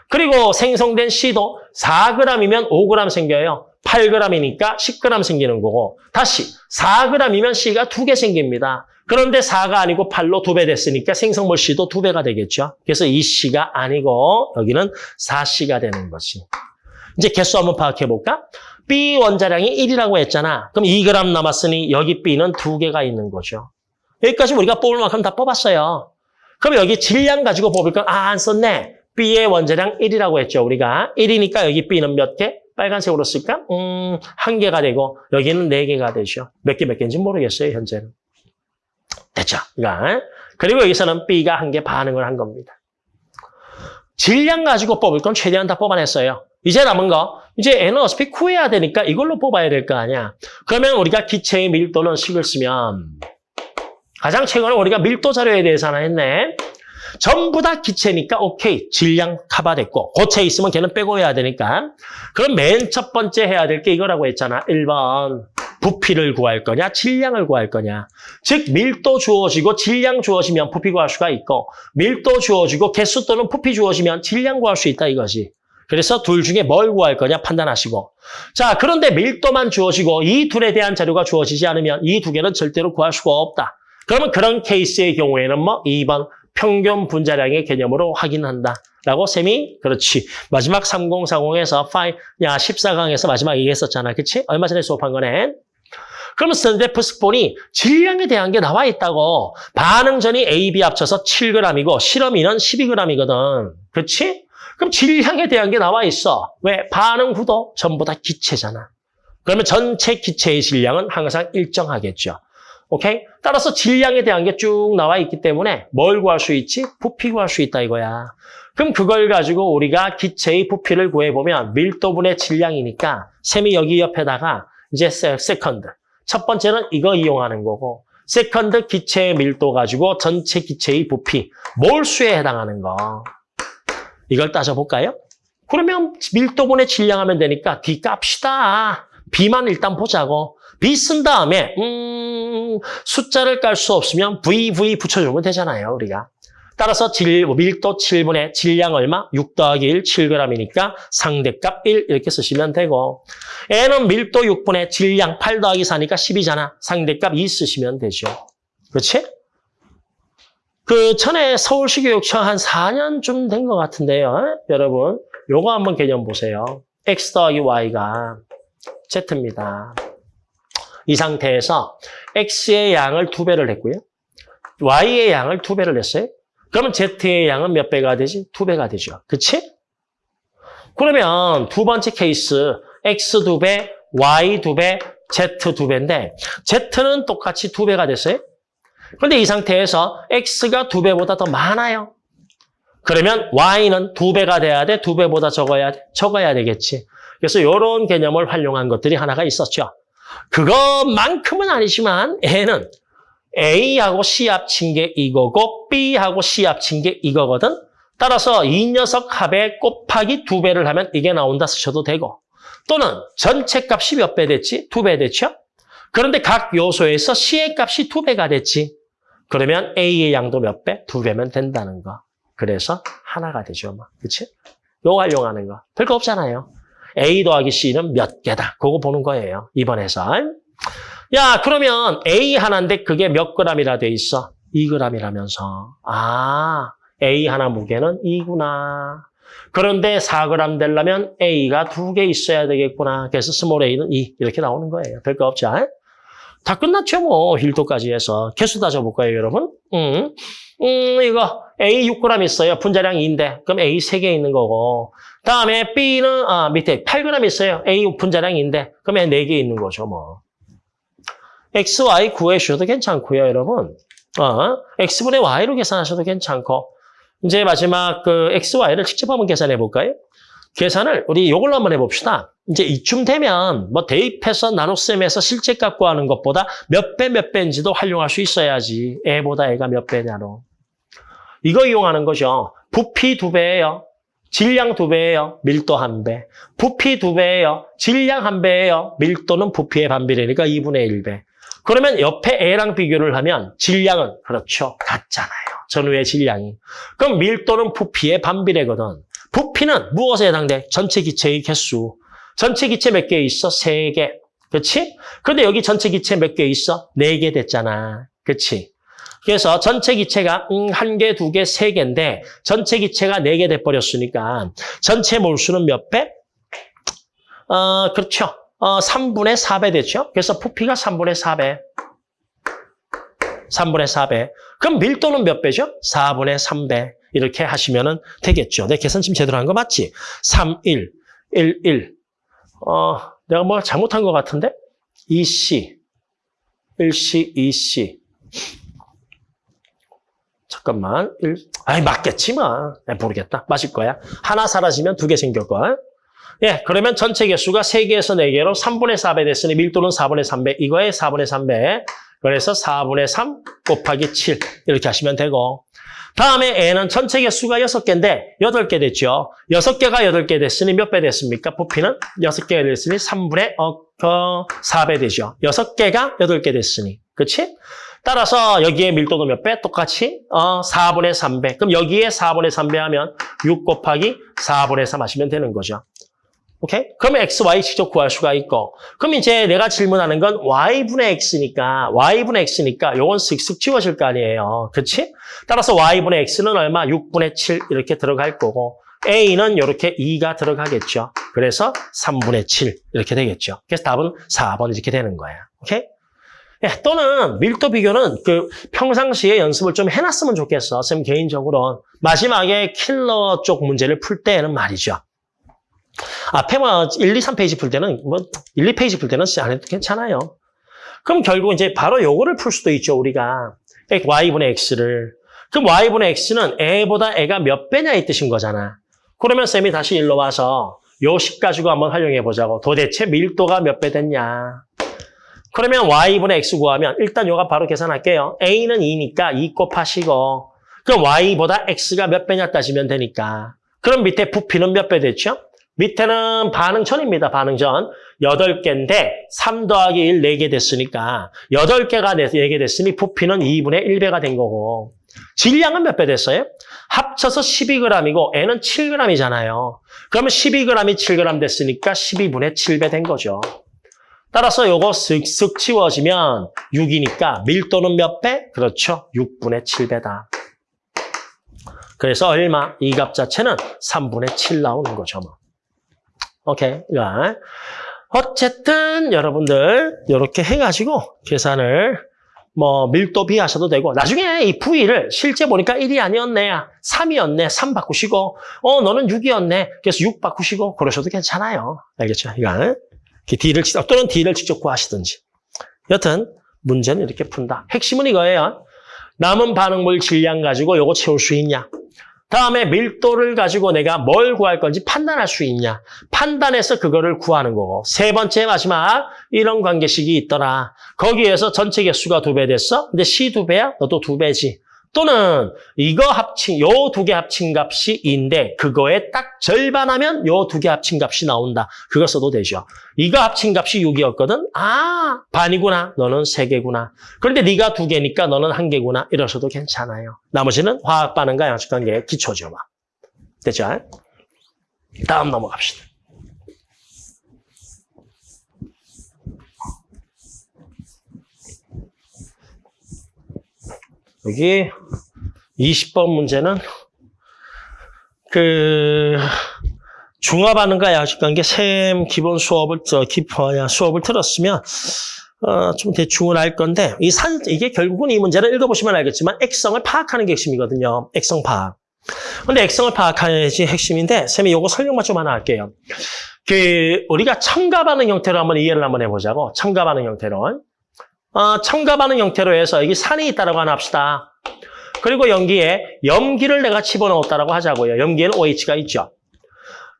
그리고 생성된 C도 4g이면 5g 생겨요. 8g이니까 10g 생기는 거고 다시 4g이면 C가 두 개 생깁니다. 그런데 4가 아니고 8로 두배 됐으니까 생성물 C도 두 배가 되겠죠. 그래서 이 C가 아니고 여기는 4C가 되는 거지. 이제 개수 한번 파악해 볼까? B 원자량이 1이라고 했잖아. 그럼 2g 남았으니 여기 B는 두 개가 있는 거죠. 여기까지 우리가 뽑을 만큼 다 뽑았어요. 그럼 여기 질량 가지고 뽑을 건 아, 안 썼네. B의 원자량 1이라고 했죠, 우리가. 1이니까 여기 B는 몇 개? 빨간색으로 쓸까? 음, 한 개가 되고 여기는 네 개가 되죠. 몇 개 몇 개인지 모르겠어요, 현재는. 됐죠? 그러니까. 그리고 여기서는 B가 한 개 반응을 한 겁니다. 질량 가지고 뽑을 건 최대한 다 뽑아냈어요. 이제 남은 거, 이제 N은 어차피 구해야 되니까 이걸로 뽑아야 될 거 아니야. 그러면 우리가 기체의 밀도는 식을 쓰면 가장 최근에 우리가 밀도 자료에 대해서 하나 했네. 전부 다 기체니까 오케이 질량 커버됐고 고체 있으면 걔는 빼고 해야 되니까 그럼 맨 첫 번째 해야 될 게 이거라고 했잖아 1번 부피를 구할 거냐 질량을 구할 거냐 즉 밀도 주어지고 질량 주어지면 부피 구할 수가 있고 밀도 주어지고 개수 또는 부피 주어지면 질량 구할 수 있다 이거지 그래서 둘 중에 뭘 구할 거냐 판단하시고 자 그런데 밀도만 주어지고 이 둘에 대한 자료가 주어지지 않으면 이 두 개는 절대로 구할 수가 없다 그러면 그런 케이스의 경우에는 뭐 2번 평균 분자량의 개념으로 확인한다. 라고 쌤이 그렇지. 마지막 3040에서 5, 야 14강에서 마지막 얘기했었잖아. 그치? 얼마 전에 수업한 거네. 그러면 스탠데프스폰이 질량에 대한 게 나와 있다고. 반응 전이 A, B 합쳐서 7g이고 실험인은 12g이거든. 그렇지? 그럼 질량에 대한 게 나와 있어. 왜? 반응 구도 전부 다 기체잖아. 그러면 전체 기체의 질량은 항상 일정하겠죠. 오케이? 따라서 질량에 대한 게 쭉 나와 있기 때문에 뭘 구할 수 있지? 부피 구할 수 있다 이거야. 그럼 그걸 가지고 우리가 기체의 부피를 구해보면 밀도분의 질량이니까 셈이 여기 옆에다가 이제 세, second. 첫 번째는 이거 이용하는 거고 second 기체의 밀도 가지고 전체 기체의 부피, 몰수에 해당하는 거. 이걸 따져볼까요? 그러면 밀도분의 질량하면 되니까 D 깝시다. B만 일단 보자고. B 쓴 다음에 음, 숫자를 깔 수 없으면 V, V 붙여주면 되잖아요, 우리가. 따라서 질, 밀도 7분의 질량 얼마? 6 더하기 1, 7g이니까 상대값 1 이렇게 쓰시면 되고 N은 밀도 6분의 질량 8 더하기 4니까 10이잖아. 상대값 2 쓰시면 되죠. 그렇지? 그 전에 서울시 교육청 한 4년쯤 된 것 같은데요. 여러분, 요거 한번 개념 보세요. X 더하기 Y가 Z입니다. 이 상태에서 X의 양을 두 배를 했고요. Y의 양을 두 배를 했어요. 그러면 Z의 양은 몇 배가 되지? 두 배가 되죠. 그치? 그러면 두 번째 케이스 X 두 배, Y 두 배, Z 두 배인데 Z는 똑같이 두 배가 됐어요. 그런데 이 상태에서 X가 두 배보다 더 많아요. 그러면 Y는 두 배가 돼야 돼? 두 배보다 적어야 돼? 적어야 되겠지. 그래서 이런 개념을 활용한 것들이 하나가 있었죠. 그것만큼은 아니지만 N은 A하고 C 합친 게 이거고 B하고 C 합친 게 이거거든. 따라서 이 녀석 합에 곱하기 두 배를 하면 이게 나온다 쓰셔도 되고 또는 전체 값이 몇 배 됐지? 두 배 됐죠? 그런데 각 요소에서 C의 값이 두 배가 됐지. 그러면 A의 양도 몇 배? 두 배면 된다는 거. 그래서 하나가 되죠. 뭐. 그치? 요 활용하는 거. 별거 없잖아요. A 더하기 C는 몇 개다. 그거 보는 거예요. 이번에서. 야, 그러면 A 하나인데 그게 몇 g이라 돼 있어? 2g이라면서. 아, A 하나 무게는 2구나. 그런데 4g 되려면 A가 두 개 있어야 되겠구나. 그래서 small a는 2. 이렇게 나오는 거예요. 별거 없죠. 다 끝났죠, 뭐. 밀도까지 해서. 개수 따져볼까요, 여러분? 음, 음, 이거 A 6g 있어요. 분자량 2인데. 그럼 A 3개 있는 거고. 다음에 B는, 아, 밑에 8g 있어요. A 분자량 2인데. 그러면 4개 있는 거죠, 뭐. X, Y 구해주셔도 괜찮고요, 여러분. 어, X분의 Y로 계산하셔도 괜찮고. 이제 마지막 그 X, Y를 직접 한번 계산해 볼까요? 계산을 우리 이걸로 한번 해봅시다. 이제 이쯤 되면 뭐 대입해서 나눗셈에서 실제 값 구하는 것보다 몇 배 몇 배인지도 활용할 수 있어야지. 애보다 애가 몇 배냐로. 이거 이용하는 거죠. 부피 두 배예요. 질량 두 배예요. 밀도 한 배. 부피 두 배예요. 질량 한 배예요. 밀도는 부피의 반비례니까 2분의 1배. 그러면 옆에 A랑 비교를 하면 질량은 그렇죠. 같잖아요. 전후의 질량이. 그럼 밀도는 부피의 반비례거든. 부피는 무엇에 해당돼? 전체 기체의 개수. 전체 기체 몇 개 있어? 세 개. 그렇지? 그런데 여기 전체 기체 몇 개 있어? 네 개 됐잖아. 그렇지? 그래서 전체 기체가 음, 한 개, 두 개, 세 개인데 전체 기체가 네 개 돼버렸으니까 전체 몰수는 몇 배? 어, 그렇죠. 어, 3분의 4배 됐죠? 그래서 부피가 3분의 4배. 3분의 4배. 그럼 밀도는 몇 배죠? 4분의 3배. 이렇게 하시면 되겠죠. 내 계산 지금 제대로 한 거 맞지? 3, 1, 1, 1. 어, 내가 뭐 잘못한 것 같은데? 2C, 1C, 2C. 잠깐만. 1, 아이, 맞겠지, 뭐. 네, 모르겠다. 맞을 거야. 하나 사라지면 두 개 생겼고. 예, 그러면 전체 개수가 3개에서 4개로 3분의 4배 됐으니 밀도는 4분의 3배. 이거에 4분의 3배. 그래서 4분의 3 곱하기 7 이렇게 하시면 되고 다음에 N은 전체 개수가 6개인데 8개 됐죠. 6개가 8개 됐으니 몇 배 됐습니까? 부피는 6개가 됐으니 3분의 어, 어, 4배 되죠. 6개가 8개 됐으니. 그렇지? 따라서 여기에 밀도도 몇 배? 똑같이 어, 4분의 3배. 그럼 여기에 4분의 3배 하면 6 곱하기 4분의 3 하시면 되는 거죠. 오케이? 그러면 x, y 직접 구할 수가 있고 그럼 이제 내가 질문하는 건 y분의 x니까 y분의 x니까 요건 쓱쓱 지워질 거 아니에요. 그렇지? 따라서 y분의 x는 얼마? 6분의 7 이렇게 들어갈 거고 a는 이렇게 2가 들어가겠죠. 그래서 3분의 7 이렇게 되겠죠. 그래서 답은 4번 이렇게 되는 거예요. 오케이? 예, 또는 밀도 비교는 그 평상시에 연습을 좀 해놨으면 좋겠어. 쌤 개인적으로. 마지막에 킬러 쪽 문제를 풀 때는 말이죠. 앞에 뭐 1, 2, 3페이지 풀 때는 뭐 1, 2페이지 풀 때는 안 해도 괜찮아요. 그럼 결국 이제 바로 요거를 풀 수도 있죠, 우리가. y분의 x를. 그럼 y분의 x는 a보다 a가 몇 배냐 이 뜻인 거잖아. 그러면 쌤이 다시 일로 와서 요식 가지고 한번 활용해 보자고. 도대체 밀도가 몇 배 됐냐. 그러면 y분의 x 구하면 일단 요가 바로 계산할게요. a는 2니까 2 곱하시고 그럼 y보다 x가 몇 배냐 따지면 되니까. 그럼 밑에 부피는 몇 배 됐죠? 밑에는 반응전입니다. 반응전. 8개인데 3 더하기 1, 4개 됐으니까 8개가 4개 됐으니 부피는 2분의 1배가 된 거고 질량은 몇 배 됐어요? 합쳐서 12g이고 N은 7g이잖아요. 그러면 12g이 7g 됐으니까 12분의 7배 된 거죠. 따라서 요거 쓱쓱 치워지면 6이니까 밀도는 몇 배? 그렇죠. 6분의 7배다. 그래서 얼마? 이 값 자체는 3분의 7 나오는 거죠. 뭐. 오케이. 자, 어쨌든 여러분들 이렇게 해가지고 계산을 뭐 밀도 비하셔도 되고 나중에 이 V를 실제 보니까 1이 아니었네. 3이었네. 3 바꾸시고 어 너는 6이었네. 그래서 6 바꾸시고 그러셔도 괜찮아요. 알겠죠? 이거 D를 또는 D를 직접 구하시든지. 여튼 문제는 이렇게 푼다. 핵심은 이거예요. 남은 반응물 질량 가지고 요거 채울 수 있냐? 다음에 밀도를 가지고 내가 뭘 구할 건지 판단할 수 있냐. 판단해서 그거를 구하는 거고. 세 번째 마지막 이런 관계식이 있더라. 거기에서 전체 개수가 두 배 됐어? 근데 C 두 배야? 너도 두 배지. 또는 이거 합친 요 두 개 합친 값이 인데 그거에 딱 절반하면 요 두 개 합친 값이 나온다. 그거 써도 되죠. 이거 합친 값이 6이었거든. 아 반이구나. 너는 세 개구나. 그런데 네가 두 개니까 너는 한 개구나. 이러셔도 괜찮아요. 나머지는 화학 반응과 양식 관계의 기초죠. 막. 됐죠? 다음 넘어갑시다. 여기 20번 문제는 그 중화반응과 양식관계 샘 기본 수업을 저 기포야 수업을 들었으면 어, 좀 대충은 알 건데 이 산 이게 결국은 이 문제를 읽어보시면 알겠지만 액성을 파악하는 게 핵심이거든요. 액성 파악. 근데 액성을 파악하야지 핵심인데 쌤이 요거 설명만 좀 하나 할게요. 그 우리가 첨가 반응 형태로 한번 이해를 한번 해보자고 첨가 반응 형태로 어, 첨가 반응 형태로 해서 여기 산이 있다라고 하나 합시다. 그리고 염기에 염기를 내가 집어넣었다라고 하자고요. 염기에는 OH가 있죠.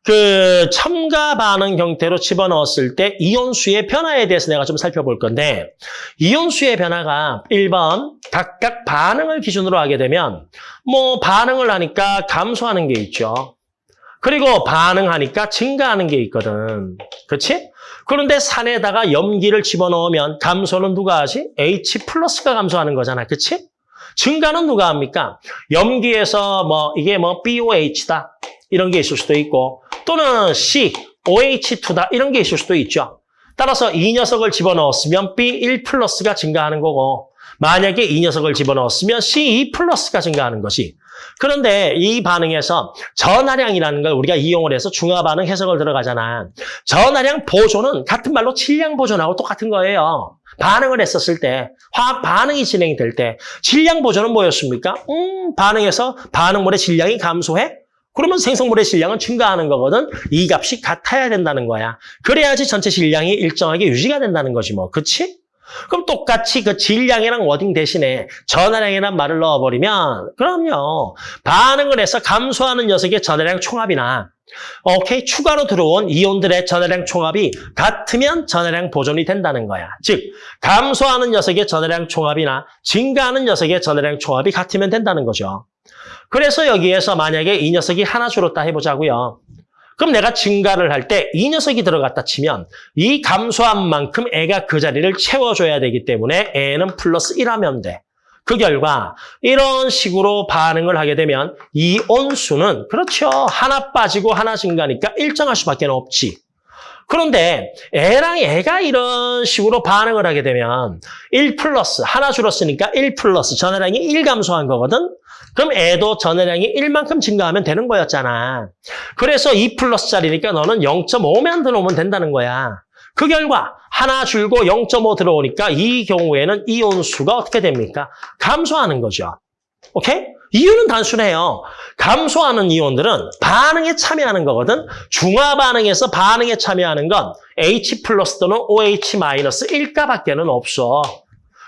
그 첨가 반응 형태로 집어넣었을 때 이온수의 변화에 대해서 내가 좀 살펴볼 건데 이온수의 변화가 1번 각각 반응을 기준으로 하게 되면 뭐 반응을 하니까 감소하는 게 있죠. 그리고 반응하니까 증가하는 게 있거든. 그렇지? 그런데 산에다가 염기를 집어넣으면 감소는 누가 하지? H 플러스가 감소하는 거잖아. 그치? 증가는 누가 합니까? 염기에서 뭐 이게 뭐 BOH다. 이런 게 있을 수도 있고 또는 C, OH2다. 이런 게 있을 수도 있죠. 따라서 이 녀석을 집어넣었으면 B1 플러스가 증가하는 거고 만약에 이 녀석을 집어넣었으면 C2 플러스가 증가하는 것이 그런데 이 반응에서 전하량이라는 걸 우리가 이용을 해서 중화 반응 해석을 들어가잖아. 전하량 보존은 같은 말로 질량 보존하고 똑같은 거예요. 반응을 했었을 때, 화학 반응이 진행이 될 때, 질량 보존은 뭐였습니까? 음, 반응에서 반응물의 질량이 감소해? 그러면 생성물의 질량은 증가하는 거거든. 이 값이 같아야 된다는 거야. 그래야지 전체 질량이 일정하게 유지가 된다는 거지 뭐. 그치? 그럼 똑같이 그 질량이랑 워딩 대신에 전하량이란 말을 넣어버리면 그럼요. 반응을 해서 감소하는 녀석의 전하량 총합이나 오케이 추가로 들어온 이온들의 전하량 총합이 같으면 전하량 보존이 된다는 거야. 즉 감소하는 녀석의 전하량 총합이나 증가하는 녀석의 전하량 총합이 같으면 된다는 거죠. 그래서 여기에서 만약에 이 녀석이 하나 줄었다 해보자고요. 그럼 내가 증가를 할 때 이 녀석이 들어갔다 치면 이 감소한 만큼 애가 그 자리를 채워줘야 되기 때문에 애는 플러스 1하면 돼. 그 결과 이런 식으로 반응을 하게 되면 이 온수는 그렇죠. 하나 빠지고 하나 증가니까 일정할 수밖에 없지. 그런데 애랑 애가 이런 식으로 반응을 하게 되면 1 플러스 하나 줄었으니까 1 플러스 전해량이 1 감소한 거거든. 그럼 애도 전해량이 1만큼 증가하면 되는 거였잖아. 그래서 2 플러스짜리니까 너는 0.5만 더 놓으면 된다는 거야. 그 결과 하나 줄고 0.5 들어오니까 이 경우에는 이온 수가 어떻게 됩니까? 감소하는 거죠. 오케이? 이유는 단순해요. 감소하는 이온들은 반응에 참여하는 거거든. 중화 반응에서 반응에 참여하는 건 H 플러스 또는 OH 마이너스 1가밖에는 없어.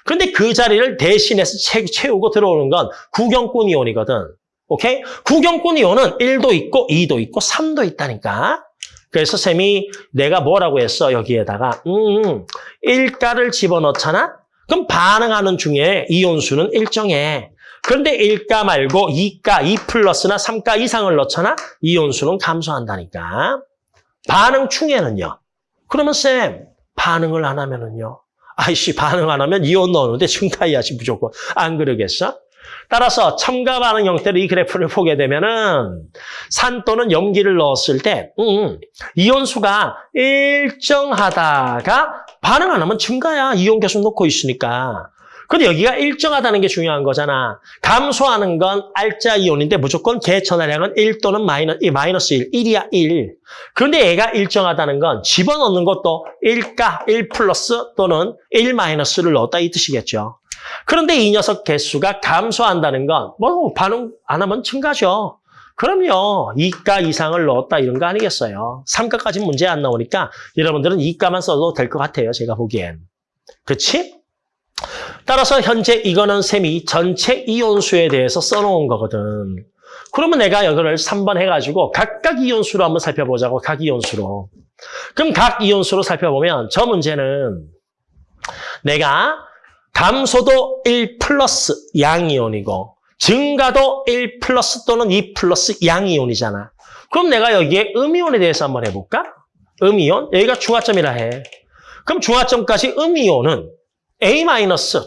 근데 그 자리를 대신해서 채, 채우고 들어오는 건 구경꾼 이온이거든. 오케이? 구경꾼 이온은 1도 있고 2도 있고 3도 있다니까. 그래서 쌤이 내가 뭐라고 했어 여기에다가 음, 1가를 집어넣잖아? 그럼 반응하는 중에 이온수는 일정해. 그런데 1가 말고 2가, 2 플러스나 3가 이상을 넣잖아? 이온수는 감소한다니까. 반응 중에는요. 그러면 쌤, 반응을 안 하면은요. 아이씨, 반응 안 하면 이온 넣었는데 증가해야지 무조건. 안 그러겠어? 따라서 첨가 반응 형태로 이 그래프를 보게 되면은 산 또는 염기를 넣었을 때 음, 이온 수가 일정하다가 반응 안 하면 증가야. 이온 계속 넣고 있으니까. 근데 여기가 일정하다는 게 중요한 거잖아. 감소하는 건 알자 이온인데 무조건 개천화량은 1 또는 마이너스, 마이너스 1, 1이야 1. 그런데 얘가 일정하다는 건 집어넣는 것도 1가, 1 플러스 또는 1 마이너스를 넣었다 이 뜻이겠죠. 그런데 이 녀석 개수가 감소한다는 건 뭐 반응 안 하면 증가죠. 그럼요. 2가 이상을 넣었다 이런 거 아니겠어요. 3가까지 문제 안 나오니까 여러분들은 2가만 써도 될 것 같아요. 제가 보기엔. 그렇지? 따라서 현재 이거는 셈이 전체 이온수에 대해서 써놓은 거거든. 그러면 내가 이거를 3번 해가지고 각각 이온수로 한번 살펴보자고, 각 이온수로. 그럼 각 이온수로 살펴보면 저 문제는 내가 감소도 1 플러스 양이온이고 증가도 1 플러스 또는 2 플러스 양이온이잖아. 그럼 내가 여기에 음이온에 대해서 한번 해볼까? 음이온? 여기가 중화점이라 해. 그럼 중화점까지 음이온은 A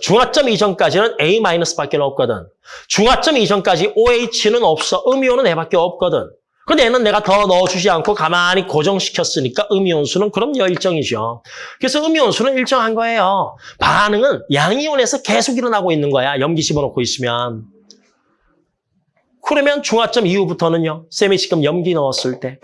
중화점 이전까지는 A 마이너스밖에 없거든. 중화점 이전까지 OH는 없어. 음이온은 얘밖에 없거든. 근데 얘는 내가 더 넣어주지 않고 가만히 고정시켰으니까 음이온수는 그럼 열정이죠. 그래서 음이온수는 일정한 거예요. 반응은 양이온에서 계속 일어나고 있는 거야. 염기 집어넣고 있으면. 그러면 중화점 이후부터는요. 쌤이 지금 염기 넣었을 때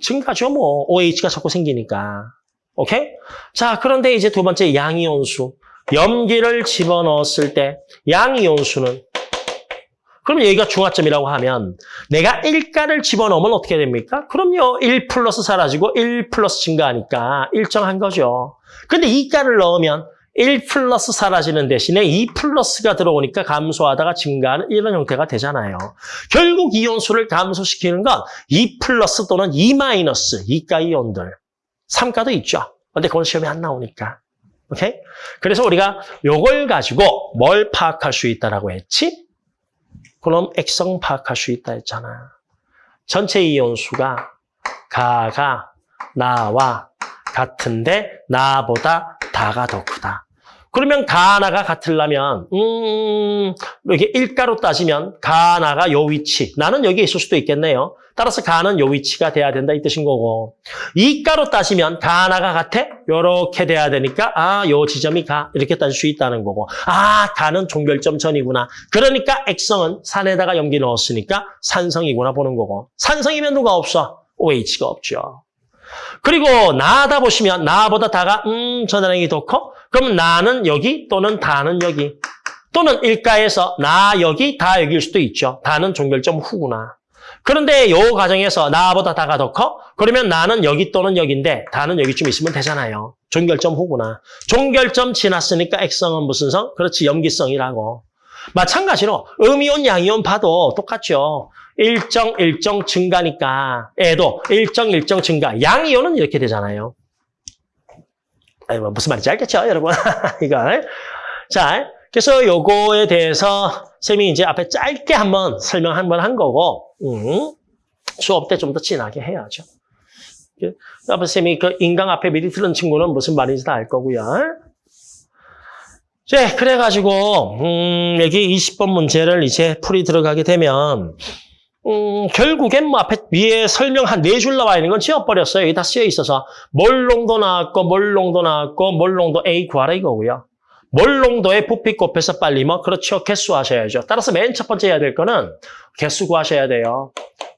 증가죠 뭐. OH가 자꾸 생기니까. 오케이? 자, 그런데 이제 두 번째 양이온수. 염기를 집어넣었을 때 양이온수는 그럼 여기가 중화점이라고 하면 내가 1가를 집어넣으면 어떻게 됩니까? 그럼요. 1 플러스 사라지고 1 플러스 증가하니까 일정한 거죠. 근데 2가를 넣으면 1 플러스 사라지는 대신에 2 플러스가 들어오니까 감소하다가 증가하는 이런 형태가 되잖아요. 결국 이온수를 감소시키는 건 2 플러스 또는 2 마이너스 2가 이온들. 3가도 있죠. 근데 그건 시험에 안 나오니까. 오케이? 그래서 우리가 요걸 가지고 뭘 파악할 수 있다라고 했지? 그럼 액성 파악할 수 있다 했잖아. 전체 이온수가 가가 나와 같은데 나보다 다가 더 크다. 그러면 가 하나가 같으려면 음 이게 일가로 따지면 가 하나가 요 위치 나는 여기에 있을 수도 있겠네요. 따라서 가는 요 위치가 돼야 된다 이 뜻인 거고 이가로 따지면 가 하나가 같아? 요렇게 돼야 되니까 아 요 지점이 가 이렇게 따질 수 있다는 거고 아 가는 종결점 전이구나. 그러니까 액성은 산에다가 염기 넣었으니까 산성이구나 보는 거고 산성이면 누가 없어? OH가 없죠. 그리고 나다 보시면 나보다 다가 음 전화량이 더 커? 그럼 나는 여기 또는 다는 여기. 또는 일가에서 나 여기, 다 여기일 수도 있죠. 다는 종결점 후구나. 그런데 요 과정에서 나보다 다가 더 커? 그러면 나는 여기 또는 여기인데 다는 여기쯤 있으면 되잖아요. 종결점 후구나. 종결점 지났으니까 액성은 무슨 성? 그렇지, 염기성이라고. 마찬가지로 음이온, 양이온 봐도 똑같죠. 일정, 일정 증가니까 애도 일정, 일정 증가. 양이온은 이렇게 되잖아요. 무슨 말인지 알겠죠, 여러분? (laughs) 이거. 자, 그래서 요거에 대해서 쌤이 이제 앞에 짧게 한번 설명 한 번 한 거고, 음, 수업 때 좀 더 진하게 해야죠. 앞에 쌤이 그 인강 앞에 미리 들은 친구는 무슨 말인지 다 알 거고요. 네, 그래가지고, 음, 여기 20번 문제를 이제 풀이 들어가게 되면, 음, 결국엔 뭐 앞에 위에 설명 한 네 줄 나와 있는 건 지워버렸어요. 여기 다 쓰여 있어서. 몰롱도 나왔고, 몰롱도 나왔고, 몰롱도 A 구하라 이거고요. 몰롱도의 부피 곱해서 빨리 뭐, 그렇죠. 개수 하셔야죠. 따라서 맨 첫 번째 해야 될 거는 개수 구하셔야 돼요.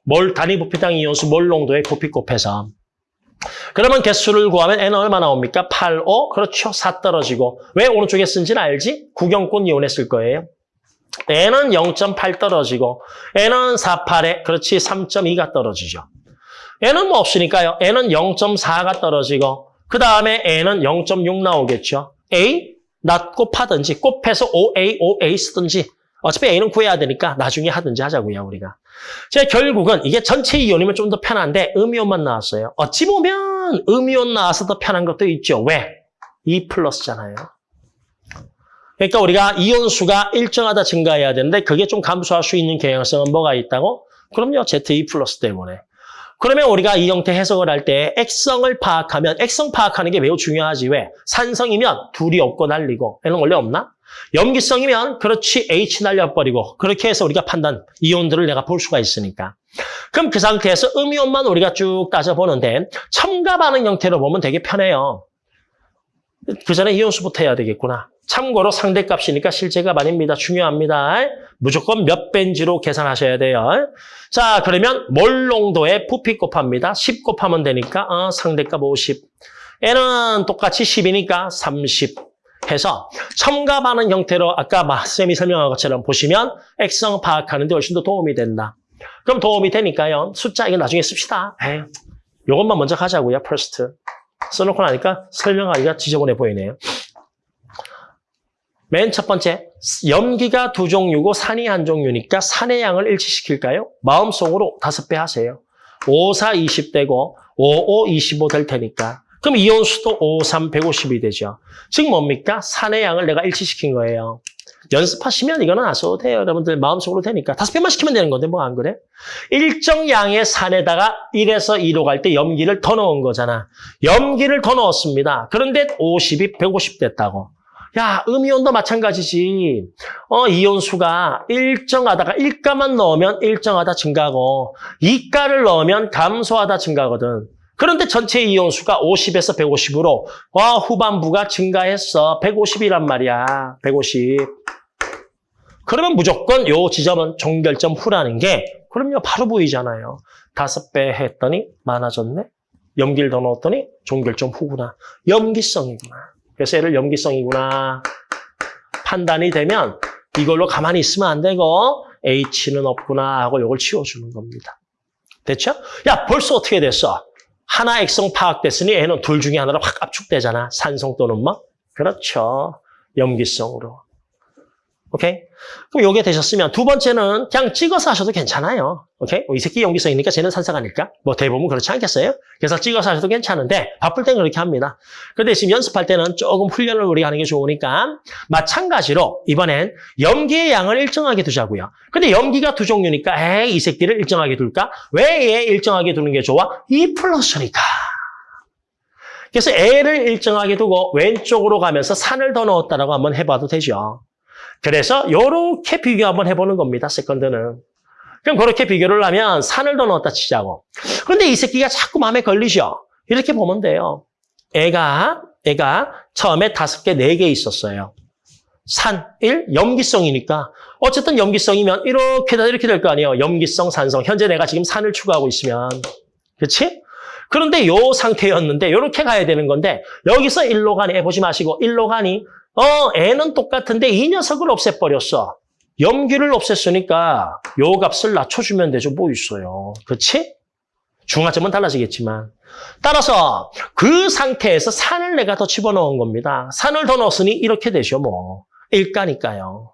몰, 단위 부피당 이온수 몰롱도의 부피 곱해서. 그러면 개수를 구하면 N은 얼마 나옵니까? 8, 5. 그렇죠. 4 떨어지고. 왜 오른쪽에 쓴지는 알지? 구경권 이온에 쓸 거예요. N은 0.8 떨어지고 N은 4, 8에 그렇지 3.2가 떨어지죠. N은 뭐 없으니까요. N은 0.4가 떨어지고 그 다음에 N은 0.6 나오겠죠. A 나 곱하든지 곱해서 OA, OA 쓰든지 어차피 A는 구해야 되니까 나중에 하든지 하자고요, 우리가. 제 결국은 이게 전체 이온이면 좀 더 편한데 음이온만 나왔어요. 어찌 보면 음이온 나와서 더 편한 것도 있죠. 왜? 2 플러스잖아요. 그러니까 우리가 이온수가 일정하다 증가해야 되는데 그게 좀 감소할 수 있는 경향성은 뭐가 있다고? 그럼요. Z2 플러스 때문에. 그러면 우리가 이 형태 해석을 할 때 액성을 파악하면 액성 파악하는 게 매우 중요하지. 왜? 산성이면 둘이 없고 날리고 얘는 원래 없나? 염기성이면 그렇지 H 날려버리고 그렇게 해서 우리가 판단 이온들을 내가 볼 수가 있으니까. 그럼 그 상태에서 음이온만 우리가 쭉 따져보는데 첨가 반응 형태로 보면 되게 편해요. 그 전에 이온수부터 해야 되겠구나. 참고로 상대값이니까 실제값 아닙니다. 중요합니다. 무조건 몇 벤지로 계산하셔야 돼요. 자, 그러면 몰농도에 부피 곱합니다. 10 곱하면 되니까 어, 상대값 50. 얘는 똑같이 10이니까 30 해서 첨가 반응 형태로 아까 쌤이 설명한 것처럼 보시면 액성 파악하는 데 훨씬 더 도움이 된다. 그럼 도움이 되니까요. 숫자 이거 나중에 씁시다. 에이, 요것만 먼저 가자고요. first. 써놓고 나니까 설명하기가 지저분해 보이네요. 맨 첫 번째, 염기가 두 종류고 산이 한 종류니까 산의 양을 일치시킬까요? 마음속으로 다섯 배 하세요. 5, 4, 20 되고 5, 5, 25 될 테니까. 그럼 이온수도 5, 3, 150이 되죠. 즉 뭡니까? 산의 양을 내가 일치시킨 거예요. 연습하시면 이거는 안 써도 돼요. 여러분들 마음속으로 되니까. 다섯 배만 시키면 되는 건데 뭐 안 그래? 일정 양의 산에다가 1에서 2로 갈 때 염기를 더 넣은 거잖아. 염기를 더 넣었습니다. 그런데 50이 150 됐다고. 야, 음이온도 마찬가지지. 어, 이온수가 일정하다가 1가만 넣으면 일정하다 증가하고 2가를 넣으면 감소하다 증가하거든. 그런데 전체 이온수가 50에서 150으로 와, 후반부가 증가했어. 150이란 말이야. 150. 그러면 무조건 요 지점은 종결점 후라는 게 그럼요, 바로 보이잖아요. 다섯 배 했더니 많아졌네. 염기를 더 넣었더니 종결점 후구나. 염기성이구나. 그래서 얘를 염기성이구나. 판단이 되면 이걸로 가만히 있으면 안 되고 H는 없구나 하고 이걸 치워주는 겁니다. 됐죠? 야 벌써 어떻게 됐어? 하나 액성 파악됐으니 얘는 둘 중에 하나로 확 압축되잖아. 산성 또는 뭐? 그렇죠. 염기성으로. 오케이? 그럼 요게 되셨으면 두 번째는 그냥 찍어서 하셔도 괜찮아요. 오케이? 이 새끼 용기성이니까 쟤는 아닐까? 뭐 대부분 그렇지 않겠어요? 그래서 찍어서 하셔도 괜찮은데 바쁠 땐 그렇게 합니다. 근데 지금 연습할 때는 조금 훈련을 우리가 하는 게 좋으니까 마찬가지로 이번엔 염기의 양을 일정하게 두자고요. 근데 염기가 두 종류니까 에이 이 새끼를 일정하게 둘까? 왜 얘 일정하게 두는 게 좋아? 2 플러스니까. 그래서 애를 일정하게 두고 왼쪽으로 가면서 산을 더 넣었다라고 한번 해봐도 되죠. 그래서 이렇게 비교 한번 해보는 겁니다. 세컨드는. 그럼 그렇게 비교를 하면 산을 더 넣었다 치자고. 그런데 이 새끼가 자꾸 마음에 걸리죠. 이렇게 보면 돼요. 애가 애가 처음에 다섯 개, 네 개 있었어요. 산, 일, 염기성이니까. 어쨌든 염기성이면 이렇게 다 이렇게 될 거 아니에요. 염기성, 산성. 현재 내가 지금 산을 추구하고 있으면. 그렇지? 그런데 요 상태였는데 이렇게 가야 되는 건데 여기서 일로 가니 해보지 마시고 일로 가니 어, 애는 똑같은데 이 녀석을 없애버렸어. 염기를 없앴으니까 요 값을 낮춰주면 되죠. 뭐 있어요. 그렇지? 중화점은 달라지겠지만. 따라서 그 상태에서 산을 내가 더 집어넣은 겁니다. 산을 더 넣었으니 이렇게 되죠. 뭐. 일가니까요.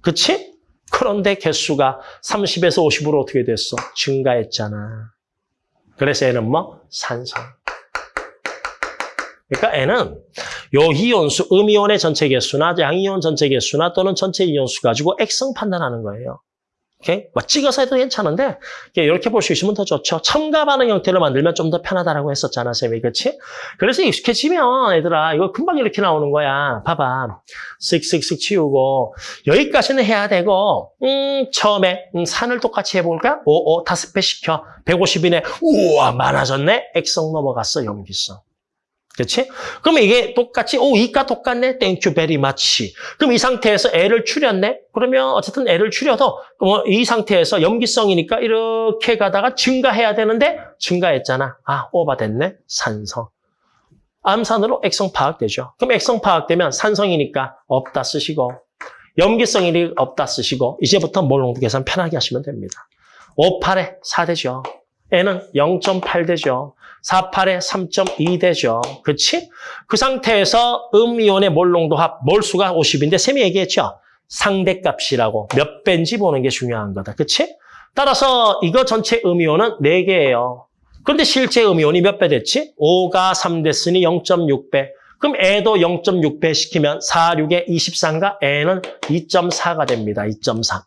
그렇지? 그런데 개수가 30에서 50으로 어떻게 됐어? 증가했잖아. 그래서 얘는 뭐? 산성. 그러니까 N은 요 이온수, 음이온의 전체 개수나 양이온 전체 개수나 또는 전체 이온수 가지고 액성 판단하는 거예요. 오케이? 뭐 찍어서 해도 괜찮은데 이렇게 볼 수 있으면 더 좋죠. 첨가 반응 형태를 만들면 좀 더 편하다라고 했었잖아, 쌤이. 그렇지? 그래서 익숙해지면 얘들아 이거 금방 이렇게 나오는 거야. 봐봐. 쓱쓱쓱 치우고 여기까지는 해야 되고 음 처음에 음, 산을 똑같이 해볼까? 오, 오, 다섯 배 시켜. 150이네. 우와, 많아졌네. 액성 넘어갔어, 염기성. 그렇지? 그러면 이게 똑같이 오 이가 똑같네. You very much. 그럼 이 상태에서 L을 줄였네. 그러면 어쨌든 L을 줄여도 뭐이 상태에서 염기성이니까 이렇게 가다가 증가해야 되는데 증가했잖아. 아 오버됐네. 산성. 암산으로 액성 파악되죠. 그럼 액성 파악되면 산성이니까 없다 쓰시고 염기성이 없다 쓰시고 이제부터 몰롱도 계산 편하게 하시면 됩니다. 5, 8에 4 되죠. N은 0.8 되죠. 4, 8에 3.2 되죠. 그렇지? 그 상태에서 음이온의 몰농도 합, 몰수가 50인데 쌤이 얘기했죠. 상대값이라고 몇 배인지 보는 게 중요한 거다. 그렇지? 따라서 이거 전체 음이온은 4개예요. 그런데 실제 음이온이 몇 배 됐지? 5가 3 됐으니 0.6배. 그럼 애도 0.6배 시키면 4, 6에 23가 애는 2.4가 됩니다. 2.4.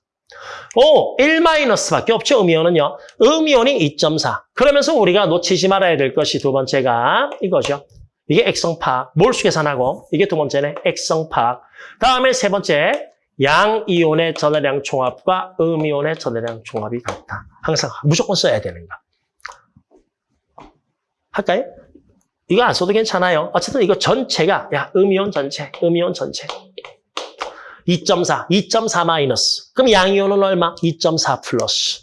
오, 1-밖에 없죠, 음이온은요. 음이온이 2.4. 그러면서 우리가 놓치지 말아야 될 것이 두 번째가 이거죠. 이게 액성파악, 몰수 계산하고 이게 두 번째네, 액성파악. 다음에 세 번째, 양이온의 전해량 총합과 음이온의 전해량 총합이 같다. 항상 무조건 써야 되는 거. 할까요? 이거 안 써도 괜찮아요. 어쨌든 이거 전체가 야 음이온 전체, 음이온 전체. 2.4, 2.4 마이너스. 그럼 양이온은 얼마? 2.4 플러스.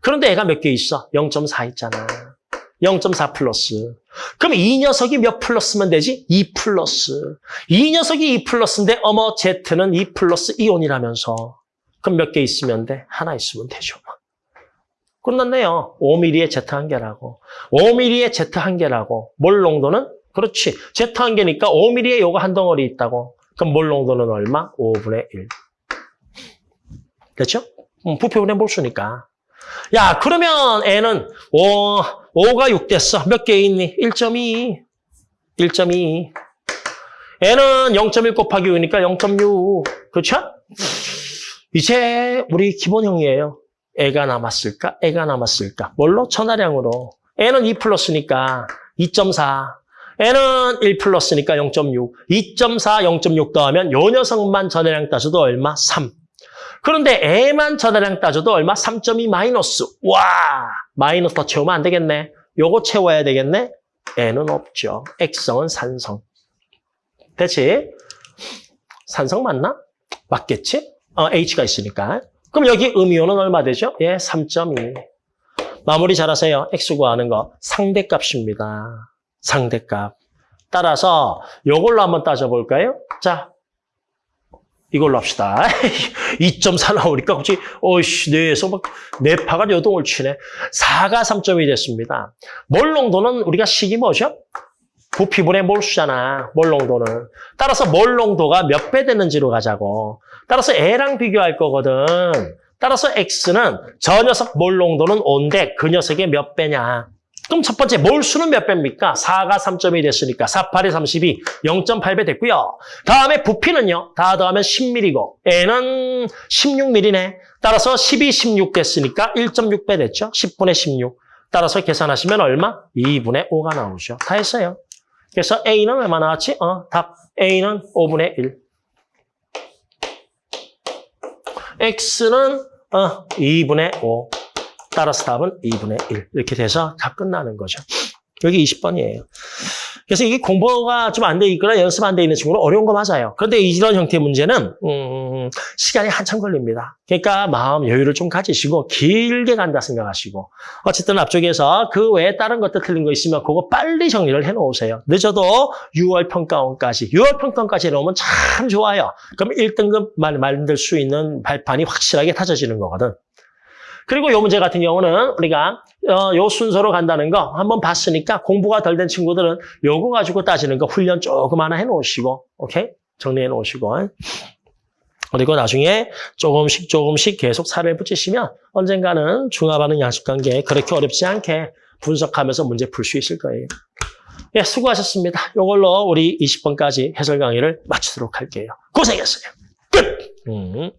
그런데 얘가 몇 개 있어? 0.4 있잖아. 0.4 플러스. 그럼 이 녀석이 몇 플러스면 되지? 2 플러스. 이 녀석이 2 플러스인데 어머 Z는 2 플러스 이온이라면서. 그럼 몇 개 있으면 돼? 하나 있으면 되죠. 끝났네요. 5mm의 Z 한 개라고. 5mm의 Z 한 개라고. 몰 농도는? 그렇지. Z 한 개니까 5mm의 요거 한 덩어리 있다고. 그럼 몰 농도는 얼마? 5분의 1. 됐죠? 음, 부피분의 몰수니까. 야, 그러면 N은 5, 5가 6 됐어. 몇 개 있니? 1.2. 1.2. N은 0.1 곱하기 5니까 0.6. 그렇죠? 이제 우리 기본형이에요. 애가 남았을까? 애가 남았을까? 뭘로? 천하량으로. N은 2 플러스니까 2.4. N은 1 플러스니까 0.6. 2.4, 0.6 더하면 요 녀석만 전해량 따져도 얼마? 3. 그런데 A만 전해량 따져도 얼마? 3.2 마이너스. 와! 마이너스 더 채우면 안 되겠네. 요거 채워야 되겠네? N은 없죠. X성은 산성. 됐지? 산성 맞나? 맞겠지? 어, H가 있으니까. 그럼 여기 음이온은 얼마 되죠? 예, 3.2. 마무리 잘하세요. X 구하는 거. 상대값입니다. 상대값. 따라서 이걸로 한번 따져볼까요? 자, 이걸로 합시다. 2.4 나오니까 혹시 어이씨 뇌에서 막 뇌파가 여동을 치네. 4가 3점이 됐습니다. 몰농도는 우리가 식이 뭐죠? 부피분의 몰수잖아. 몰농도는. 따라서 몰농도가 몇 배 되는지로 가자고. 따라서 A랑 비교할 거거든. 따라서 X는 저 녀석 몰농도는 5인데 그 녀석의 몇 배냐. 그럼 첫 번째 몰 수는 몇 배입니까? 4가 3.2 됐으니까 4, 8에 32, 0.8배 됐고요. 다음에 부피는요. 다 더하면 10mm고 N은 16mm네. 따라서 12, 16 됐으니까 1.6배 됐죠. 10분의 16. 따라서 계산하시면 얼마? 2분의 5가 나오죠. 다 했어요. 그래서 A는 얼마 나왔지? 어, 답. A는 5분의 1. X는 어, 2분의 5. 따라서 답은 2분의 1. 이렇게 돼서 다 끝나는 거죠. 여기 20번이에요. 그래서 이게 공부가 좀 안 돼 있거나 연습 안 돼 있는 친구는 어려운 거 맞아요. 그런데 이런 형태의 문제는 음, 시간이 한참 걸립니다. 그러니까 마음 여유를 좀 가지시고 길게 간다 생각하시고 어쨌든 앞쪽에서 그 외에 다른 것도 틀린 거 있으면 그거 빨리 정리를 해놓으세요. 늦어도 6월 평가원까지 6월 평가원까지 해놓으면 참 좋아요. 그럼 1등급 만들 수 있는 발판이 확실하게 다져지는 거거든. 그리고 이 문제 같은 경우는 우리가 어, 요 순서로 간다는 거 한번 봤으니까 공부가 덜 된 친구들은 요거 가지고 따지는 거 훈련 조금 하나 해놓으시고 오케이? 정리해 놓으시고 그리고 나중에 조금씩 조금씩 계속 살을 붙이시면 언젠가는 중화반응 양식관계 그렇게 어렵지 않게 분석하면서 문제 풀 수 있을 거예요. 예, 수고하셨습니다. 이걸로 우리 20번까지 해설 강의를 마치도록 할게요. 고생했어요. 끝! 음.